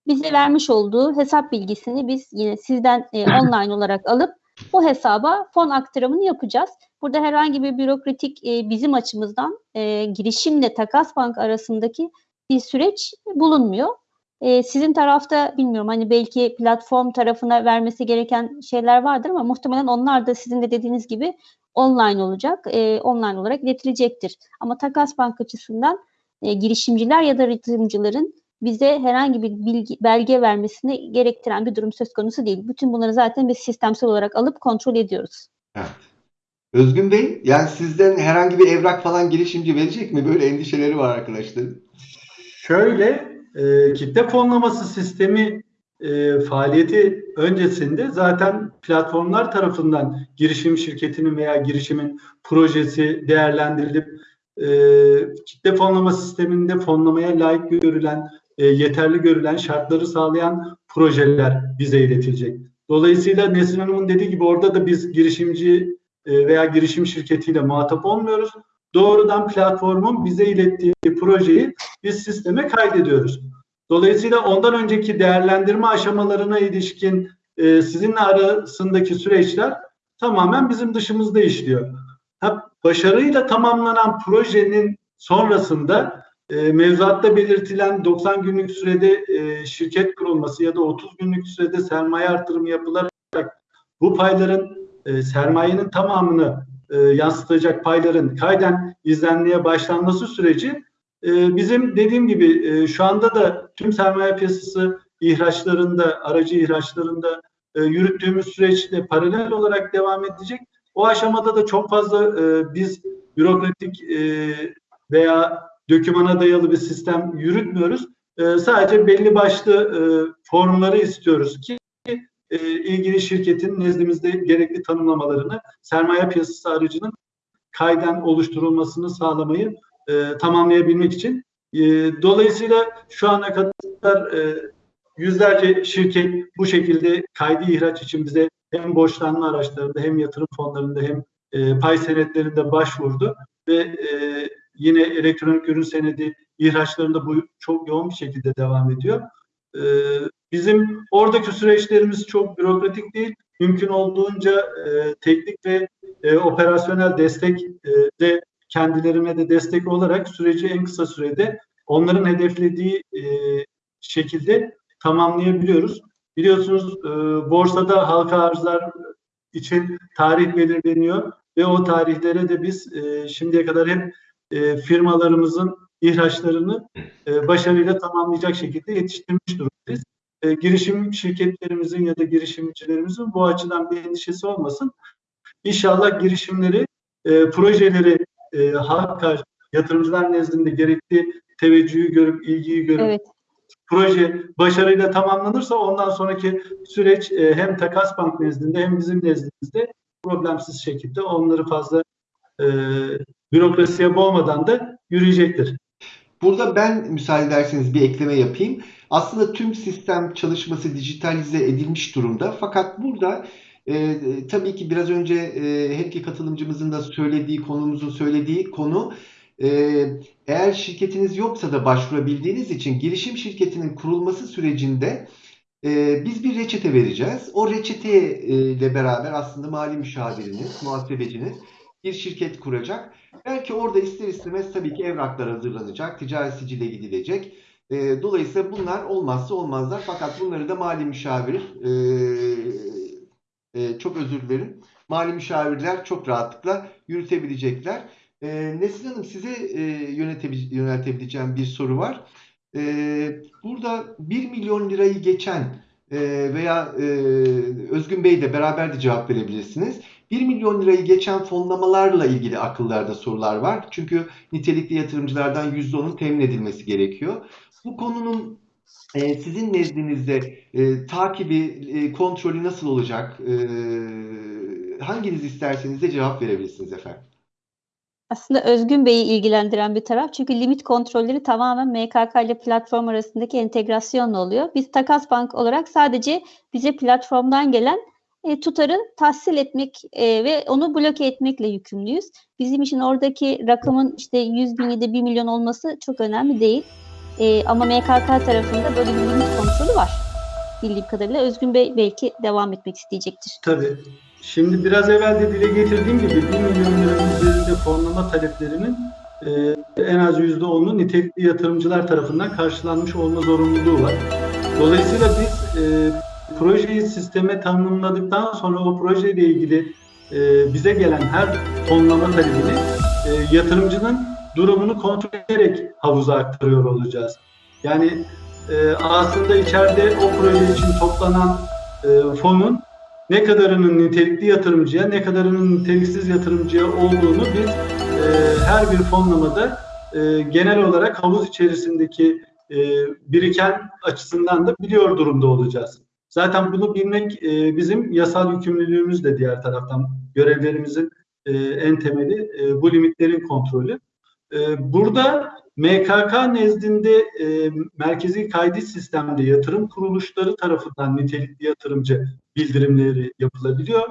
bize vermiş olduğu hesap bilgisini biz yine sizden e, online olarak alıp O hesaba fon aktarımını yapacağız. Burada herhangi bir bürokratik e, bizim açımızdan e, girişimle Takas Bank arasındaki bir süreç bulunmuyor. E, sizin tarafta bilmiyorum hani belki platform tarafına vermesi gereken şeyler vardır ama muhtemelen onlar da sizin de dediğiniz gibi online olacak, e, online olarak iletilecektir. Ama Takas Bank açısından e, girişimciler ya da yatırımcıların bize herhangi bir bilgi, belge vermesini gerektiren bir durum söz konusu değil. Bütün bunları zaten biz sistemsel olarak alıp kontrol ediyoruz. Evet. Özgün Bey, yani sizden herhangi bir evrak falan girişimci verecek mi? Böyle endişeleri var arkadaşların. Şöyle, e, kitle fonlaması sistemi e, faaliyeti öncesinde zaten platformlar tarafından girişim şirketinin veya girişimin projesi değerlendirilip e, kitle fonlama sisteminde fonlamaya layık görülen, e, yeterli görülen şartları sağlayan projeler bize iletilecek. Dolayısıyla Nesrin Hanım'ın dediği gibi orada da biz girişimci e, veya girişim şirketiyle muhatap olmuyoruz. Doğrudan platformun bize ilettiği projeyi biz sisteme kaydediyoruz. Dolayısıyla ondan önceki değerlendirme aşamalarına ilişkin e, sizinle arasındaki süreçler tamamen bizim dışımızda işliyor. Ha, başarıyla tamamlanan projenin sonrasında e, mevzuatta belirtilen 90 günlük sürede e, şirket kurulması ya da 30 günlük sürede sermaye artırımı yapılarak bu payların e, sermayenin tamamını e, yansıtacak payların kayden izlenmeye başlanması süreci e, bizim dediğim gibi e, şu anda da tüm sermaye piyasası ihraçlarında, aracı ihraçlarında e, yürüttüğümüz süreçte paralel olarak devam edecek. O aşamada da çok fazla e, biz bürokratik e, veya dökümana dayalı bir sistem yürütmüyoruz. E, sadece belli başlı e, formları istiyoruz ki e, ilgili şirketin nezdimizde gerekli tanımlamalarını sermaye piyasası aracının kayden oluşturulmasını sağlamayı e, tamamlayabilmek için. E, dolayısıyla şu ana kadar e, yüzlerce şirket bu şekilde kaydı ihraç için bize hem borçlanma araçlarında hem yatırım fonlarında hem e, pay senetlerinde başvurdu ve e, yine elektronik ürün senedi ihraçlarında bu çok yoğun bir şekilde devam ediyor. E, bizim oradaki süreçlerimiz çok bürokratik değil. Mümkün olduğunca e, teknik ve e, operasyonel destek e, de kendilerine de destek olarak süreci en kısa sürede onların hedeflediği e, şekilde tamamlayabiliyoruz. Biliyorsunuz e, borsada halka arzlar için tarih belirleniyor ve o tarihlere de biz e, şimdiye kadar hep e, firmalarımızın ihraçlarını e, başarıyla tamamlayacak şekilde yetiştirmiş durumdayız. E, girişim şirketlerimizin ya da girişimcilerimizin bu açıdan bir endişesi olmasın. İnşallah girişimleri, e, projeleri e, halka, yatırımcılar nezdinde gerekli teveccühü görüp, ilgiyi görüp Evet. proje başarıyla tamamlanırsa ondan sonraki süreç e, hem Takas Bank nezdinde hem bizim nezdimizde problemsiz şekilde onları fazla e, bürokrasiye boğmadan da yürüyecektir. Burada ben müsaade ederseniz bir ekleme yapayım. Aslında tüm sistem çalışması dijitalize edilmiş durumda. Fakat burada e, tabii ki biraz önce e, her katılımcımızın da söylediği, konumuzun söylediği konu e, eğer şirketiniz yoksa da başvurabildiğiniz için girişim şirketinin kurulması sürecinde e, biz bir reçete vereceğiz. O reçete ile beraber aslında mali müşaviriniz, muhasebeciniz bir şirket kuracak. Belki orada ister istemez tabii ki evraklar hazırlanacak, ticari sicile gidilecek. E, dolayısıyla bunlar olmazsa olmazlar. Fakat bunları da mali müşavir, e, e, çok özür dilerim, mali müşavirler çok rahatlıkla yürütebilecekler. E, Nesrin Hanım size e, yöneltebileceğim bir soru var. E, burada 1 milyon lirayı geçen e, veya e, Özgün Bey de beraber de cevap verebilirsiniz. 1 milyon lirayı geçen fonlamalarla ilgili akıllarda sorular var. Çünkü nitelikli yatırımcılardan %10'un temin edilmesi gerekiyor. Bu konunun e, sizin nezdinizde e, takibi, e, kontrolü nasıl olacak? E, hanginiz isterseniz de cevap verebilirsiniz efendim. Aslında Özgün Bey'i ilgilendiren bir taraf. Çünkü limit kontrolleri tamamen MKK ile platform arasındaki entegrasyonla oluyor. Biz Takas Bank olarak sadece bize platformdan gelen e, tutarı tahsil etmek e, ve onu bloke etmekle yükümlüyüz. Bizim için oradaki rakamın işte 100 bin ya da 1 milyon olması çok önemli değil. E, ama MKK tarafında böyle bir limit kontrolü var. Bildiğim kadarıyla Özgün Bey belki devam etmek isteyecektir. Tabii. Şimdi biraz evvel de dile getirdiğim gibi 1 milyon liranın üzerinde fonlama taleplerinin e, en az %10'u nitelikli yatırımcılar tarafından karşılanmış olma zorunluluğu var. Dolayısıyla biz e, projeyi sisteme tanımladıktan sonra o projeyle ilgili e, bize gelen her fonlama talebini e, yatırımcının durumunu kontrol ederek havuza aktarıyor olacağız. Yani e, aslında içeride o proje için toplanan e, fonun ne kadarının nitelikli yatırımcıya, ne kadarının niteliksiz yatırımcıya olduğunu biz e, her bir fonlamada e, genel olarak havuz içerisindeki e, biriken açısından da biliyor durumda olacağız. Zaten bunu bilmek e, bizim yasal yükümlülüğümüz de diğer taraftan görevlerimizin e, en temeli e, bu limitlerin kontrolü. E, burada MKK nezdinde e, merkezi kaydı sistemde yatırım kuruluşları tarafından nitelikli yatırımcı bildirimleri yapılabiliyor.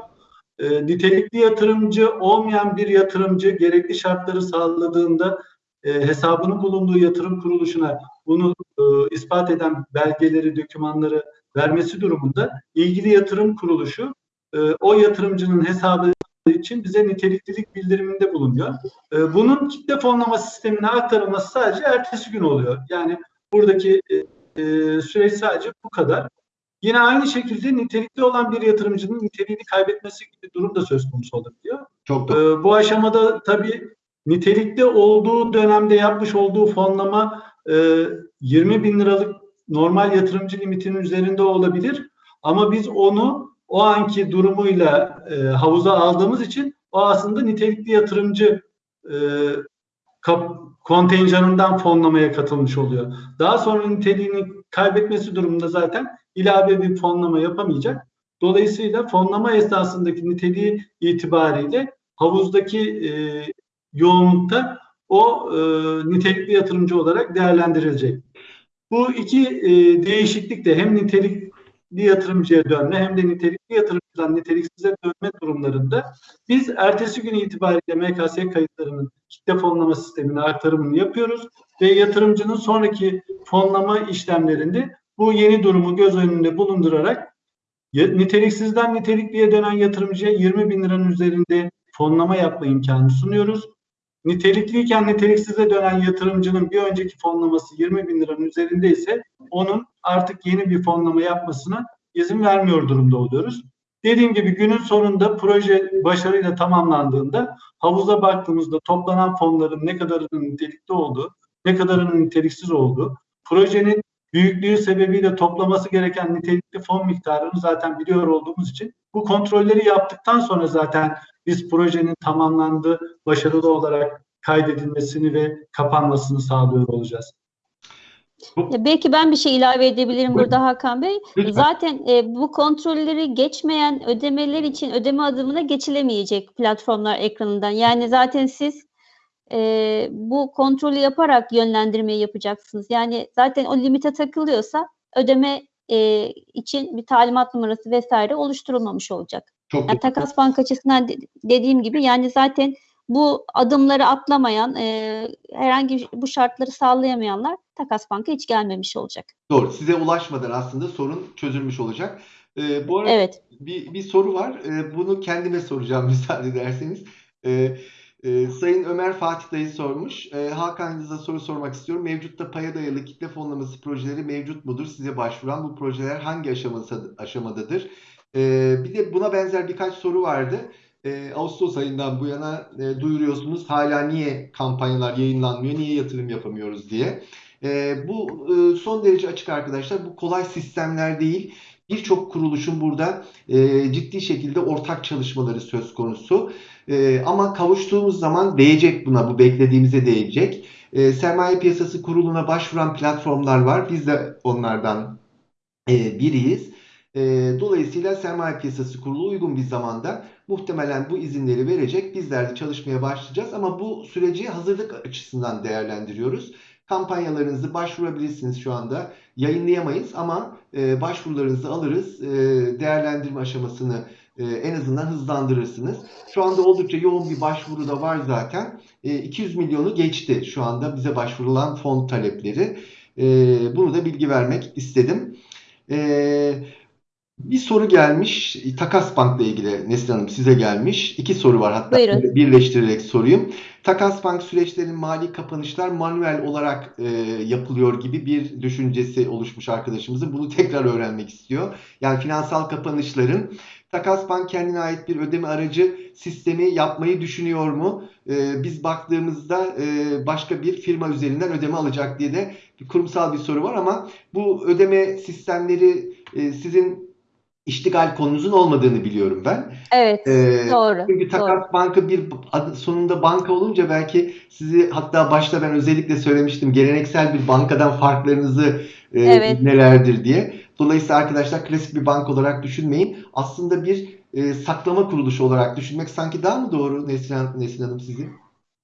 E, nitelikli yatırımcı olmayan bir yatırımcı gerekli şartları sağladığında e, hesabının bulunduğu yatırım kuruluşuna bunu e, ispat eden belgeleri, dokümanları vermesi durumunda ilgili yatırım kuruluşu e, o yatırımcının hesabı için bize niteliklilik bildiriminde bulunuyor. E, bunun kitle fonlama sistemine aktarılması sadece ertesi gün oluyor. Yani buradaki e, e, süreç sadece bu kadar. Yine aynı şekilde nitelikli olan bir yatırımcının niteliğini kaybetmesi gibi durum da söz konusu olabiliyor. Çok doğru. Ee, bu aşamada tabii nitelikli olduğu dönemde yapmış olduğu fonlama e, 20 bin liralık normal yatırımcı limitinin üzerinde olabilir. Ama biz onu o anki durumuyla e, havuza aldığımız için o aslında nitelikli yatırımcı e, kap, kontenjanından fonlamaya katılmış oluyor. Daha sonra niteliğini kaybetmesi durumunda zaten ilave bir fonlama yapamayacak. Dolayısıyla fonlama esnasındaki niteliği itibariyle havuzdaki e, yoğunlukta o e, nitelikli yatırımcı olarak değerlendirilecek. Bu iki e, değişiklik de hem nitelikli yatırımcıya dönme hem de nitelikli yatırımcıdan niteliksize dönme durumlarında biz ertesi gün itibariyle MKS kayıtlarının kitle fonlama sistemine aktarımını yapıyoruz ve yatırımcının sonraki fonlama işlemlerinde bu yeni durumu göz önünde bulundurarak niteliksizden nitelikliye dönen yatırımcıya 20 bin liranın üzerinde fonlama yapma imkanı sunuyoruz. Nitelikliyken niteliksize dönen yatırımcının bir önceki fonlaması 20 bin liranın üzerinde ise onun artık yeni bir fonlama yapmasına izin vermiyor durumda oluyoruz. Dediğim gibi günün sonunda proje başarıyla tamamlandığında havuza baktığımızda toplanan fonların ne kadarının nitelikli olduğu, ne kadarının niteliksiz olduğu, projenin büyüklüğü sebebiyle toplaması gereken nitelikli fon miktarını zaten biliyor olduğumuz için bu kontrolleri yaptıktan sonra zaten biz projenin tamamlandığı, başarılı olarak kaydedilmesini ve kapanmasını sağlıyor olacağız. Belki ben bir şey ilave edebilirim burada Hakan Bey. Lütfen. Zaten e, bu kontrolleri geçmeyen ödemeler için ödeme adımına geçilemeyecek platformlar ekranından. Yani zaten siz e, bu kontrolü yaparak yönlendirmeyi yapacaksınız. Yani zaten o limite takılıyorsa ödeme e, için bir talimat numarası vesaire oluşturulmamış olacak. Çok Yani takas bank açısından de- dediğim gibi yani zaten bu adımları atlamayan, e, herhangi bu şartları sağlayamayanlar takas banka hiç gelmemiş olacak. Doğru. Size ulaşmadan aslında sorun çözülmüş olacak. Ee, bu arada Evet. bir, bir soru var. Ee, bunu kendime soracağım [laughs] müsaade ederseniz. Ee, e, Sayın Ömer Fatih Dayı sormuş. Ee, Hakan Yıldız'a soru sormak istiyorum. Mevcutta paya dayalı kitle fonlaması projeleri mevcut mudur? Size başvuran bu projeler hangi aşaması, aşamadadır? Ee, bir de buna benzer birkaç soru vardı. Ee, Ağustos ayından bu yana e, duyuruyorsunuz. Hala niye kampanyalar yayınlanmıyor, niye yatırım yapamıyoruz diye. Ee, bu e, son derece açık arkadaşlar. Bu kolay sistemler değil. Birçok kuruluşun burada e, ciddi şekilde ortak çalışmaları söz konusu. E, ama kavuştuğumuz zaman değecek buna, bu beklediğimize değecek. E, Sermaye Piyasası Kurulu'na başvuran platformlar var. Biz de onlardan e, biriyiz. E, dolayısıyla Sermaye Piyasası Kurulu uygun bir zamanda muhtemelen bu izinleri verecek. Bizler de çalışmaya başlayacağız ama bu süreci hazırlık açısından değerlendiriyoruz. Kampanyalarınızı başvurabilirsiniz şu anda. Yayınlayamayız ama e, başvurularınızı alırız. E, değerlendirme aşamasını e, en azından hızlandırırsınız. Şu anda oldukça yoğun bir başvuru da var zaten. E, 200 milyonu geçti şu anda bize başvurulan fon talepleri. E, bunu da bilgi vermek istedim. E, Bir soru gelmiş. Takas Bank'la ilgili Neslihan Hanım size gelmiş. İki soru var hatta Buyurun. birleştirerek sorayım. Takas Bank süreçlerinin mali kapanışlar manuel olarak e, yapılıyor gibi bir düşüncesi oluşmuş arkadaşımızın. Bunu tekrar öğrenmek istiyor. Yani finansal kapanışların Takas Bank kendine ait bir ödeme aracı sistemi yapmayı düşünüyor mu? E, biz baktığımızda e, başka bir firma üzerinden ödeme alacak diye de bir kurumsal bir soru var ama bu ödeme sistemleri e, sizin iştigal konunuzun olmadığını biliyorum ben. Evet, Ee, doğru. Çünkü Takas Banka bir adı sonunda banka olunca belki sizi hatta başta ben özellikle söylemiştim geleneksel bir bankadan farklarınızı e, Evet. nelerdir diye. Dolayısıyla arkadaşlar klasik bir bank olarak düşünmeyin. Aslında bir e, saklama kuruluşu olarak düşünmek sanki daha mı doğru Neslihan, Neslihan Hanım sizin?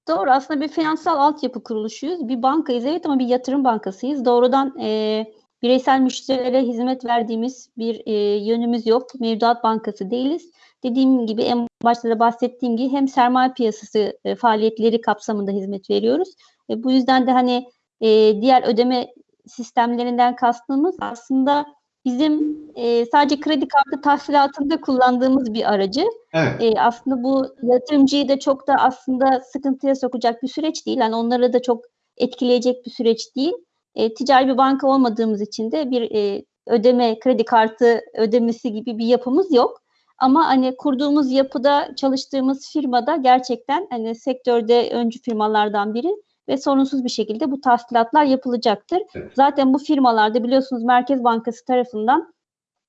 Doğru. Aslında bir finansal altyapı kuruluşuyuz. Bir bankayız evet ama bir yatırım bankasıyız. Doğrudan e, bireysel müşterilere hizmet verdiğimiz bir e, yönümüz yok. Mevduat bankası değiliz. Dediğim gibi en başta da bahsettiğim gibi hem sermaye piyasası e, faaliyetleri kapsamında hizmet veriyoruz. E, bu yüzden de hani e, diğer ödeme sistemlerinden kastımız aslında bizim e, sadece kredi kartı tahsilatında kullandığımız bir aracı. Evet. E, aslında bu yatırımcıyı da çok da aslında sıkıntıya sokacak bir süreç değil. Yani onları da çok etkileyecek bir süreç değil. E, ticari bir banka olmadığımız için de bir e, ödeme, kredi kartı ödemesi gibi bir yapımız yok. Ama hani kurduğumuz yapıda, çalıştığımız firmada gerçekten hani sektörde öncü firmalardan biri ve sorunsuz bir şekilde bu tahsilatlar yapılacaktır. Evet. Zaten bu firmalarda biliyorsunuz Merkez Bankası tarafından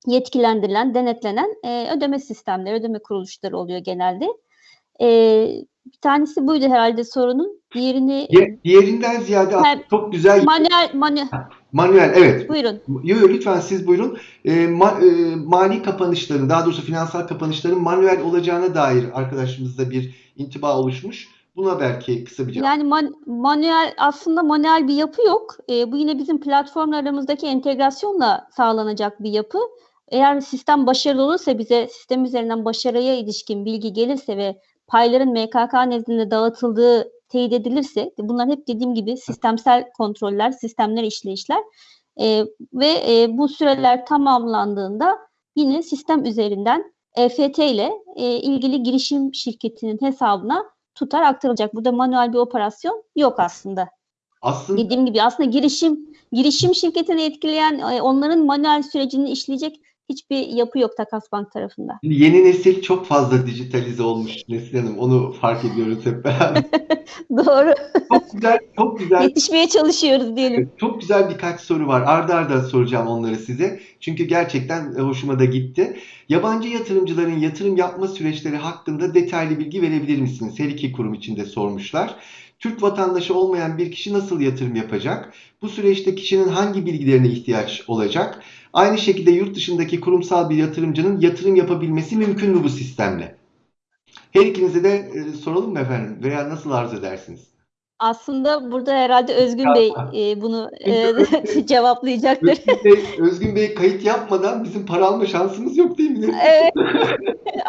yetkilendirilen, denetlenen e, ödeme sistemleri, ödeme kuruluşları oluyor genelde. E, bir tanesi buydu herhalde sorunun. Diğerini Di- Diğerinden ziyade Ha, çok güzel manuel, manuel, manuel evet buyurun. Yo, yo, lütfen siz buyurun. E, ma- e, mali kapanışların, daha doğrusu finansal kapanışların manuel olacağına dair arkadaşımızda bir intiba oluşmuş. Buna belki kısa bir cevap. Yani man- manuel aslında manuel bir yapı yok. E, bu yine bizim platformlarımızdaki entegrasyonla sağlanacak bir yapı. Eğer sistem başarılı olursa bize sistem üzerinden başarıya ilişkin bilgi gelirse ve payların MKK nezdinde dağıtıldığı teyit edilirse bunlar hep dediğim gibi sistemsel kontroller, sistemler işleyişler E, ve e, bu süreler tamamlandığında yine sistem üzerinden EFT ile e, ilgili girişim şirketinin hesabına tutar aktarılacak. Burada manuel bir operasyon yok aslında. Aslında Dediğim gibi aslında girişim girişim şirketini etkileyen e, onların manuel sürecini işleyecek hiçbir yapı yok Takas Bank tarafında. yeni nesil çok fazla dijitalize olmuş Neslihan Hanım. Onu fark ediyoruz hep beraber. [laughs] Doğru. Çok güzel, çok güzel Yetişmeye çalışıyoruz diyelim. Çok güzel birkaç soru var. Arda arda soracağım onları size. Çünkü gerçekten e, hoşuma da gitti. Yabancı yatırımcıların yatırım yapma süreçleri hakkında detaylı bilgi verebilir misiniz? Her iki kurum içinde sormuşlar. Türk vatandaşı olmayan bir kişi nasıl yatırım yapacak? Bu süreçte kişinin hangi bilgilerine ihtiyaç olacak? Aynı şekilde yurt dışındaki kurumsal bir yatırımcının yatırım yapabilmesi mümkün mü bu sistemle? Her ikinize de e, soralım mı efendim? Veya nasıl arzu edersiniz? Aslında burada herhalde Özgün Bey e, bunu [laughs] e, [laughs] cevaplayacaktır. Özgün Bey, Özgün Bey kayıt yapmadan bizim para alma şansımız yok değil mi? Evet. [laughs]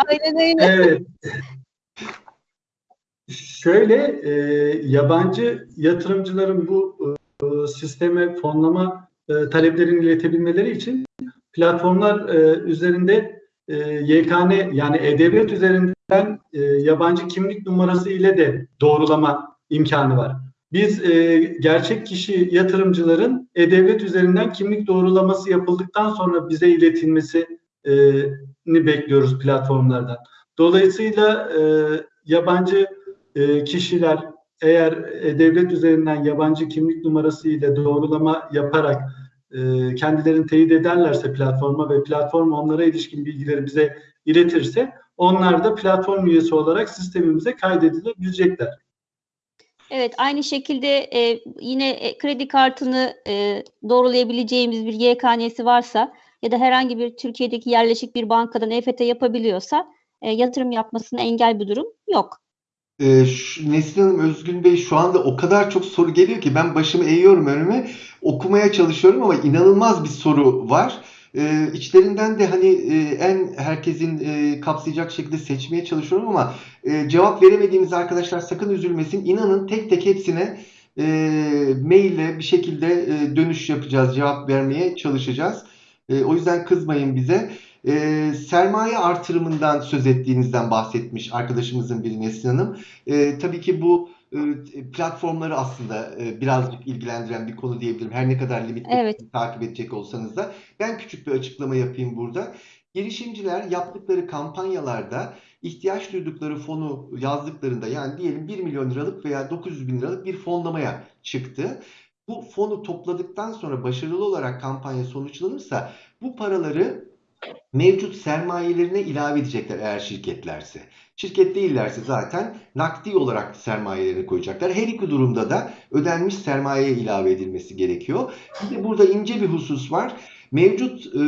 Aynen öyle. Evet. Şöyle e, yabancı yatırımcıların bu e, sisteme fonlama e, taleplerini iletebilmeleri için platformlar e, üzerinde e, YKN yani E-Devlet üzerinden e, yabancı kimlik numarası ile de doğrulama imkanı var. Biz e, gerçek kişi yatırımcıların E-Devlet üzerinden kimlik doğrulaması yapıldıktan sonra bize iletilmesini bekliyoruz platformlardan. Dolayısıyla e, yabancı e, kişiler eğer e, devlet üzerinden yabancı kimlik numarası ile doğrulama yaparak e, kendilerini teyit ederlerse platforma ve platform onlara ilişkin bilgileri bize iletirse onlar da platform üyesi olarak sistemimize kaydedilebilecekler. Evet, aynı şekilde e, yine e, kredi kartını e, doğrulayabileceğimiz bir YKN'si varsa ya da herhangi bir Türkiye'deki yerleşik bir bankadan EFT yapabiliyorsa e, yatırım yapmasına engel bir durum yok. Ee, şu, Neslihan Hanım, Özgün Bey şu anda o kadar çok soru geliyor ki ben başımı eğiyorum önüme okumaya çalışıyorum ama inanılmaz bir soru var. Ee, içlerinden de hani e, en herkesin e, kapsayacak şekilde seçmeye çalışıyorum ama e, cevap veremediğimiz arkadaşlar sakın üzülmesin. İnanın tek tek hepsine e, maille bir şekilde e, dönüş yapacağız, cevap vermeye çalışacağız. E, o yüzden kızmayın bize. E, sermaye artırımından söz ettiğinizden bahsetmiş arkadaşımızın biri Nesrin Hanım. E, tabii ki bu e, platformları aslında e, birazcık ilgilendiren bir konu diyebilirim. Her ne kadar limit Evet. takip edecek olsanız da. Ben küçük bir açıklama yapayım burada. Girişimciler yaptıkları kampanyalarda ihtiyaç duydukları fonu yazdıklarında yani diyelim 1 milyon liralık veya 900 bin liralık bir fonlamaya çıktı. Bu fonu topladıktan sonra başarılı olarak kampanya sonuçlanırsa bu paraları mevcut sermayelerine ilave edecekler eğer şirketlerse. Şirket değillerse zaten nakdi olarak sermayelerini koyacaklar. Her iki durumda da ödenmiş sermayeye ilave edilmesi gerekiyor. Bir de burada ince bir husus var. Mevcut e,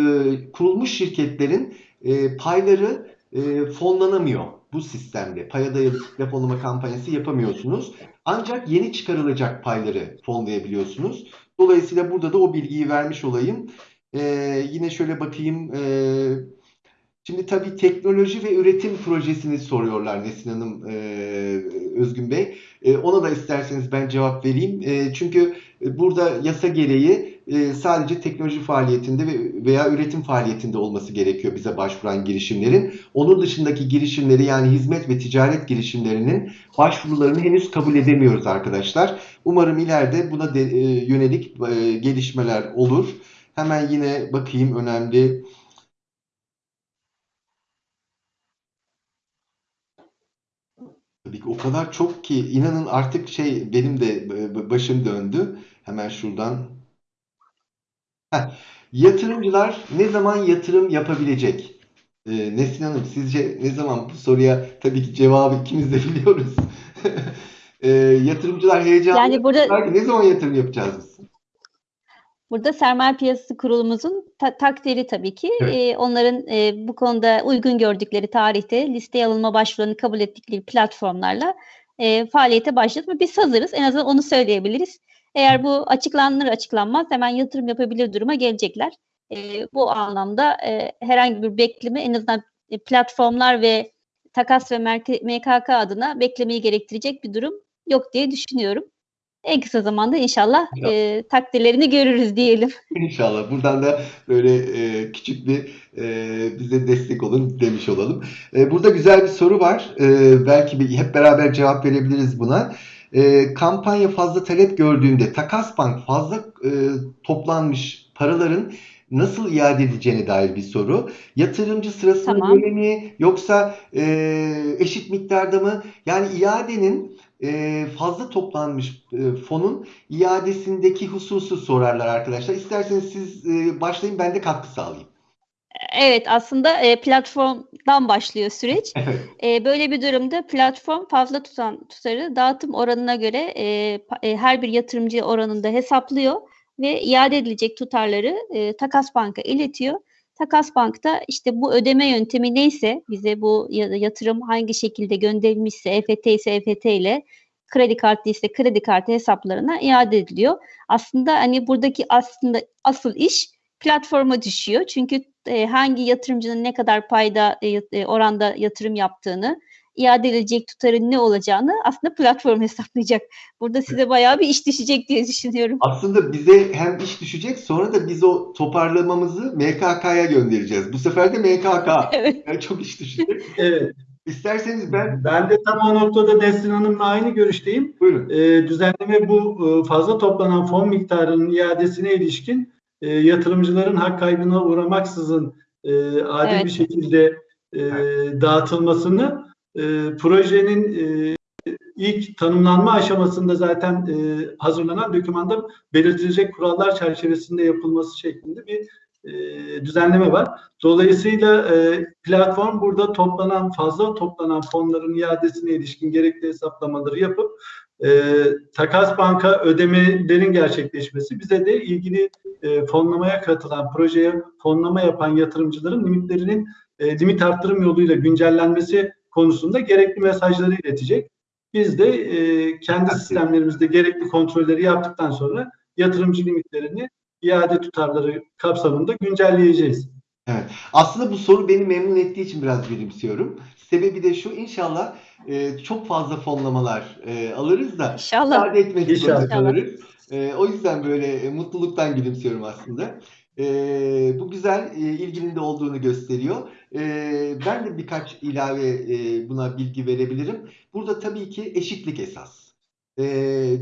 kurulmuş şirketlerin e, payları e, fonlanamıyor bu sistemde. Paya dayalı deponlama kampanyası yapamıyorsunuz. Ancak yeni çıkarılacak payları fonlayabiliyorsunuz. Dolayısıyla burada da o bilgiyi vermiş olayım. Ee, yine şöyle bakayım. Ee, şimdi tabii teknoloji ve üretim projesini soruyorlar Nesin Hanım, e, Özgün Bey. E, ona da isterseniz ben cevap vereyim. E, çünkü burada yasa gereği e, sadece teknoloji faaliyetinde ve- veya üretim faaliyetinde olması gerekiyor bize başvuran girişimlerin. Onun dışındaki girişimleri yani hizmet ve ticaret girişimlerinin başvurularını henüz kabul edemiyoruz arkadaşlar. Umarım ileride buna de, e, yönelik e, gelişmeler olur. Hemen yine bakayım önemli. O kadar çok ki inanın artık şey benim de e, başım döndü. Hemen şuradan. Heh. Yatırımcılar ne zaman yatırım yapabilecek? Ee, Nesrin Hanım sizce ne zaman bu soruya tabii ki cevabı ikimiz de [laughs] biliyoruz. Ee, yatırımcılar heyecanlı. Yani burada ne zaman yatırım yapacağız biz? Burada Sermaye Piyasası Kurulumuzun ta- takdiri tabii ki. Evet. Ee, onların e, bu konuda uygun gördükleri tarihte listeye alınma başvurularını kabul ettikleri platformlarla e, faaliyete başladı. Ve Biz hazırız. En azından onu söyleyebiliriz. Eğer bu açıklanır açıklanmaz hemen yatırım yapabilir duruma gelecekler. E, bu anlamda e, herhangi bir bekleme en azından e, platformlar ve takas ve MKK adına beklemeyi gerektirecek bir durum yok diye düşünüyorum. En kısa zamanda inşallah İnşallah. e, takdirlerini görürüz diyelim. İnşallah. Buradan da böyle e, küçük bir e, bize destek olun demiş olalım. E, burada güzel bir soru var. E, belki bir, hep beraber cevap verebiliriz buna. E, kampanya fazla talep gördüğünde Takas Bank fazla e, toplanmış paraların nasıl iade edeceğine dair bir soru. Yatırımcı sırasında Tamam. göre mi yoksa e, eşit miktarda mı? Yani iadenin e, fazla toplanmış e, fonun iadesindeki hususu sorarlar arkadaşlar. İsterseniz siz e, başlayın ben de katkı sağlayayım. Evet aslında e, platformdan başlıyor süreç. [laughs] Evet. E, böyle bir durumda platform fazla tutan tutarı dağıtım oranına göre e, e, her bir yatırımcı oranında hesaplıyor ve iade edilecek tutarları e, Takas Bank'a iletiyor. Takas Bank da işte bu ödeme yöntemi neyse bize bu ya- yatırım hangi şekilde gönderilmişse EFT ise EFT ile kredi kartı ise kredi kartı hesaplarına iade ediliyor. Aslında hani buradaki aslında asıl iş platforma düşüyor. Çünkü e, hangi yatırımcının ne kadar payda e, e, oranda yatırım yaptığını, iade edilecek tutarın ne olacağını aslında platform hesaplayacak. Burada size bayağı bir iş düşecek diye düşünüyorum. Aslında bize hem iş düşecek sonra da biz o toparlamamızı MKK'ya göndereceğiz. Bu sefer de MKK. [laughs] Evet. Yani çok iş düşecek. [laughs] Evet. İsterseniz ben Ben de tam o noktada Nesrin Hanım'la aynı görüşteyim. buyurun. Ee, düzenleme bu e, fazla toplanan fon miktarının iadesine ilişkin e, yatırımcıların hak kaybına uğramaksızın e, adil Evet. bir şekilde e, dağıtılmasını e, projenin e, ilk tanımlanma aşamasında zaten e, hazırlanan dokümanda belirtilecek kurallar çerçevesinde yapılması şeklinde bir e, düzenleme var. Dolayısıyla e, platform burada toplanan fazla toplanan fonların iadesine ilişkin gerekli hesaplamaları yapıp e, takas banka ödemelerin gerçekleşmesi bize de ilgili e, fonlamaya katılan projeye fonlama yapan yatırımcıların limitlerinin e, limit arttırım yoluyla güncellenmesi konusunda gerekli mesajları iletecek. Biz de e, kendi sistemlerimizde gerekli kontrolleri yaptıktan sonra yatırımcı limitlerini iade tutarları kapsamında güncelleyeceğiz. Aslında bu soru beni memnun ettiği için biraz gülümsüyorum. Sebebi de şu inşallah e, çok fazla fonlamalar e, alırız da İnşallah. iade etmek zorunda kalırız. E, o yüzden böyle e, mutluluktan gülümsüyorum aslında. E, bu güzel, e, ilginin de olduğunu gösteriyor. E, ben de birkaç ilave e, buna bilgi verebilirim. Burada tabii ki eşitlik esas. E,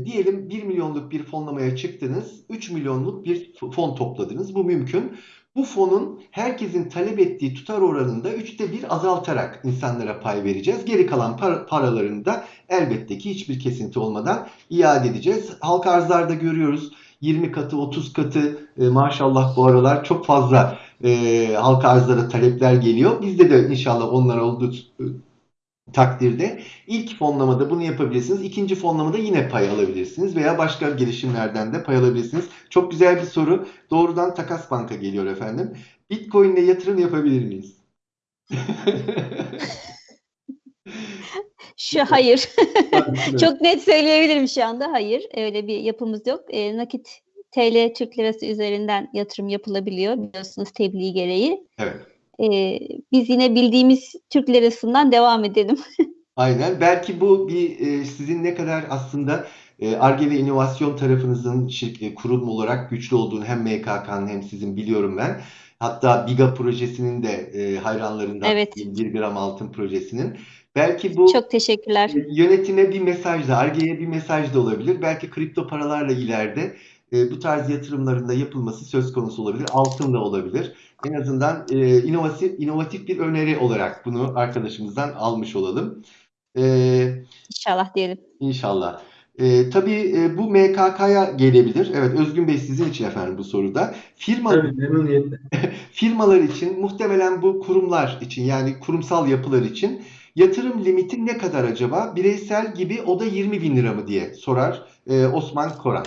diyelim 1 milyonluk bir fonlamaya çıktınız, 3 milyonluk bir fon topladınız. Bu mümkün. Bu fonun herkesin talep ettiği tutar oranında üçte bir azaltarak insanlara pay vereceğiz. Geri kalan par paralarını da elbette ki hiçbir kesinti olmadan iade edeceğiz. Halka arzlarda görüyoruz 20 katı 30 katı e, maşallah bu aralar çok fazla e, halka arzlara talepler geliyor. Bizde de inşallah onlar olduğu takdirde ilk fonlamada bunu yapabilirsiniz. İkinci fonlamada yine pay alabilirsiniz veya başka girişimlerden de pay alabilirsiniz. Çok güzel bir soru. Doğrudan Takas Bank'a geliyor efendim. Bitcoin ile yatırım yapabilir miyiz? [laughs] Şu hayır. [laughs] Çok net söyleyebilirim şu anda. Hayır. Öyle bir yapımız yok. E, nakit TL Türk Lirası üzerinden yatırım yapılabiliyor biliyorsunuz tebliğ gereği. Evet. E, biz yine bildiğimiz Türk Lirası'ndan devam edelim. [laughs] Aynen. Belki bu bir e, sizin ne kadar aslında ARGE ve inovasyon tarafınızın şirket, kurum olarak güçlü olduğunu hem MKK'nın hem sizin biliyorum ben. Hatta Biga projesinin de e, hayranlarından Evet. 1 gram altın projesinin. Belki bu Çok teşekkürler. yönetime bir mesaj da, ARGE'ye bir mesaj da olabilir. Belki kripto paralarla ileride e, bu tarz yatırımların da yapılması söz konusu olabilir. Altın da olabilir. En azından e, inovatif, inovatif bir öneri olarak bunu arkadaşımızdan almış olalım. E, İnşallah diyelim. İnşallah. Ee, tabii e, bu MKK'ya gelebilir. Evet Özgün Bey sizin için efendim bu soruda. Firma, Tabii [laughs] firmalar için muhtemelen bu kurumlar için yani kurumsal yapılar için yatırım limiti ne kadar acaba? Bireysel gibi o da 20 bin lira mı diye sorar e, Osman Koran.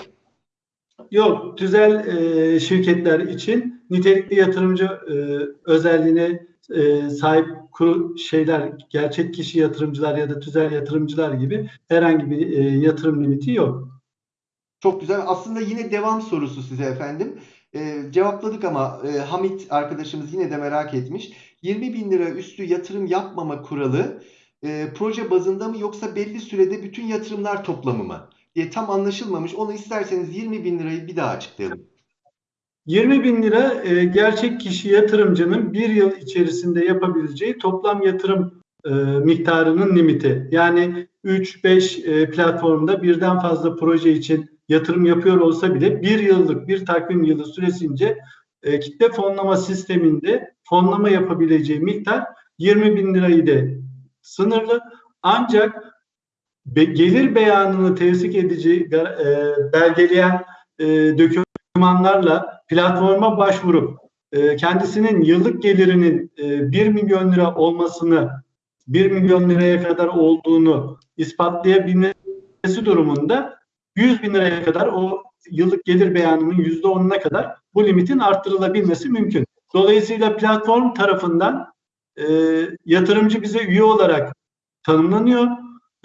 Yok, tüzel e, şirketler için nitelikli yatırımcı e, özelliğine e, sahip kuru şeyler, gerçek kişi yatırımcılar ya da tüzel yatırımcılar gibi herhangi bir e, yatırım limiti yok. Çok güzel. Aslında yine devam sorusu size efendim. Ee, cevapladık ama e, Hamit arkadaşımız yine de merak etmiş. 20 bin lira üstü yatırım yapmama kuralı e, proje bazında mı yoksa belli sürede bütün yatırımlar toplamı mı? Diye tam anlaşılmamış. Onu isterseniz 20 bin lirayı bir daha açıklayalım. 20 bin lira e, gerçek kişi yatırımcının bir yıl içerisinde yapabileceği toplam yatırım e, miktarının limiti. Yani 3-5 e, platformda birden fazla proje için yatırım yapıyor olsa bile bir yıllık bir takvim yılı süresince e, kitle fonlama sisteminde fonlama yapabileceği miktar 20 bin lirayı da sınırlı. Ancak be, gelir beyanını tevsik edici e, belgeleyen e, dokümanlarla platforma başvurup e, kendisinin yıllık gelirinin e, 1 milyon lira olmasını 1 milyon liraya kadar olduğunu ispatlayabilmesi durumunda 100 bin liraya kadar o yıllık gelir beyanının yüzde onuna kadar bu limitin arttırılabilmesi mümkün. Dolayısıyla platform tarafından e, yatırımcı bize üye olarak tanımlanıyor.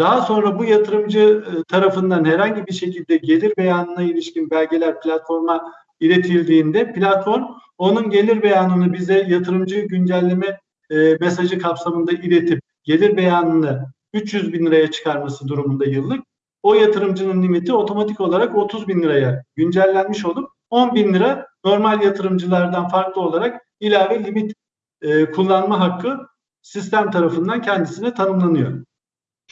Daha sonra bu yatırımcı e, tarafından herhangi bir şekilde gelir beyanına ilişkin belgeler platforma iletildiğinde platform onun gelir beyanını bize yatırımcı güncelleme e, mesajı kapsamında iletip gelir beyanını 300 bin liraya çıkarması durumunda yıllık o yatırımcının limiti otomatik olarak 30 bin liraya güncellenmiş olup 10 bin lira normal yatırımcılardan farklı olarak ilave limit e, kullanma hakkı sistem tarafından kendisine tanımlanıyor.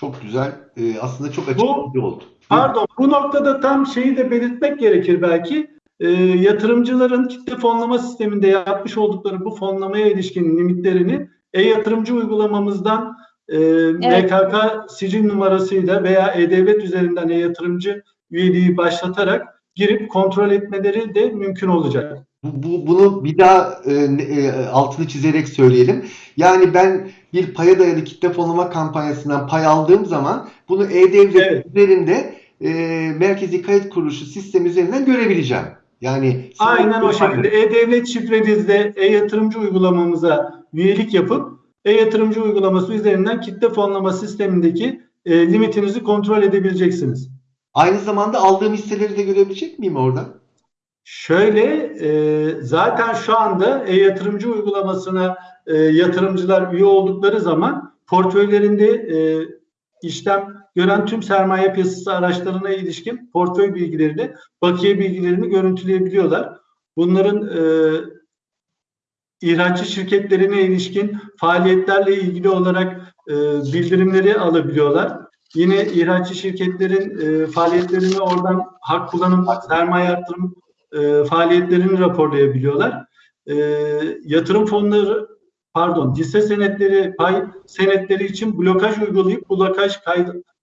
Çok güzel. Ee, aslında çok açıklayıcı oldu. Pardon bu noktada tam şeyi de belirtmek gerekir belki. E, yatırımcıların kitle fonlama sisteminde yapmış oldukları bu fonlamaya ilişkin limitlerini e-yatırımcı uygulamamızdan e, Evet. MKK sicil numarasıyla veya E-Devlet üzerinden e-yatırımcı üyeliği başlatarak girip kontrol etmeleri de mümkün olacak. Bu, bu- bunu bir daha e, e, altını çizerek söyleyelim. Yani ben bir paya dayalı kitle fonlama kampanyasından pay aldığım zaman bunu E-Devlet Evet. üzerinde e, Merkezi Kayıt Kuruluşu sistemi üzerinden görebileceğim. Yani Aynen o şekilde. E-Devlet şifrenizle e-yatırımcı uygulamamıza üyelik yapıp e-yatırımcı uygulaması üzerinden kitle fonlama sistemindeki e, limitinizi kontrol edebileceksiniz. Aynı zamanda aldığım hisseleri de görebilecek miyim orada? Şöyle e, zaten şu anda e-yatırımcı uygulamasına e, yatırımcılar üye oldukları zaman portföylerinde e, işlem gören tüm sermaye piyasası araçlarına ilişkin portföy bilgilerini, bakiye bilgilerini görüntüleyebiliyorlar. bunların e, ihraççı şirketlerine ilişkin faaliyetlerle ilgili olarak e, bildirimleri alabiliyorlar. Yine ihraççı şirketlerin e, faaliyetlerini oradan hak kullanım, sermaye artırım e, faaliyetlerini raporlayabiliyorlar. E, yatırım fonları, pardon, hisse senetleri, pay senetleri için blokaj uygulayıp blokaj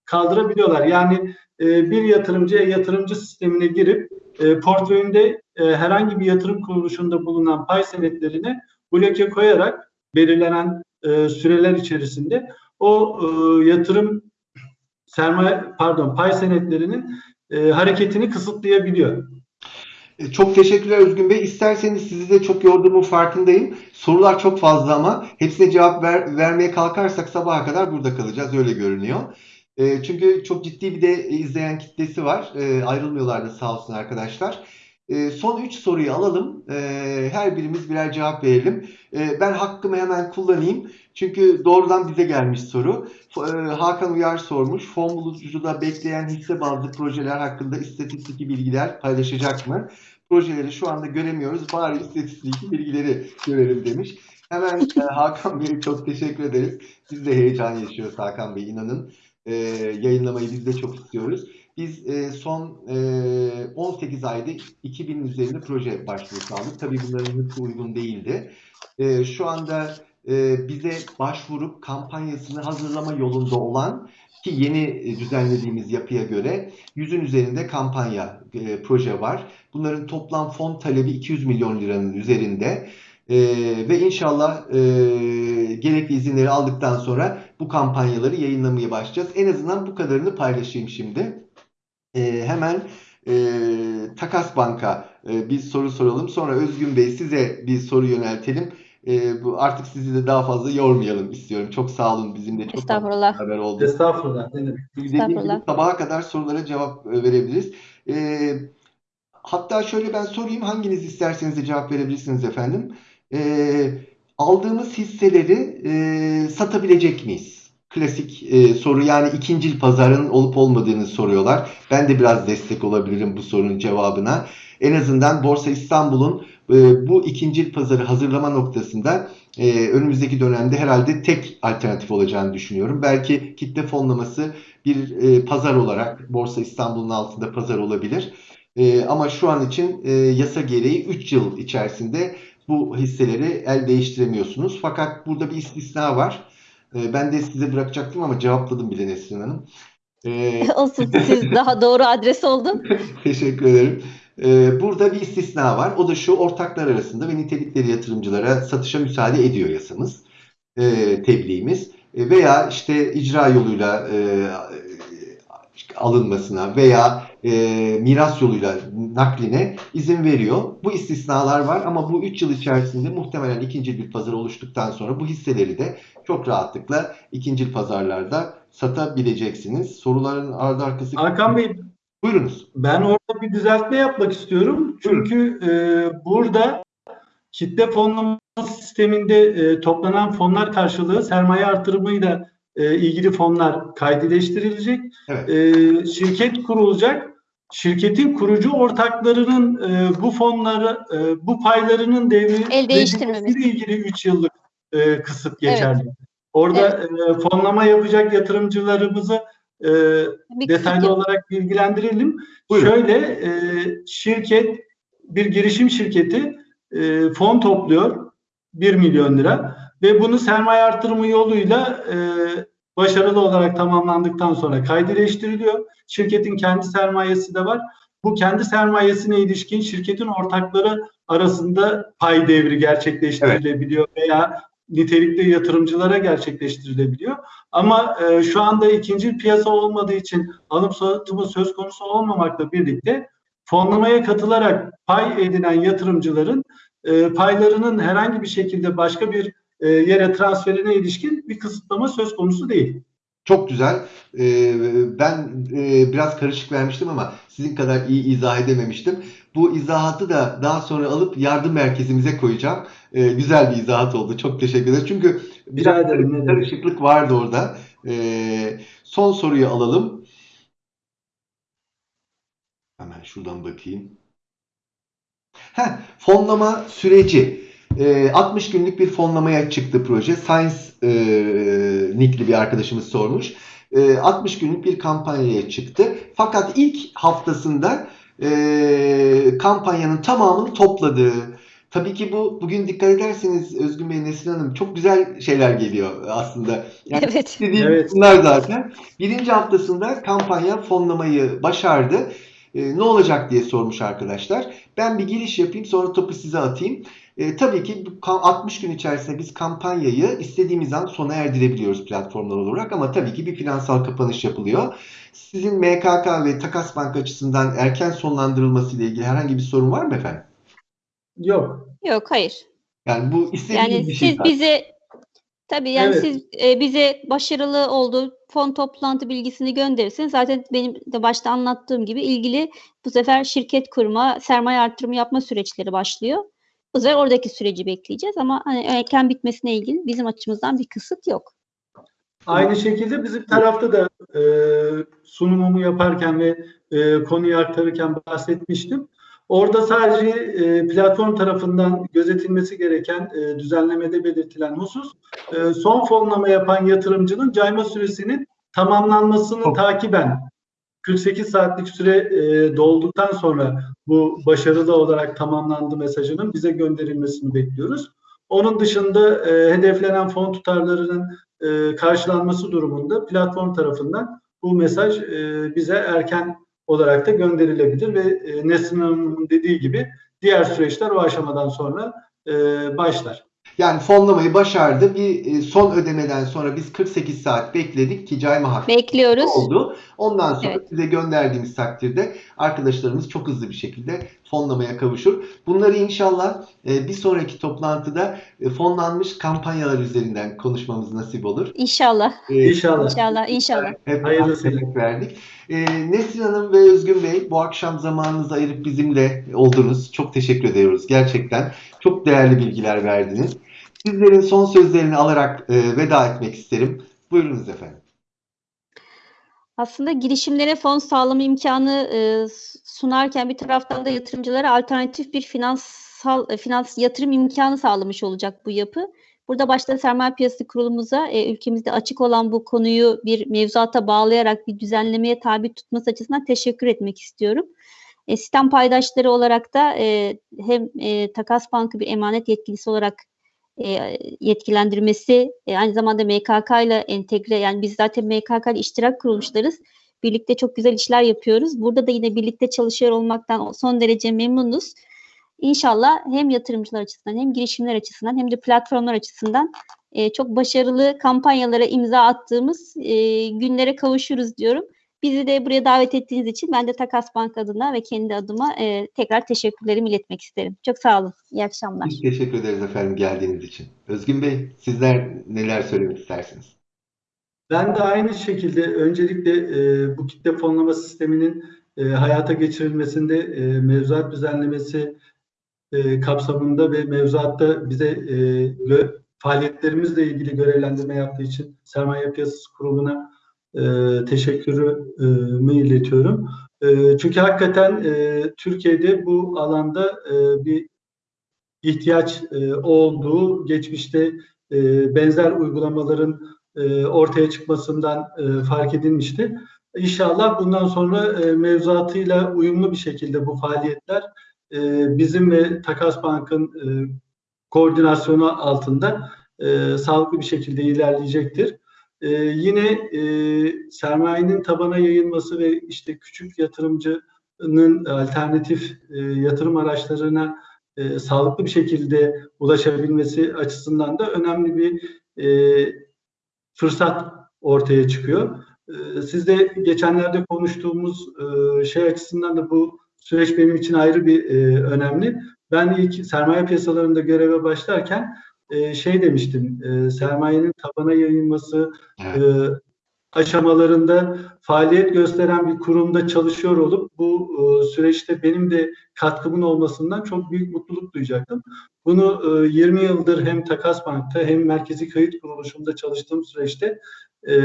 kaldırabiliyorlar. Yani e, bir yatırımcı yatırımcı sistemine girip e, portföyünde e, herhangi bir yatırım kuruluşunda bulunan pay senetlerine bloke koyarak belirlenen e, süreler içerisinde o e, yatırım sermaye pardon pay senetlerinin e, hareketini kısıtlayabiliyor. E, Çok teşekkürler Özgün Bey. İsterseniz sizi de çok yorduğumun farkındayım. Sorular çok fazla ama hepsine cevap ver- vermeye kalkarsak sabaha kadar burada kalacağız. Öyle görünüyor. E, çünkü çok ciddi bir de izleyen kitlesi var. E, ayrılmıyorlar da sağ olsun arkadaşlar. E, son 3 soruyu alalım. E, her birimiz birer cevap verelim. E, ben hakkımı hemen kullanayım. Çünkü doğrudan bize gelmiş soru. E, Hakan Uyar sormuş. Fon bulucuda bekleyen hisse bazlı projeler hakkında istatistik bilgiler paylaşacak mı? Projeleri şu anda göremiyoruz. Bari istatistik bilgileri görelim demiş. Hemen e, [laughs] Hakan Bey'e çok teşekkür ederiz. Biz de heyecan yaşıyoruz Hakan Bey inanın. E, yayınlamayı biz de çok istiyoruz. Biz e, son e, 18 ayda 2000'in üzerinde proje başvurusu aldık. Tabii bunların hepsi uygun değildi. E, şu anda e, bize başvurup kampanyasını hazırlama yolunda olan ki yeni e, düzenlediğimiz yapıya göre yüzün üzerinde kampanya e, proje var. Bunların toplam fon talebi 200 milyon liranın üzerinde. E, ve inşallah e, gerekli izinleri aldıktan sonra bu kampanyaları yayınlamaya başlayacağız. En azından bu kadarını paylaşayım şimdi. E, hemen e, Takas Bank'a e, bir soru soralım. Sonra Özgün Bey size bir soru yöneltelim. E, bu artık sizi de daha fazla yormayalım istiyorum. Çok sağ olun bizimle çok Estağfurullah. beraber oldunuz. Estağfurullah. Demek. Dediğim gibi Estağfurullah. sabaha kadar sorulara cevap e, verebiliriz. E, hatta şöyle ben sorayım hanginiz isterseniz de cevap verebilirsiniz efendim. E, aldığımız hisseleri e, satabilecek miyiz? Klasik e, soru yani ikincil pazarın olup olmadığını soruyorlar. Ben de biraz destek olabilirim bu sorunun cevabına. En azından Borsa İstanbul'un e, bu ikincil pazarı hazırlama noktasında e, önümüzdeki dönemde herhalde tek alternatif olacağını düşünüyorum. Belki kitle fonlaması bir e, pazar olarak Borsa İstanbul'un altında pazar olabilir. E, ama şu an için e, yasa gereği 3 yıl içerisinde bu hisseleri el değiştiremiyorsunuz. Fakat burada bir istisna var. E, ben de size bırakacaktım ama cevapladım bile Nesrin Hanım. E, [laughs] Olsun siz daha doğru adres oldu. [laughs] Teşekkür ederim. Ee, burada bir istisna var. O da şu ortaklar arasında ve nitelikleri yatırımcılara satışa müsaade ediyor yasamız, e, tebliğimiz. E, veya işte icra yoluyla e, alınmasına veya miras yoluyla nakline izin veriyor. Bu istisnalar var ama bu 3 yıl içerisinde muhtemelen ikinci bir pazar oluştuktan sonra bu hisseleri de çok rahatlıkla ikinci pazarlarda satabileceksiniz. Soruların ardı arkası... Hakan Bey Buyurunuz. Ben orada bir düzeltme yapmak istiyorum. Çünkü e, burada kitle fonlama sisteminde e, toplanan fonlar karşılığı sermaye artırımıyla e, ilgili fonlar kaydeleştirilecek. Evet. E, şirket kurulacak. Şirketin kurucu ortaklarının e, bu fonları, e, bu paylarının El değiştirmemesi. ilgili 3 yıllık e, kısıt geçerli. Orada e, fonlama yapacak yatırımcılarımızı e, Bir detaylı olarak bilgilendirelim. Buyurun. Şöyle e, şirket bir girişim şirketi e, fon topluyor 1 milyon lira ve bunu sermaye artırımı yoluyla e, başarılı olarak tamamlandıktan sonra kaydeleştiriliyor. Şirketin kendi sermayesi de var. Bu kendi sermayesine ilişkin şirketin ortakları arasında pay devri gerçekleştirilebiliyor veya nitelikli yatırımcılara gerçekleştirilebiliyor. Ama e, şu anda ikinci piyasa olmadığı için alım satımı söz konusu olmamakla birlikte fonlamaya katılarak pay edinen yatırımcıların e, paylarının herhangi bir şekilde başka bir e, yere transferine ilişkin bir kısıtlama söz konusu değil. Çok güzel. Ee, ben e, biraz karışık vermiştim ama sizin kadar iyi izah edememiştim. Bu izahatı da daha sonra alıp yardım merkezimize koyacağım. Ee, güzel bir izahat oldu. Çok teşekkür ederim. Çünkü biraz demek. karışıklık vardı orada. Ee, son soruyu alalım. Hemen şuradan bakayım. Heh, fonlama süreci. Ee, 60 günlük bir fonlamaya çıktı proje. Science e, nickli bir arkadaşımız sormuş. Ee, 60 günlük bir kampanyaya çıktı. Fakat ilk haftasında e, kampanyanın tamamını topladı. Tabii ki bu bugün dikkat ederseniz Özgün Bey, Nesrin Hanım çok güzel şeyler geliyor aslında. Yani Evet. dediğim Evet. bunlar zaten. Birinci haftasında kampanya fonlamayı başardı. Ee, ne olacak diye sormuş arkadaşlar. Ben bir giriş yapayım sonra topu size atayım. Ee, tabii ki bu ka- 60 gün içerisinde biz kampanyayı istediğimiz an sona erdirebiliyoruz platformlar olarak ama tabii ki bir finansal kapanış yapılıyor. Sizin MKK ve Takas Bank açısından erken sonlandırılması ile ilgili herhangi bir sorun var mı efendim? Yok. Yok hayır. Yani bu istediğiniz Yani bir şey siz zaten. bize tabii yani Evet. siz e, bize başarılı olduğu fon toplantı bilgisini gönderirseniz zaten benim de başta anlattığım gibi ilgili bu sefer şirket kurma, sermaye artırımı yapma süreçleri başlıyor. Bu sefer oradaki süreci bekleyeceğiz ama hani erken bitmesine ilgili bizim açımızdan bir kısıt yok. Aynı şekilde bizim tarafta da e, sunumumu yaparken ve e, konuyu aktarırken bahsetmiştim. Orada sadece e, platform tarafından gözetilmesi gereken e, düzenlemede belirtilen husus e, son fonlama yapan yatırımcının cayma süresinin tamamlanmasını takiben 48 saatlik süre e, dolduktan sonra bu başarılı olarak tamamlandı mesajının bize gönderilmesini bekliyoruz. Onun dışında e, hedeflenen fon tutarlarının e, karşılanması durumunda platform tarafından bu mesaj e, bize erken olarak da gönderilebilir ve e, Nesrin Hanım'ın dediği gibi diğer süreçler o aşamadan sonra e, başlar. Yani fonlamayı başardı. Bir e, son ödemeden sonra biz 48 saat bekledik ki cayma hakkı Bekliyoruz. oldu. Ondan sonra Evet. size gönderdiğimiz takdirde arkadaşlarımız çok hızlı bir şekilde fonlamaya kavuşur. Bunları inşallah e, bir sonraki toplantıda e, fonlanmış kampanyalar üzerinden konuşmamız nasip olur. İnşallah. E, İnşallah. İnşallah. İnşallah. hep Hayırlısıyla. emek verdik. E, Nesrin Hanım ve Özgün Bey bu akşam zamanınızı ayırıp bizimle oldunuz. Çok teşekkür ediyoruz gerçekten. Çok değerli bilgiler verdiniz. Sizlerin son sözlerini alarak e, veda etmek isterim. Buyurunuz efendim. Aslında girişimlere fon sağlama imkanı e, sunarken bir taraftan da yatırımcılara alternatif bir finansal e, finans yatırım imkanı sağlamış olacak bu yapı. Burada başta sermaye piyasası kurulumuza e, ülkemizde açık olan bu konuyu bir mevzuata bağlayarak bir düzenlemeye tabi tutması açısından teşekkür etmek istiyorum. E, sistem paydaşları olarak da e, hem e, Takas Bankı bir emanet yetkilisi olarak e, yetkilendirmesi, e, aynı zamanda MKK ile entegre, yani biz zaten MKK ile iştirak kuruluşlarız. Birlikte çok güzel işler yapıyoruz. Burada da yine birlikte çalışıyor olmaktan son derece memnunuz. İnşallah hem yatırımcılar açısından hem girişimler açısından hem de platformlar açısından e, çok başarılı kampanyalara imza attığımız e, günlere kavuşuruz diyorum. Bizi de buraya davet ettiğiniz için ben de Takas Bank adına ve kendi adıma e, tekrar teşekkürlerimi iletmek isterim. Çok sağ olun. İyi akşamlar. Biz teşekkür ederiz efendim geldiğiniz için. Özgün Bey sizler neler söylemek istersiniz? Ben de aynı şekilde öncelikle e, bu kitle fonlama sisteminin e, hayata geçirilmesinde e, mevzuat düzenlemesi e, kapsamında ve mevzuatta bize e, gö- faaliyetlerimizle ilgili görevlendirme yaptığı için Sermaye Piyasası Kurulu'na e, teşekkürümü iletiyorum. E, çünkü hakikaten e, Türkiye'de bu alanda e, bir ihtiyaç e, olduğu geçmişte e, benzer uygulamaların e, ortaya çıkmasından e, fark edilmişti. İnşallah bundan sonra e, mevzuatıyla uyumlu bir şekilde bu faaliyetler e, bizim ve Takas Bank'ın e, koordinasyonu altında e, sağlıklı bir şekilde ilerleyecektir. E, yine e, sermayenin tabana yayılması ve işte küçük yatırımcının alternatif e, yatırım araçlarına e, sağlıklı bir şekilde ulaşabilmesi açısından da önemli bir e, fırsat ortaya çıkıyor. E, siz de geçenlerde konuştuğumuz e, şey açısından da bu süreç benim için ayrı bir e, önemli. Ben ilk sermaye piyasalarında göreve başlarken e, şey demiştim, e, sermayenin tabana yayılması Evet. e, aşamalarında faaliyet gösteren bir kurumda çalışıyor olup bu e, süreçte benim de katkımın olmasından çok büyük mutluluk duyacaktım. Bunu e, 20 yıldır hem Takas Bank'ta hem Merkezi Kayıt Kuruluşu'nda çalıştığım süreçte e,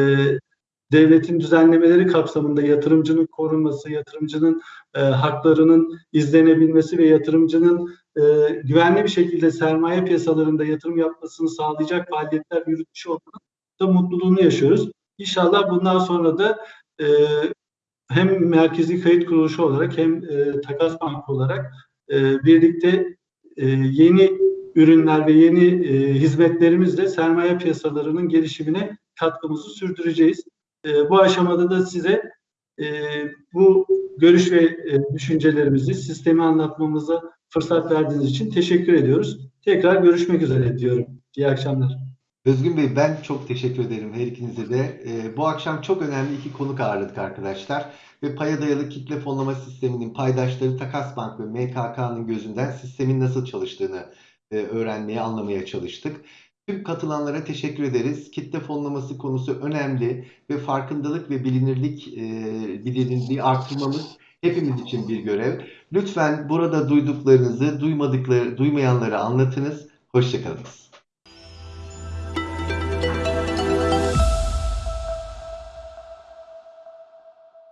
devletin düzenlemeleri kapsamında yatırımcının korunması, yatırımcının e, haklarının izlenebilmesi ve yatırımcının e, güvenli bir şekilde sermaye piyasalarında yatırım yapmasını sağlayacak faaliyetler yürütmüş olmanın da mutluluğunu yaşıyoruz. İnşallah bundan sonra da e, hem merkezi kayıt kuruluşu olarak hem e, takas bankı olarak e, birlikte e, yeni ürünler ve yeni e, hizmetlerimizle sermaye piyasalarının gelişimine katkımızı sürdüreceğiz. E, bu aşamada da size e, bu görüş ve e, düşüncelerimizi, sistemi anlatmamıza fırsat verdiğiniz için teşekkür ediyoruz. Tekrar görüşmek üzere diyorum. İyi akşamlar. Özgün Bey ben çok teşekkür ederim her ikinize de. Ee, bu akşam çok önemli iki konuk ağırladık arkadaşlar. Ve paya dayalı kitle fonlama sisteminin paydaşları Takas Bank ve MKK'nın gözünden sistemin nasıl çalıştığını e, öğrenmeye, anlamaya çalıştık. Tüm katılanlara teşekkür ederiz. Kitle fonlaması konusu önemli ve farkındalık ve bilinirlik e, bilinirliği artırmamız hepimiz için bir görev. Lütfen burada duyduklarınızı duymadıkları, duymayanlara anlatınız. Hoşçakalınız.